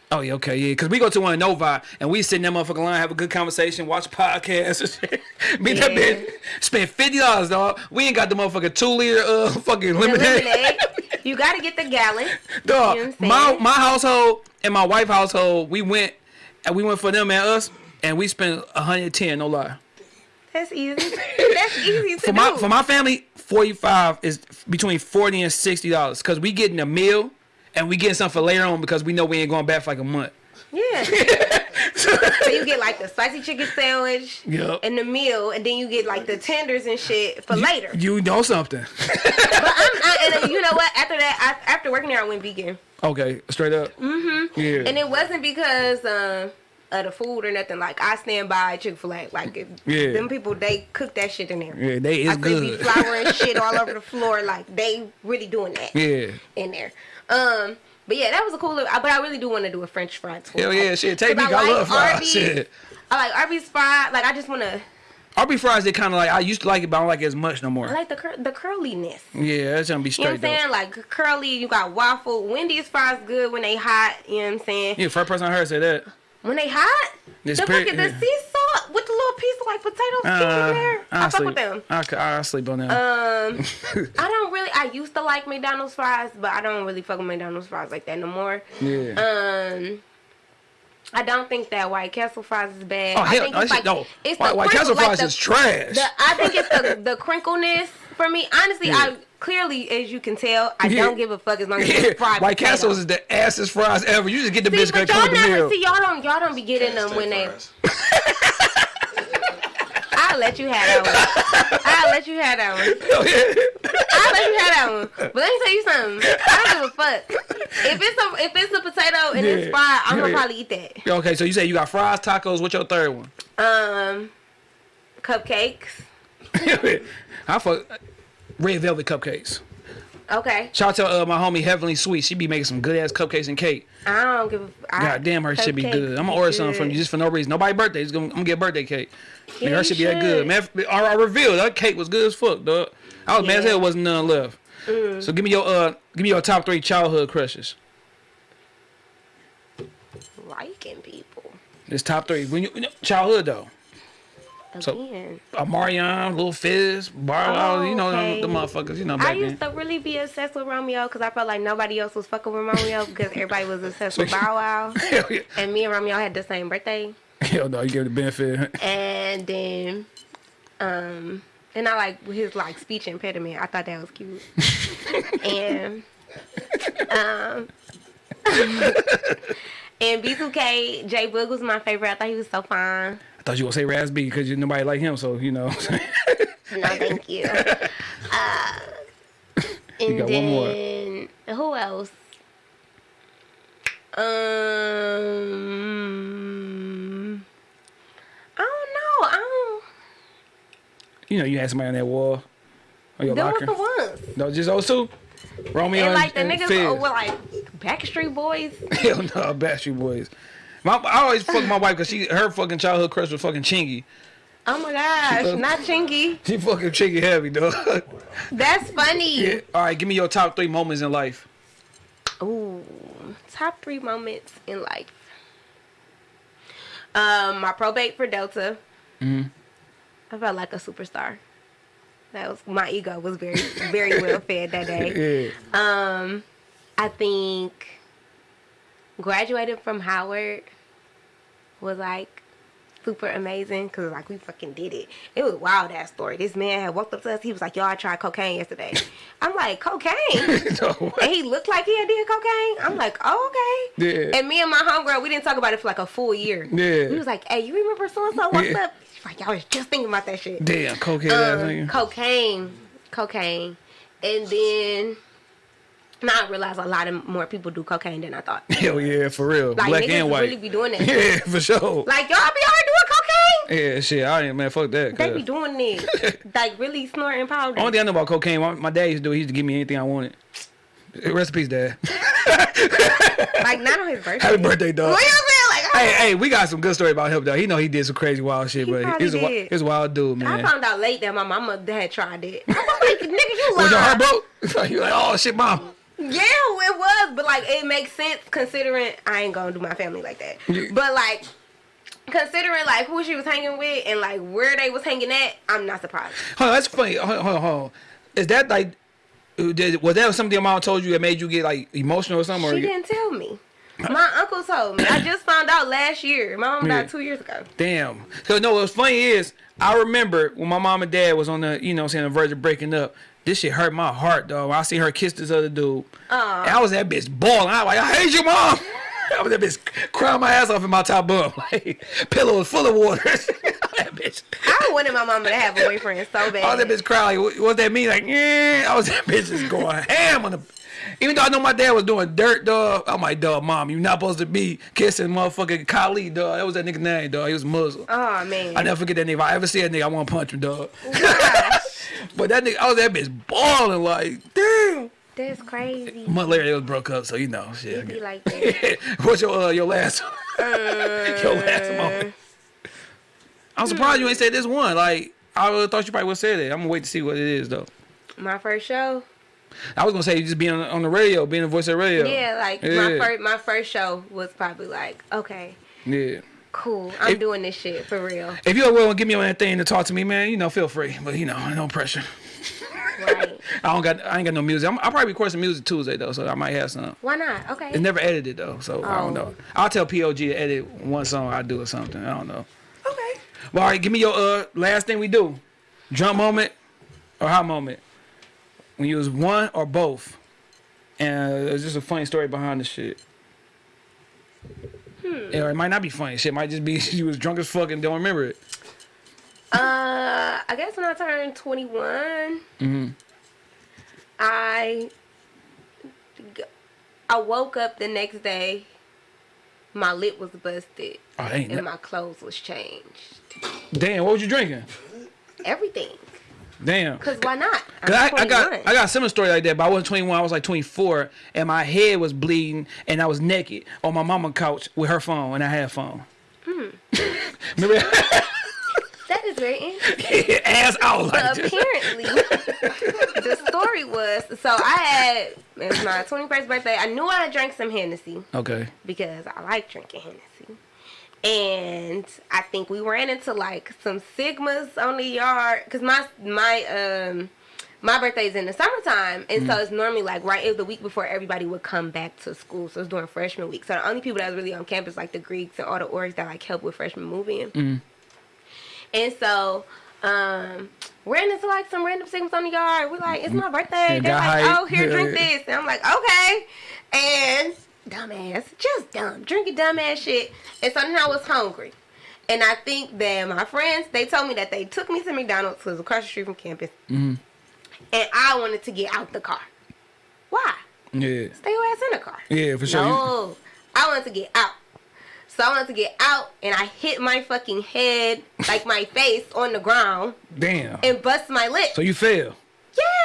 B: Oh yeah, okay, yeah. Cause we go to one in Novi and we sit in that motherfucking line, have a good conversation, watch podcasts and (laughs) shit. Beat that bitch. Spend fifty dollars, dog. We ain't got the motherfucking two liter uh fucking lemonade.
A: lemonade. you gotta get the gallon.
B: Dog,
A: You know
B: my my household and my wife household, we went and we went for them and us, and we spent 110, no lie.
A: That's easy. (laughs) That's easy to
B: For
A: do.
B: my for my family, 45 is between 40 and 60 dollars because we getting a meal and we getting something for later on because we know we ain't going back for like a month.
A: yeah. (laughs) so you get like the spicy chicken sandwich
B: Yup.
A: and the meal, and then you get like the tenders and shit for later.
B: You know something. (laughs)
A: But I'm, I, and you know what? After that, I, after working there, I went vegan.
B: Okay, straight up. Mm-hmm. Yeah.
A: And it wasn't because um, of the food or nothing. Like I stand by Chick Fil A. Like if
B: Yeah.
A: them people, they cook that shit in there.
B: Yeah, they is
A: I see be
B: good.
A: flour and (laughs) shit all over the floor. Like they really doing that
B: Yeah.
A: in there. Um, but yeah, that was a cool. Little, but I really do want to do a French fry tour.
B: Hell yeah, shit. Take me.
A: 'cause
B: I, love fries.
A: Arby's.
B: Shit.
A: I like Arby's fry. Like I just want to.
B: Arby fries, they kind of like I used to like it, but I don't like it as much no more.
A: I like the cur- the curliness.
B: Yeah, that's gonna be straight.
A: You know what I'm saying? Like curly, you got waffle. Wendy's fries good when they hot. You know what I'm saying?
B: Yeah, first person I heard say that.
A: When they hot,
B: This
A: the
B: period-
A: fucking the
B: yeah.
A: sea salt with the little piece of like potato skin
B: Uh,
A: in there. I,
B: I
A: fuck with them.
B: I, I sleep on that.
A: Um, (laughs) I don't really. I used to like McDonald's fries, but I don't really fuck with McDonald's fries like that no more.
B: yeah.
A: Um, I don't think that White Castle fries is bad.
B: oh
A: I
B: hell,
A: think
B: no,
A: it's like
B: no.
A: it's
B: White,
A: the
B: White Castle
A: like
B: fries
A: the-
B: is trash.
A: The, I think it's the the crinkleness for me. Honestly,
B: Yeah.
A: I clearly, as you can tell, I
B: Yeah.
A: don't give a fuck as long as
B: yeah,
A: it's fried.
B: White
A: potato.
B: Castles is the assest fries ever. You just get the
A: See,
B: bitch
A: but y'all
B: with the
A: never
B: meal.
A: see y'all don't y'all don't be getting them when they. (laughs) I'll let you have that one. I'll let you have that one. (laughs)
B: Hell.
A: I'll let you have that one. But let me tell you something. I don't give a fuck. If it's a if it's a potato and
B: Yeah.
A: it's fried, I'm gonna
B: yeah.
A: probably eat that.
B: Okay, so you say you got fries, tacos. What's your third one?
A: Um, cupcakes. (laughs)
B: I fuck red velvet cupcakes.
A: Okay.
B: Shout out to uh, my homie Heavenly Sweet. She be making some good ass cupcakes and cake.
A: I don't give a.
B: God damn, her shit be good. I'm gonna order something from you just for no reason. Nobody birthday. Just gonna, I'm gonna get a birthday cake.
A: Yeah,
B: Nigga, her
A: you
B: shit be that good.
A: should.
B: Man, I, I revealed that cake was good as fuck, dog. I was mad as
A: Yeah.
B: hell wasn't none left.
A: Mm.
B: So give me your uh, give me your top three childhood crushes.
A: Liking people.
B: This top three. When you you know, childhood though. So-
A: Again.
B: Uh, Marion, Little Fizz, Bar,
A: Oh,
B: you know
A: okay.
B: the motherfuckers. You know
A: I used
B: then.
A: to really be obsessed with Romeo because I felt like nobody else was fucking with Romeo because everybody was obsessed (laughs) with Bow Wow. (laughs)
B: Yeah.
A: And me and Romeo had the same birthday.
B: Hell no, you give the benefit.
A: And then, um, and I like his like speech impediment. I thought that was cute. (laughs) and, um, and B2K, J Boog was my favorite. I thought he was so fine.
B: I thought you were gonna say B because nobody like him, so you know. (laughs)
A: No, thank you. (laughs) Uh, and
B: got one more.
A: who else? Um, I don't know. I don't.
B: you know, you had somebody on that wall. On your
A: Those
B: locker.
A: the ones.
B: No, just those two. Romeo
A: And
B: and,
A: like the
B: and
A: niggas
B: Fizz.
A: were like Backstreet Boys. (laughs)
B: Hell no, Backstreet Boys. My, I always fuck my wife because she her fucking childhood crush was fucking Chingy.
A: Oh my gosh, not Chingy.
B: She fucking Chingy heavy, dog.
A: That's funny.
B: yeah. All right, give me your top three moments in life.
A: Ooh, top three moments in life. Um, my probate for Delta.
B: Mhm.
A: I felt like a superstar. That was my ego was very very (laughs) well fed that day.
B: Yeah.
A: Um, I think graduating from Howard was like super amazing because like we fucking did it. It was a wild ass story. This man had walked up to us. He was like, "Yo, I tried cocaine yesterday." (laughs) I'm like, "Cocaine?" (laughs)
B: No,
A: and he looked like he had did cocaine. I'm like, "Oh, okay."
B: Yeah.
A: And me and my homegirl, we didn't talk about it for like a full year.
B: Yeah.
A: We was like, "Hey, you remember so and so walked
B: Yeah.
A: up?" She's like, "Y'all was just thinking about that shit."
B: Damn, cocaine.
A: Um, cocaine, cocaine, and then now I realize a lot of more people do cocaine than I thought. (laughs)
B: Hell yeah, for real.
A: Like
B: Black
A: niggas
B: and white.
A: really be doing that. (laughs)
B: yeah, for sure.
A: Like y'all be here doing cocaine.
B: yeah, shit. I ain't man. Fuck that.
A: They be doing it, (laughs) like really snorting powder.
B: Only thing I know about cocaine, my, my dad used to do, he used to give me anything I wanted. Recipes, dad.
A: like not on his birthday.
B: Happy birthday, dog.
A: What you saying? Like,
B: Hey, hey, we got some good story about him though. He know he did some crazy wild shit,
A: He
B: but he's a, he's a wild dude, man.
A: I found out late that my mama had tried it. I was like, nigga, you lying.
B: Was your heart
A: lying.
B: broke? you like, oh shit, mom.
A: Yeah, it was, but like it makes sense considering I ain't gonna do my family like that.
B: Yeah.
A: But like considering like who she was hanging with and like where they was hanging at, I'm not surprised.
B: Hold on, that's funny. Hold on, hold on, hold on. Is that like, did, was that something your mom told you that made you get like emotional or something?
A: She
B: you-
A: didn't tell me. My uncle told me. I just found out last year. My mom
B: Yeah.
A: died two years ago.
B: Damn. Cause no, what's funny is I remember when my mom and dad was on the, you know, I'm saying the verge of breaking up. This shit hurt my heart, dog. I see her kiss this other dude. And I was that bitch bawling. I was like, I hate you, mom. (laughs) I was that bitch crying my ass off in my top bunk. (laughs) Like, pillow was full of water. (laughs) that bitch.
A: I wanted my mama to have a boyfriend so bad.
B: I was that bitch crying like, what, what that mean? Like, yeah. I was that bitch just going ham on the. Even though I know my dad was doing dirt, dog. I'm like, dog, mom, you not supposed to be kissing motherfucking Khalid, dog. That was that nigga name, dog. He was Muslim.
A: Oh man.
B: I never forget that nigga. If I ever see that nigga, I want to punch him, dog. (laughs) But that nigga, I was that bitch balling like, damn.
A: that's crazy.
B: A month later, they was broke up, so you know, shit. I
A: Be like that. (laughs)
B: What's your uh, your last (laughs) your last moment? I'm surprised you ain't said this one. Like I thought you probably would said it. I'm gonna wait to see what it is though.
A: My first show.
B: I was gonna say you just being on, on the radio, being a voice of radio.
A: Yeah, like my first my first show was probably like, okay,
B: Yeah.
A: cool. I'm
B: If-
A: doing this shit for real.
B: If you're willing to give me on that thing to talk to me, man, you know, feel free. But you know, no pressure.
A: Right. (laughs)
B: I don't got I ain't got no music. I'm, I'll probably record some music Tuesday though, so I might have some.
A: Why not? Okay.
B: It's never edited though, so I don't
A: Oh.
B: know. I'll tell POG to edit one song I do or something. I don't know.
A: Okay.
B: Well, all right, give me your uh last thing we do. Jump moment or hot moment. When you was one or both. And uh, there's just a funny story behind the shit.
A: Hmm.
B: Or it might not be funny. Shit might just be (laughs) you was drunk as fuck and don't remember it.
A: Uh, I guess when I turned 21,
B: Mm-hmm.
A: I I woke up the next day. My lip was busted
B: Oh,
A: and my clothes was changed.
B: Damn, what was you drinking?
A: Everything.
B: Damn.
A: Cause why not?
B: Cause I, I got I got a similar story like that, but I wasn't 21. I was like 24, and my head was bleeding, and I was naked on my mama couch with her phone, and I had a phone.
A: Hmm.
B: Remember
A: that (laughs) is very interesting. (laughs)
B: ass out like
A: But apparently, (laughs) the story was so I had it was my 21st birthday. I knew I drank some Hennessy
B: Okay.
A: because I like drinking Hennessy. And I think we ran into like some sigmas on the yard because my my um my birthday's in the summertime, and so it's normally like right it was the week before everybody would come back to school. So it's during freshman week. So the only people that was really on campus like the Greeks and all the orgs that like help with freshman moving. And so um ran into like some random sigmas on the yard. We're like, it's my birthday. They're like, oh here, drink this. And I'm like, okay. And dumbass, just dumb, drinking dumbass shit. And so now I was hungry. And I think that my friends, they told me that they took me to McDonald's because across the street from campus.
B: Mm-hmm.
A: And I wanted to get out the car. Why?
B: Yeah.
A: Stay your ass in the car.
B: Yeah, for sure.
A: No, I wanted to get out. So I wanted to get out, and I hit my fucking head, like my (laughs) face, on the ground,
B: Damn.
A: and bust my lip.
B: So you fell.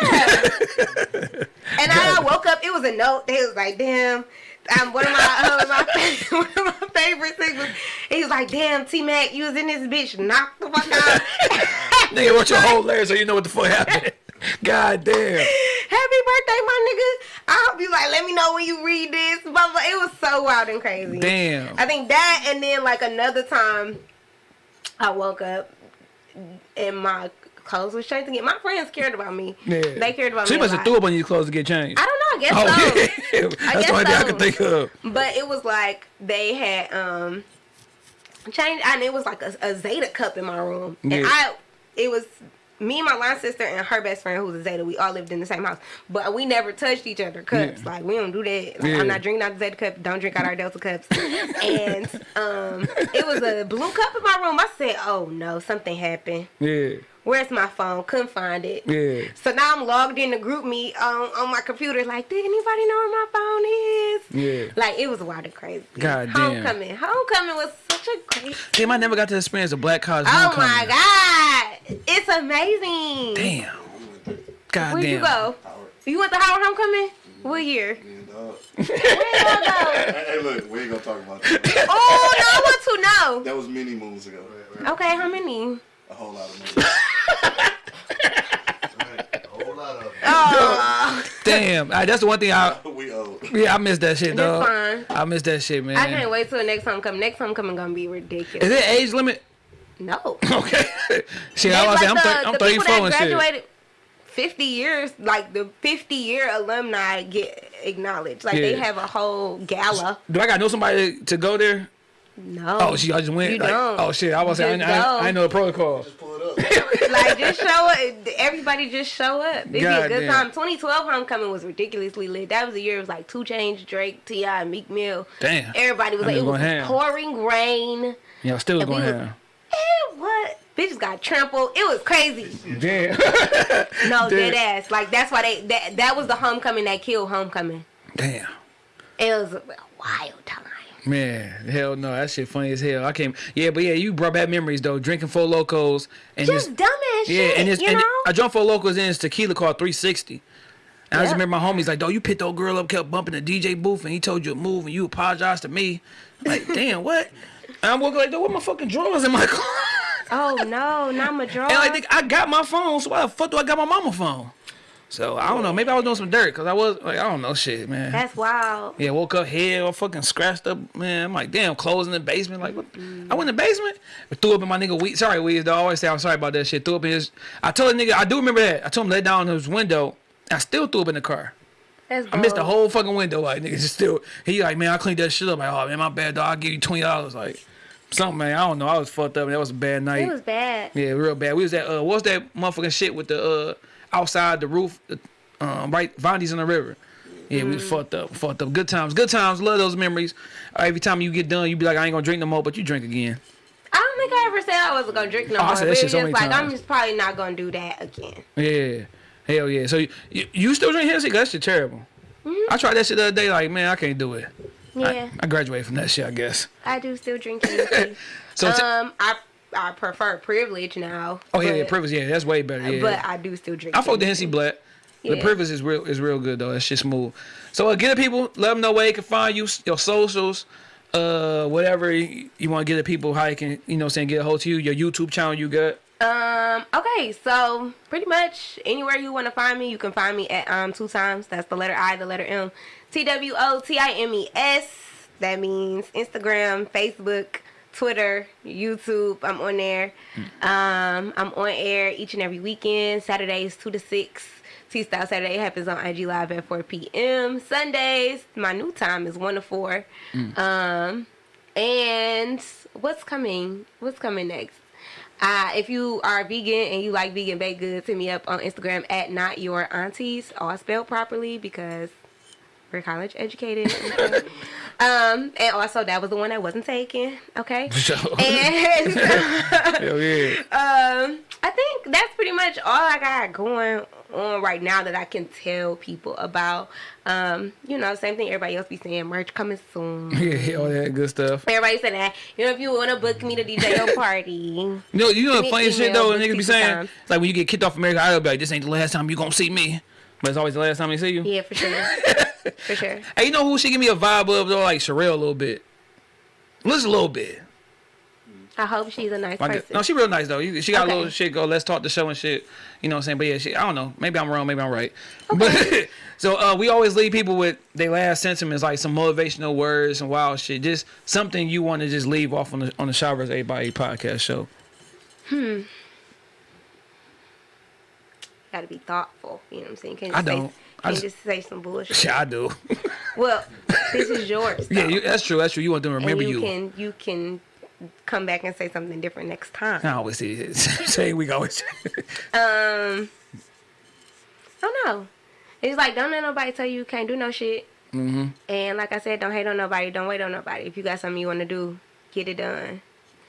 A: Yeah. (laughs) and I woke up. It was a note. They was like, damn. Um, one of my uh, my, (laughs) one of my favorite things was he was like, "Damn, T Mac, you was in this bitch, knock the fuck out." (laughs)
B: Nigga wrote your whole letter so you know what the fuck happened. (laughs) God damn.
A: Happy birthday, my nigga. I hope you like. Let me know when you read this. But. It was so wild and crazy.
B: Damn.
A: I think that, and then like another time, I woke up and my clothes was changed Again. My friends cared about me.
B: Yeah.
A: They cared about
B: So
A: me. a
B: must have thure up on your clothes to get changed.
A: I don't know. I guess
B: oh,
A: so.
B: yeah. (laughs) That's the only thing I can think of.
A: But it was like they had um changed, and it was like a, a Zeta cup in my room, and
B: Yeah.
A: I it was me, and my line sister, and her best friend who was a Zeta. We all lived in the same house, but we never touched each other cups.
B: Yeah.
A: Like we don't do that. Like,
B: Yeah.
A: I'm not drinking out the Zeta cup. Don't drink out our Delta cups. and um, it was a blue cup in my room. I said, "Oh no, something happened."
B: Yeah.
A: Where's my phone? Couldn't find it.
B: Yeah.
A: So now I'm logged in the group meet on, on my computer. Like, did anybody know where my phone is?
B: Yeah.
A: Like it was wild and crazy.
B: God damn.
A: Homecoming. Homecoming was such a great.
B: Damn, I never got to experience a black college
A: Oh
B: homecoming.
A: my god, it's amazing.
B: Damn. God
A: Where'd
B: damn.
A: you go? You went to Howard Homecoming? What year? Where you go?
D: Hey, (laughs) hey, look, we ain't gonna talk about that.
A: oh no, I want to know.
D: That was many moons ago.
A: Okay, how many?
D: A whole lot of moons.
E: Right, a whole lot of them.
A: Oh,
B: Damn. All right, that's the one thing I. (laughs)
D: we old.
B: Yeah, I missed that shit,
A: That's fine.
B: I missed that shit, man.
A: I can't wait till the next homecoming. Next homecoming gonna be ridiculous.
B: Is it age limit?
A: No. (laughs)
B: Okay. shit,
A: They
B: I was
A: like
B: saying, I'm,
A: the,
B: thir- I'm
A: the
B: 34
A: people that
B: and shit.
A: graduated 50 years, like the 50 year alumni get acknowledged. Like they have a whole gala.
B: Do I got to know somebody to go there?
A: No.
B: Oh, shit, I just went.
A: You
B: like,
A: don't.
B: Oh, shit, I was saying, I, I,
A: go.
B: I know the protocol.
D: Just pull it up. (laughs)
A: like just show up. Everybody just show up. It'd be a good
B: damn.
A: time. 2012 homecoming was ridiculously lit. That was the year it was like 2 Chainz, Drake, T.I., Meek Mill.
B: Damn.
A: Everybody was
B: I
A: like, it was
B: ham.
A: pouring rain.
B: Yeah, I still was
A: And we
B: going
A: was-
B: ham.
A: It what? Bitches got trampled. It was crazy.
B: Damn. (laughs)
A: No,
B: Damn.
A: dead ass. Like that's why they that that was the homecoming that killed homecoming.
B: Damn.
A: It was a wild time.
B: Man, hell no, that shit funny as hell. I came, yeah, but yeah, you brought back memories though. Drinking Four Lokos and
A: Just
B: this,
A: dumb ass
B: yeah,
A: shit.
B: and this,
A: you
B: and
A: know?
B: I drunk Four Lokos in this tequila called 360. And I just remember my homies like, "Dog, you picked old girl up, kept bumping the DJ booth, and he told you to move, and you apologized to me." Like, (laughs) damn, what? And I'm walking like, "Dog, what my fucking drawers in my (laughs) car?"
A: oh no, not my drawers.
B: And like, I got my phone, so why the fuck do I got my mama phone? So I don't know. Maybe I was doing some dirt because I was like, I don't know, shit, man.
A: That's wild.
B: Yeah, woke up head all fucking scratched up, man. I'm like, damn, clothes in the basement. Like, what? I went in the basement, threw up in my nigga weed. Sorry, weed. I always say I'm sorry about that shit. Threw up in his. I told the nigga, I do remember that. I told him to let down his window. I still threw up in the car.
A: That's
B: I missed the whole fucking window. Like, nigga, just still. He like, man, I cleaned that shit up. Like, oh man, my bad, dog. I'll give you twenty dollars. Like, something, man. I don't know. I was fucked up. That was a bad night.
A: It was bad.
B: Yeah, real bad. We was at uh, what's that motherfucking shit with the uh outside the roof, um, right, Vondi's in the river. Yeah, we was fucked up, fucked up. Good times, good times. Love those memories. Uh, every time you get done, you be like, I ain't gonna drink no more, but you drink again.
A: I don't think I ever said I wasn't gonna drink no
B: Oh, I
A: more.
B: said
A: But
B: that shit so many
A: like I'm just probably not gonna do that again.
B: Yeah, hell yeah. So you, you, you still drink Hennessy? That shit terrible. I tried that shit the other day. Like, man, I can't do it.
A: Yeah,
B: I, I graduated from that shit, I guess.
A: I, do still drink Hennessy. (laughs)
B: So,
A: um, I I prefer privilege now.
B: oh yeah, yeah, privilege. Yeah, that's way better. Yeah.
A: But I do still drink.
B: I fuck the Hennessy Black. The
A: Yeah.
B: privilege is real is real good though. That shit smooth. So uh, get the people, let them know where they can find you, your socials, uh, whatever you, you want to get the people how they can, you know, saying get a hold to you, your YouTube channel you got.
A: Um. Okay. So pretty much anywhere you want to find me, you can find me at um two times. That's the letter I, the letter M, T W O T I M E S. That means Instagram, Facebook, Twitter, YouTube. I'm on there. Um. I'm on air each and every weekend. Saturdays two to six. T Style Saturday happens on IG Live at 4 p.m. Sundays, my new time is 1 to 4. Um, and what's coming? What's coming next? Uh, if you are vegan and you like vegan baked goods, hit me up on Instagram at not your aunties, all spelled properly because we're college educated. okay? (laughs) um, and also that was the one that wasn't taken. Okay. (laughs) (laughs)
B: So,
A: And
B: hell yeah.
A: um, I think that's pretty much all I got going on right now that I can tell people about. Um, you know, same thing everybody else be saying, merch coming soon.
B: Yeah, all that good stuff.
A: Everybody said that. You know, if you want to book me to DJ your party,
B: no, you know the funny shit though, niggas be saying,
A: times.
B: it's like when you get kicked off American Idol, be like, this ain't the last time you gonna see me. But it's always the last time they see you.
A: yeah, for sure, for sure. (laughs)
B: Hey, you know who she give me a vibe of though? Like Sherelle a little bit. Just a little bit.
A: I hope she's a nice
B: Like,
A: person.
B: no, she real nice though. She got a little shit go. Let's talk the show and shit. You know what I'm saying? But yeah, she, I don't know. Maybe I'm wrong. Maybe I'm right. But (laughs) so uh, we always leave people with their last sentiments, like some motivational words, and wild shit. Just something you want to just leave off on the on the Showers A by A podcast show. Hmm.
A: Gotta be thoughtful. You know what I'm saying? Can't
B: I
A: just say-
B: I just-
A: just say some bullshit.
B: Yeah, I do. (laughs)
A: Well, this is yours.
B: yeah, you, that's true. That's true. You want them to remember
A: and you,
B: you.
A: can you can come back and say something different next time.
B: I always say it. (laughs) Same week always.
A: Um, I don't know. It's like don't let nobody tell you you can't do no shit. Mm-hmm. And like I said, don't hate on nobody. Don't wait on nobody. If you got something you want to do, get it done.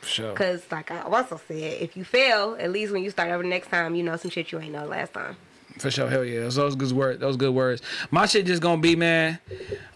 B: sure.
A: Cause like I also said, if you fail, at least when you start over next time, you know some shit you ain't know last time.
B: For sure, hell yeah. Those, those good words. Those good words. My shit just gonna be, man.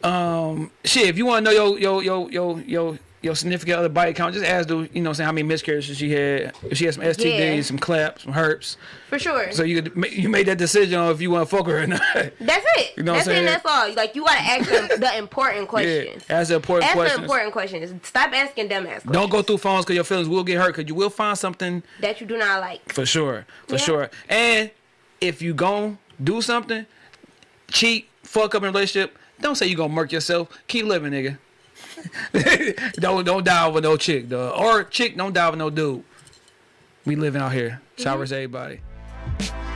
B: Um, shit. If you want to know your your your your your your significant other body count, just ask the you know saying how many miscarriages she had. If she had some STDs,
A: Yeah.
B: some claps, some herpes.
A: For sure.
B: So you could you made that decision on if you want to fuck her or not.
A: that's it. (laughs)
B: You know what
A: that's it. That's all. Like you gotta ask them the important questions.
B: yeah, ask the important
A: Ask the
B: questions.
A: important questions. Stop asking dumbass questions.
B: Don't go through phones because your feelings will get hurt. Because you will find something
A: that you do not like.
B: For sure, for
A: Yeah.
B: sure. And if you gon' do something, cheat, fuck up in a relationship, don't say you gonna murk yourself. Keep living, nigga. (laughs) don't don't die with no chick, though. Or chick, don't die with no dude. We living out here. Showers mm-hmm. everybody.